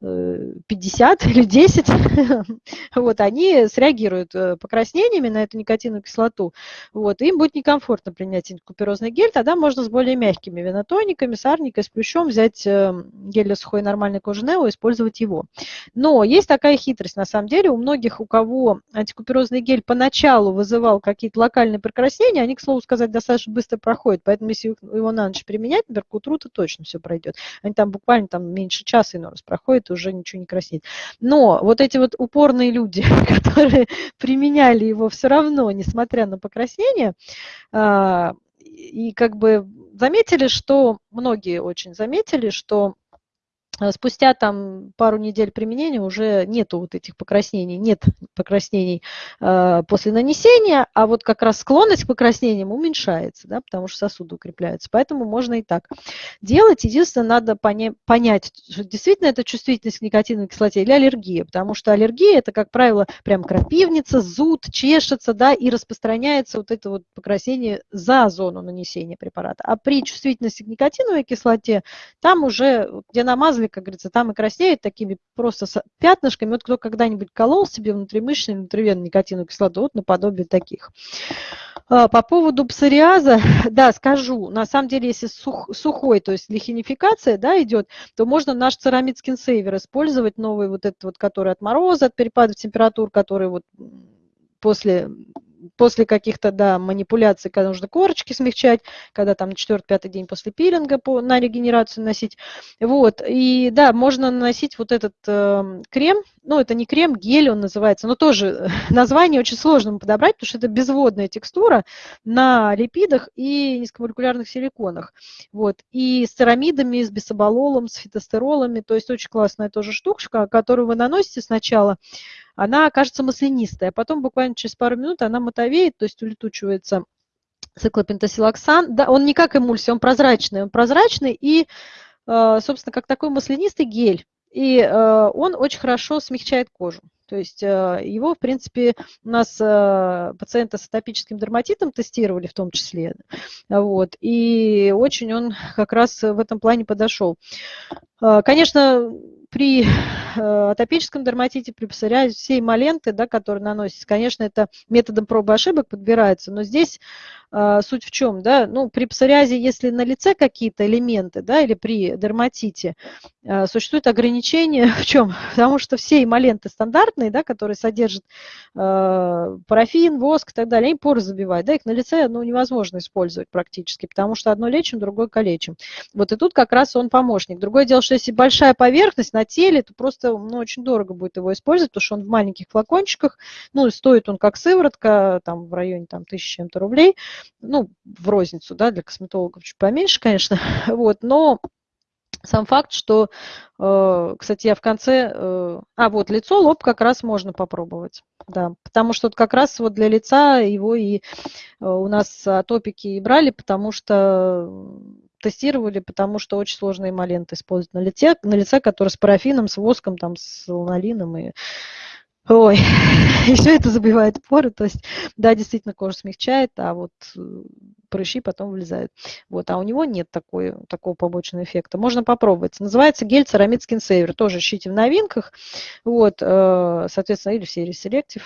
50 или 10, [laughs] вот, они среагируют э, покраснениями на эту никотиновую кислоту, вот, им будет некомфортно принять куперозный гель, тогда можно с более мягкими винотониками, с арникой, с плющом взять эм, гель для сухой нормальной кожи Нео и использовать его. Но есть такая хитрость, на самом деле, у многих, у кого антикуперозный гель поначалу вызывал какие-то локальные покраснения, они, к слову сказать, достаточно быстро проходят, поэтому если его на ночь применять, например, к утру, то точно все пройдет. Они там буквально там меньше часа иной раз проходят, уже ничего не краснеет. Но вот эти вот упорные люди, [laughs] которые применяли его все равно, несмотря на покраснение, а, и как бы заметили, что, многие очень заметили, что спустя там пару недель применения уже нету вот этих покраснений, нет покраснений э, после нанесения, а вот как раз склонность к покраснениям уменьшается, да, потому что сосуды укрепляются. Поэтому можно и так делать. Единственное, надо поня понять, что действительно это чувствительность к никотиновой кислоте или аллергия, потому что аллергия это, как правило, прям крапивница, зуд, чешется, да, и распространяется вот это вот покраснение за зону нанесения препарата. А при чувствительности к никотиновой кислоте там уже, где намазали как говорится, там и краснеют такими просто пятнышками. Вот кто когда-нибудь колол себе внутримышечную или внутривенную никотиновую кислоту, вот наподобие таких. А, по поводу псориаза, [laughs] да, скажу, на самом деле, если сух, сухой, то есть лихинификация, да, идет, то можно наш церамид скинсейвер использовать, новый вот этот вот, который от мороза, от перепадов температур, который вот после после каких-то, да, манипуляций, когда нужно корочки смягчать, когда там четвертый-пятый день после пилинга по, на регенерацию носить. Вот, и да, можно наносить вот этот э, крем, ну, это не крем, гель он называется, но тоже [laughs] название очень сложно подобрать, потому что это безводная текстура на липидах и низкомолекулярных силиконах. Вот, и с церамидами, с бисобололом, с фитостеролами, то есть очень классная тоже штука, которую вы наносите сначала, она кажется маслянистой, а потом буквально через пару минут она матовеет, то есть улетучивается циклопентасилоксан. Да, он не как эмульсия, он прозрачный, он прозрачный и, э, собственно, как такой маслянистый гель. И э, он очень хорошо смягчает кожу. То есть э, его, в принципе, у нас пациенты с атопическим дерматитом тестировали в том числе. Вот, и очень он как раз в этом плане подошел. Конечно, при э, атопическом дерматите, при псориазе, все эмоленты, да, которые наносятся, конечно, это методом пробы ошибок подбираются, но здесь э, суть в чем, да, ну, при псориазе, если на лице какие-то элементы, да, или при дерматите, э, существует ограничение [laughs] в чем? Потому что все эмоленты стандартные, да, которые содержат э, парафин, воск и так далее, они поры забивают, да, их на лице, ну, невозможно использовать практически, потому что одно лечим, другое калечим. Вот и тут как раз он помощник. Другое дело, что если большая поверхность, на теле, то просто ну, очень дорого будет его использовать, потому что он в маленьких флакончиках, ну, стоит он как сыворотка, там, в районе там, тысячи чем-то рублей, ну, в розницу, да, для косметологов чуть поменьше, конечно, [laughs] вот, но сам факт, что, э, кстати, я в конце, э, а вот лицо, лоб как раз можно попробовать, да, потому что вот как раз вот для лица его и э, у нас топики и брали, потому что тестировали, потому что очень сложные эмоленты использовать на лице, на лице, который с парафином, с воском, там, с ланолином и Ой, [laughs] и все это забивает поры, то есть, да, действительно кожа смягчает, а вот э, прыщи потом вылезают. Вот, а у него нет такой, такого побочного эффекта. Можно попробовать. Называется гель Ceramid Skin Saver, тоже ищите в новинках, вот, э, соответственно, или в серии Selective.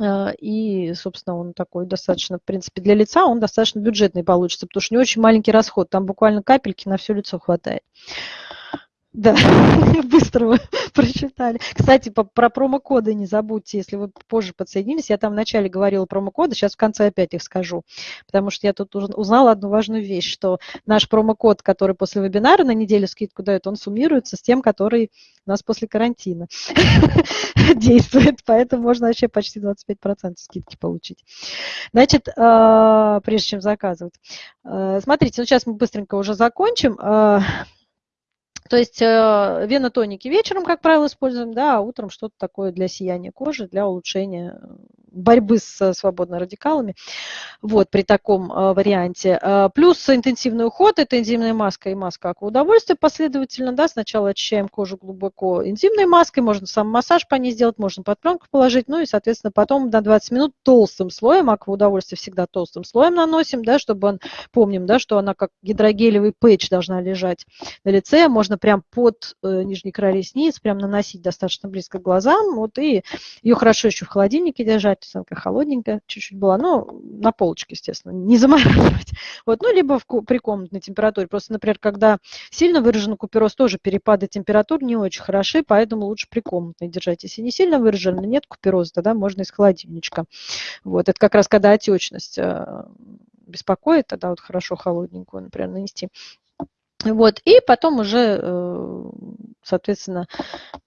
Э, и, собственно, он такой достаточно, в принципе, для лица он достаточно бюджетный получится, потому что не очень маленький расход, там буквально капельки на все лицо хватает. Да, [laughs] быстро [laughs] прочитали. Кстати, по, про промокоды не забудьте, если вы позже подсоединились. Я там вначале говорила промокоды, сейчас в конце опять их скажу. Потому что я тут узнала одну важную вещь, что наш промокод, который после вебинара на неделю скидку дает, он суммируется с тем, который у нас после карантина [laughs] действует. Поэтому можно вообще почти 25% скидки получить. Значит, а, прежде чем заказывать. А, смотрите, ну сейчас мы быстренько уже закончим. То есть э, венотоники вечером, как правило, используем, да, а утром что-то такое для сияния кожи, для улучшения борьбы с свободными радикалами, вот, при таком э, варианте. Э, плюс интенсивный уход, это энзимная маска и маска акваудовольствия последовательно, да, сначала очищаем кожу глубоко энзимной маской, можно сам массаж по ней сделать, можно под пленку положить, ну и, соответственно, потом на 20 минут толстым слоем, акваудовольствие всегда толстым слоем наносим, да, чтобы он, помним, да, что она как гидрогелевый пэтч должна лежать на лице, можно прям под э, нижний край ресниц, прям наносить достаточно близко к глазам, вот, и ее хорошо еще в холодильнике держать, она холодненькая чуть-чуть была, ну, на полочке, естественно, не замораживать. [laughs] Вот, ну, либо в, при комнатной температуре. Просто, например, когда сильно выражен купероз, тоже перепады температур не очень хороши, поэтому лучше при комнатной держать. Если не сильно выражен, нет купероза, тогда можно из холодильничка. Вот, это как раз когда отечность э, беспокоит, тогда вот хорошо холодненькую, например, нанести. Вот, и потом уже, э, соответственно,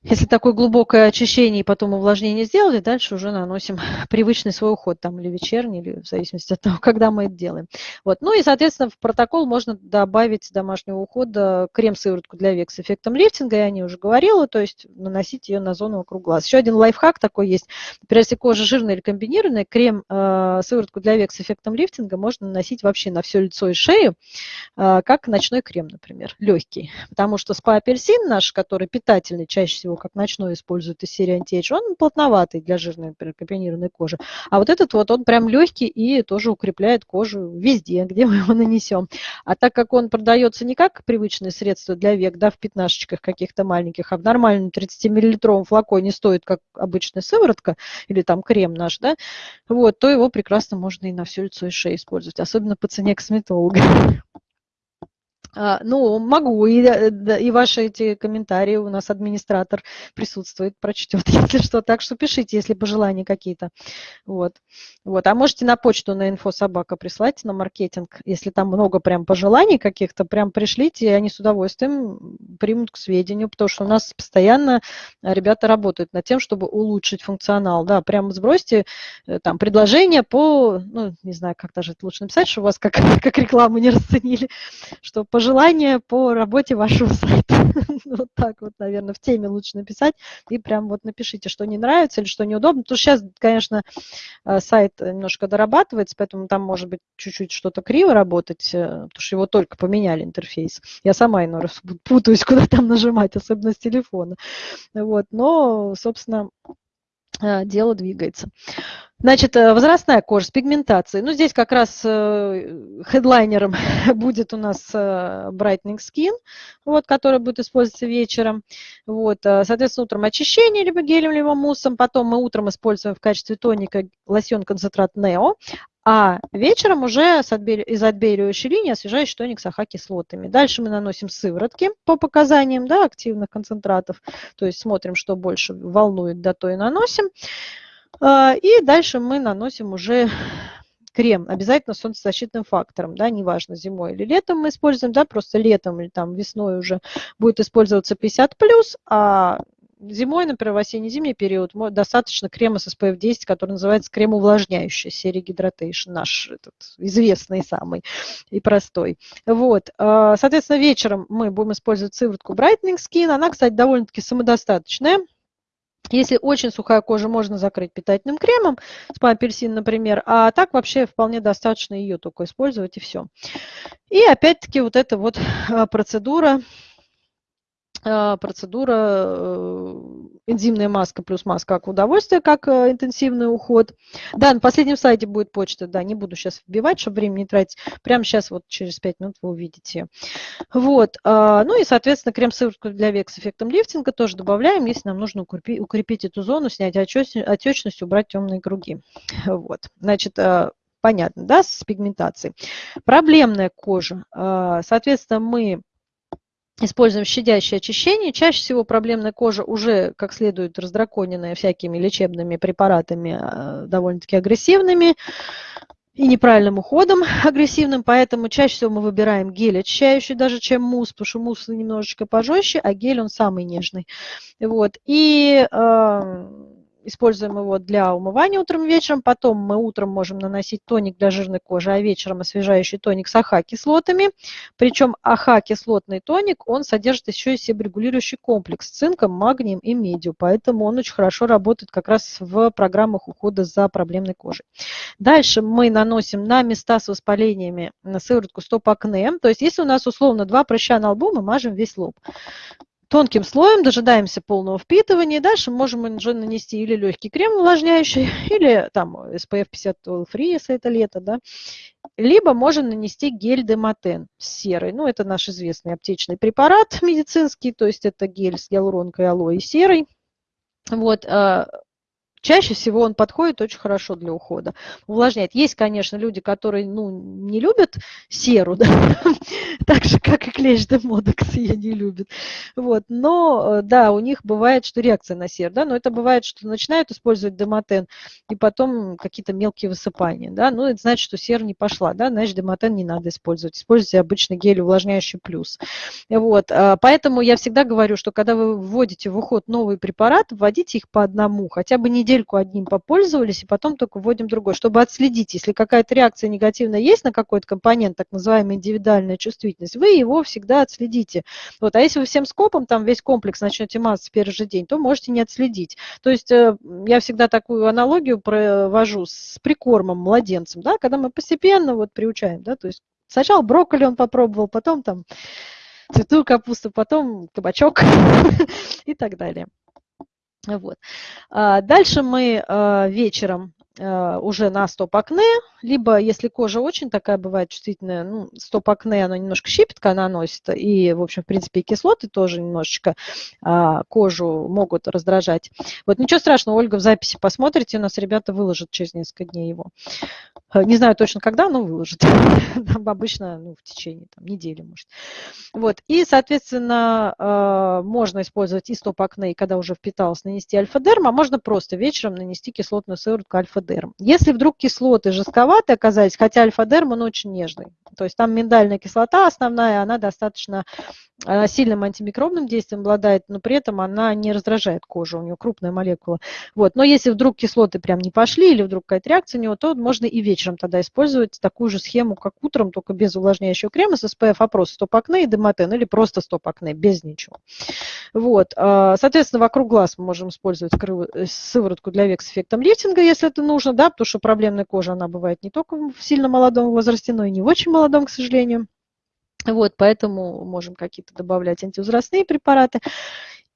если такое глубокое очищение и потом увлажнение сделали, дальше уже наносим [laughs] привычный свой уход, там, или вечерний, или в зависимости от того, [laughs] когда мы это делаем. Вот, ну и, соответственно, в протокол можно добавить домашнего ухода крем-сыворотку для век с эффектом лифтинга, я о ней уже говорила, то есть наносить ее на зону вокруг глаз. Еще один лайфхак такой есть. Например, если кожа жирная или комбинированная, крем-сыворотку э, для век с эффектом лифтинга можно наносить вообще на все лицо и шею, э, как ночной крем, например например, легкий. Потому что спа-апельсин наш, который питательный, чаще всего как ночной используют из серии антиэйдж, он плотноватый для жирной, например, комбинированной кожи. А вот этот вот, он прям легкий и тоже укрепляет кожу везде, [laughs] где мы его нанесем. А так как он продается не как привычное средство для век, да, в пятнашечках каких-то маленьких, а в нормальном 30-миллилитровом флаконе стоит, как обычная сыворотка или там крем наш, да, вот, то его прекрасно можно и на все лицо и шею использовать, особенно по цене косметолога. [laughs] А, ну, могу, и, э, и ваши эти комментарии у нас администратор присутствует, прочтет, [laughs] если что. Так что пишите, если пожелания какие-то. Вот. Вот. А можете на почту на инфособака прислать, на маркетинг. Если там много прям пожеланий каких-то, прям пришлите, и они с удовольствием примут к сведению, потому что у нас постоянно ребята работают над тем, чтобы улучшить функционал. Да, прямо сбросьте э, там предложение по, ну, не знаю, как даже лучше написать, что у вас как, [laughs] как рекламу не расценили, что пожелания пожелания по работе вашего сайта. [laughs] вот так вот, наверное, в теме лучше написать. И прям вот напишите, что не нравится или что неудобно. Потому что сейчас, конечно, э, сайт немножко дорабатывается, поэтому там может быть чуть-чуть что-то криво работать, э, потому что его только поменяли интерфейс. Я сама иной раз путаюсь, куда там нажимать, особенно с телефона. Вот. Но, собственно, дело двигается. Значит, э, возрастная кожа с пигментацией. Ну, здесь как раз э, хедлайнером [laughs] будет у нас э, Brightening Skin, вот, который будет использоваться вечером. Вот, соответственно, утром очищение либо гелем, либо муссом. Потом мы утром используем в качестве тоника лосьон-концентрат Neo, а вечером уже из отбеливающей линии освежающий тоник с АХ-кислотами. Дальше мы наносим сыворотки по показаниям да, активных концентратов, то есть смотрим, что больше волнует, да, то и наносим. А, и дальше мы наносим уже крем, обязательно с солнцезащитным фактором, да, неважно, зимой или летом мы используем, да, просто летом или там весной уже будет использоваться 50+, а зимой, например, в осенне-зимний период достаточно крема с SPF 10, который называется крем увлажняющий, серии Hydration, наш этот известный самый и простой. Вот, а, соответственно, вечером мы будем использовать сыворотку Brightening Skin. Она, кстати, довольно-таки самодостаточная. Если очень сухая кожа, можно закрыть питательным кремом, спа апельсин, например, а так вообще вполне достаточно ее только использовать и все. И опять-таки вот эта вот а, процедура процедура э, энзимная маска плюс маска как удовольствие, как э, интенсивный уход. Да, на последнем слайде будет почта, да, не буду сейчас вбивать, чтобы время не тратить. Прямо сейчас, вот через 5 минут вы увидите. Вот, а, ну и, соответственно, крем-сыворотку для век с эффектом лифтинга тоже добавляем, если нам нужно укрепить, укрепить эту зону, снять отечность, убрать темные круги. Вот, значит, э, понятно, да, с пигментацией. Проблемная кожа. Соответственно, мы используем щадящее очищение. Чаще всего проблемная кожа уже как следует раздраконенная всякими лечебными препаратами, а, довольно-таки агрессивными и неправильным уходом [laughs] агрессивным, поэтому чаще всего мы выбираем гель очищающий даже, чем мусс, потому что мусс немножечко пожестче, а гель он самый нежный. Вот. И э, используем его для умывания утром и вечером. Потом мы утром можем наносить тоник для жирной кожи, а вечером освежающий тоник с АХ-кислотами. Причем АХ-кислотный тоник, он содержит еще и себорегулирующий комплекс с цинком, магнием и медью. Поэтому он очень хорошо работает как раз в программах ухода за проблемной кожей. Дальше мы наносим на места с воспалениями на сыворотку стоп-акне. То есть если у нас условно два прыща на лбу, мы мажем весь лоб тонким слоем, дожидаемся полного впитывания. Дальше можем уже нанести или легкий крем увлажняющий, [laughs] или там SPF 50 Free, если это лето, да. Либо можно нанести гель Демотен серый. Ну, это наш известный аптечный препарат [laughs] медицинский, то есть это гель с гиалуронкой алоэ серый. Вот, а, Чаще всего он подходит очень хорошо для ухода. Увлажняет. Есть, конечно, люди, которые ну, не любят серу, [laughs] да? так же, как и клещ де модекс ее не любят. Вот. Но, э, да, у них бывает, что реакция на серу, да, но это бывает, что начинают использовать демотен, и потом какие-то мелкие высыпания, да, ну, это значит, что сера не пошла, да, значит, демотен не надо использовать. Используйте обычный гель увлажняющий плюс. Вот. А, поэтому я всегда говорю, что когда вы вводите в уход новый препарат, вводите их по одному, хотя бы неделю недельку одним попользовались, и потом только вводим другой, чтобы отследить, если какая-то реакция негативная есть на какой-то компонент, так называемая индивидуальная чувствительность, вы его всегда отследите. Вот. А если вы всем скопом там весь комплекс начнете мазать в первый же день, то можете не отследить. То есть э, я всегда такую аналогию провожу с прикормом младенцем, да, когда мы постепенно вот приучаем, да, то есть сначала брокколи он попробовал, потом там цветную капусту, потом кабачок [laughs] и так далее. Вот. А, дальше мы а, вечером уже на стоп-акне, либо если кожа очень такая бывает чувствительная, ну, стоп-акне, оно немножко щипетка наносит, и, в общем, в принципе, и кислоты тоже немножечко а, кожу могут раздражать. Вот ничего страшного, Ольга в записи посмотрите, у нас ребята выложат через несколько дней его. Э, не знаю точно когда, но выложат. [laughs] Обычно ну, в течение там, недели, может. Вот. И, соответственно, э, можно использовать и стоп-акне, когда уже впиталось, нанести альфа-дерм, а можно просто вечером нанести кислотную сыворотку альфа-дерм. Если вдруг кислоты жестковаты оказались, хотя альфа-дерм, он очень нежный. То есть там миндальная кислота основная, она достаточно она сильным антимикробным действием обладает, но при этом она не раздражает кожу, у нее крупная молекула. Вот. Но если вдруг кислоты прям не пошли или вдруг какая-то реакция у него, то можно и вечером тогда использовать такую же схему, как утром, только без увлажняющего крема с SPF опрос стоп-акне и демотен или просто стоп-акне, без ничего. Вот. А, соответственно, вокруг глаз мы можем использовать э, сыворотку для век с эффектом лифтинга, если это нужно, да, потому что проблемная кожа, она бывает не только в сильно молодом возрасте, но и не в очень молодом, к сожалению. Вот, поэтому можем какие-то добавлять антивозрастные препараты.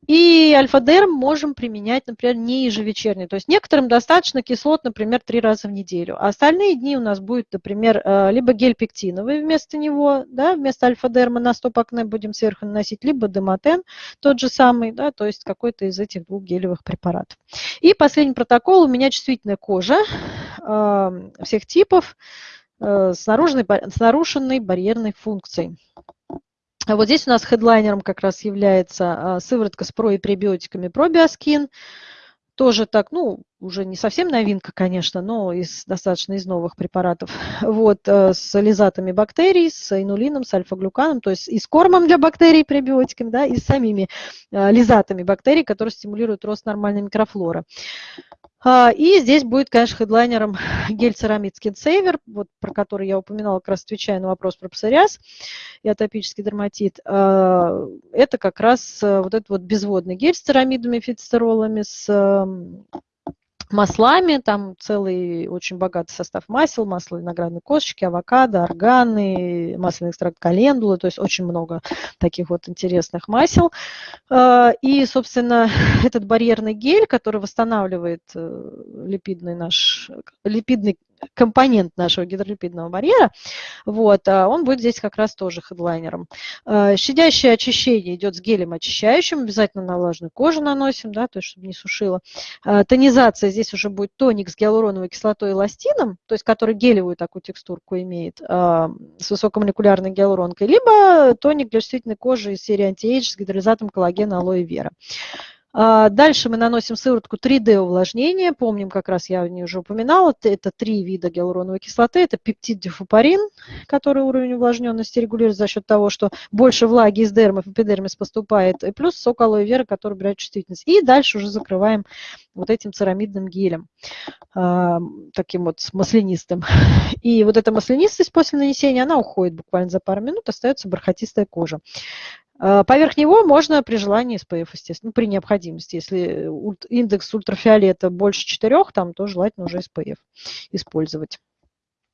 И альфа-дерм можем применять, например, не ежевечерне. То есть некоторым достаточно кислот, например, три раза в неделю. А остальные дни у нас будет, например, э, либо гель пектиновый вместо него, да, вместо альфа-дерма на стоп-акне будем сверху наносить, либо демотен тот же самый, да, то есть какой-то из этих двух гелевых препаратов. И последний протокол. У меня чувствительная кожа э, всех типов. Э, с, наружной, с нарушенной барьерной функцией. Вот здесь у нас хедлайнером как раз является а, сыворотка с про и пребиотиками пробиоскин. тоже так, ну, уже не совсем новинка, конечно, но из, достаточно из новых препаратов. [laughs] Вот, э, с лизатами бактерий, с инулином, с альфа-глюканом, то есть и с кормом для бактерий пребиотиками, да, и с самими э, лизатами бактерий, которые стимулируют рост нормальной микрофлоры. А, и здесь будет, конечно, хедлайнером [laughs] гель-церамид Skin Saver, вот, про который я упоминала, как раз отвечая на вопрос про псориаз и атопический дерматит. А, это как раз э, вот этот вот безводный гель с церамидами, фитостеролами, с маслами, там целый очень богатый состав масел, масло виноградной косточки, авокадо, органы, масляный экстракт календулы, то есть очень много таких вот интересных масел. А, и, собственно, [laughs] этот барьерный гель, который восстанавливает э, липидный наш, липидный компонент нашего гидролипидного барьера, вот, а он будет здесь как раз тоже хедлайнером. А, щадящее очищение идет с гелем очищающим, обязательно на влажную кожу наносим, да, то есть чтобы не сушило. А, тонизация здесь уже будет тоник с гиалуроновой кислотой и эластином, то есть который гелевую такую текстурку имеет, с высокомолекулярной гиалуронкой, либо тоник для чувствительной кожи из серии антиэйдж с гидролизатом коллагена алоэ вера. А, дальше мы наносим сыворотку 3D увлажнения. Помним, как раз я не уже упоминала, это три вида гиалуроновой кислоты. Это пептид дифупарин, который уровень увлажненности регулирует за счет того, что больше влаги из дермов и эпидермис поступает, и плюс сок алоэ вера, который убирает чувствительность. И дальше уже закрываем вот этим церамидным гелем, а, таким вот маслянистым. [laughs] И вот эта маслянистость после нанесения, она уходит буквально за пару минут, остается бархатистая кожа. А, поверх него можно при желании SPF, естественно, ну, при необходимости. Если индекс ультрафиолета больше 4, там то желательно уже SPF использовать.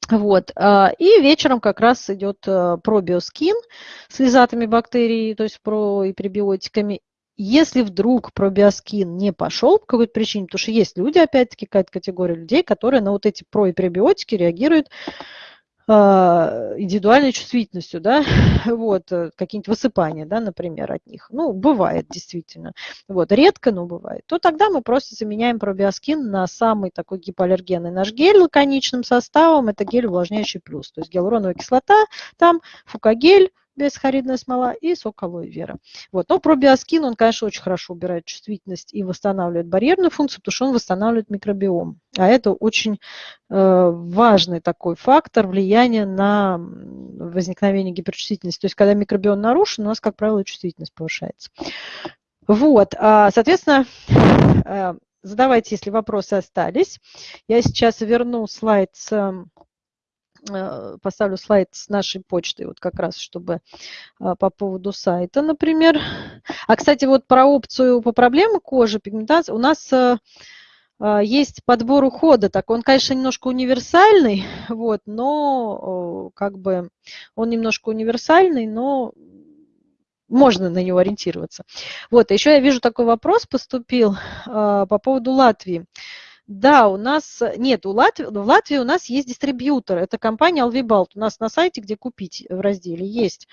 Вот. А, и вечером как раз идет а, пробиоскин с лизатами бактерий, то есть про и пребиотиками. Если вдруг пробиоскин не пошел по какой-то причине, потому что есть люди, опять-таки, какая-то категория людей, которые на вот эти про и пребиотики реагируют индивидуальной чувствительностью, да, [laughs] вот, э, какие-нибудь высыпания, да, например, от них. Ну, бывает действительно. Вот, редко, но бывает. То тогда мы просто заменяем пробиоскин на самый такой гипоаллергенный наш гель лаконичным составом. Это гель увлажняющий плюс. То есть гиалуроновая кислота, там фукагель, бесхаридная смола и сок алоэ вера. Вот. Но пробиоскин, он, конечно, очень хорошо убирает чувствительность и восстанавливает барьерную функцию, потому что он восстанавливает микробиом. А это очень э, важный такой фактор влияния на возникновение гиперчувствительности. То есть, когда микробиом нарушен, у нас, как правило, чувствительность повышается. Вот, а, соответственно, э, задавайте, если вопросы остались. Я сейчас верну слайд с поставлю слайд с нашей почтой, вот как раз, чтобы а, по поводу сайта, например. А, кстати, вот про опцию по проблемам кожи, пигментации, у нас э, а, есть подбор ухода, так он, конечно, немножко универсальный, [laughs] вот, но как бы он немножко универсальный, но можно на него ориентироваться. Вот, еще я вижу такой вопрос поступил по поводу Латвии. Да, у нас нет, у Латвии, в Латвии у нас есть дистрибьютор. Это компания Alvibalt. У нас на сайте, где купить в разделе, есть.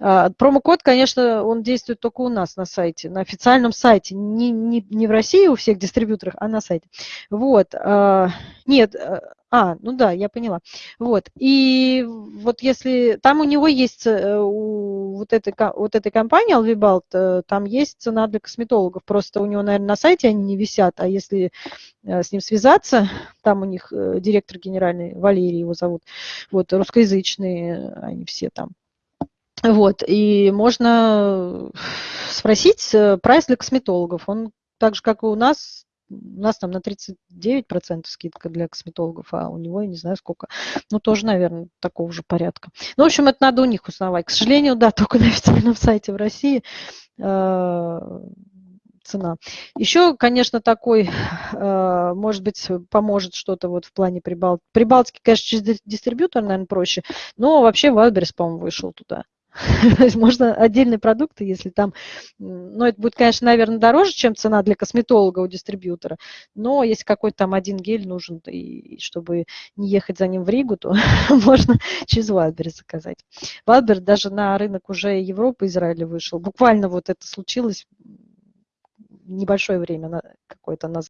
А, промокод, конечно, он действует только у нас на сайте, на официальном сайте. Не, не, не в России у всех дистрибьюторах, а на сайте. Вот. А, нет, э, а, ну да, я поняла. Вот. И вот если там у него есть, э, у вот этой, вот этой компании Alvibalt, э, там есть цена для косметологов. Просто у него, наверное, на сайте они не висят, а если э, с ним связаться, там у них директор генеральный, Валерий его зовут, вот, русскоязычные они все там. Вот, и можно спросить прайс для косметологов. Он так же, как и у нас, у нас там на 39% скидка для косметологов, а у него, я не знаю сколько, ну тоже, наверное, такого же порядка. Ну, в общем, это надо у них узнавать. К сожалению, да, [laughs] только на официальном сайте в России э, цена. Еще, конечно, такой, э, может быть, поможет что-то вот в плане Прибалтики. Прибалтики, конечно, через дистрибьютор, наверное, проще, но вообще Вайлдберрис, по-моему, вышел туда. [laughs] Можно отдельные продукты, если там, ну, это будет, конечно, наверное, дороже, чем цена для косметолога у дистрибьютора, но если какой-то там один гель нужен, и чтобы не ехать за ним в Ригу, то [laughs] можно через Wildberries заказать. Wildberries даже на рынок уже Европы, Израиля вышел. Буквально вот это случилось небольшое время какое-то назад.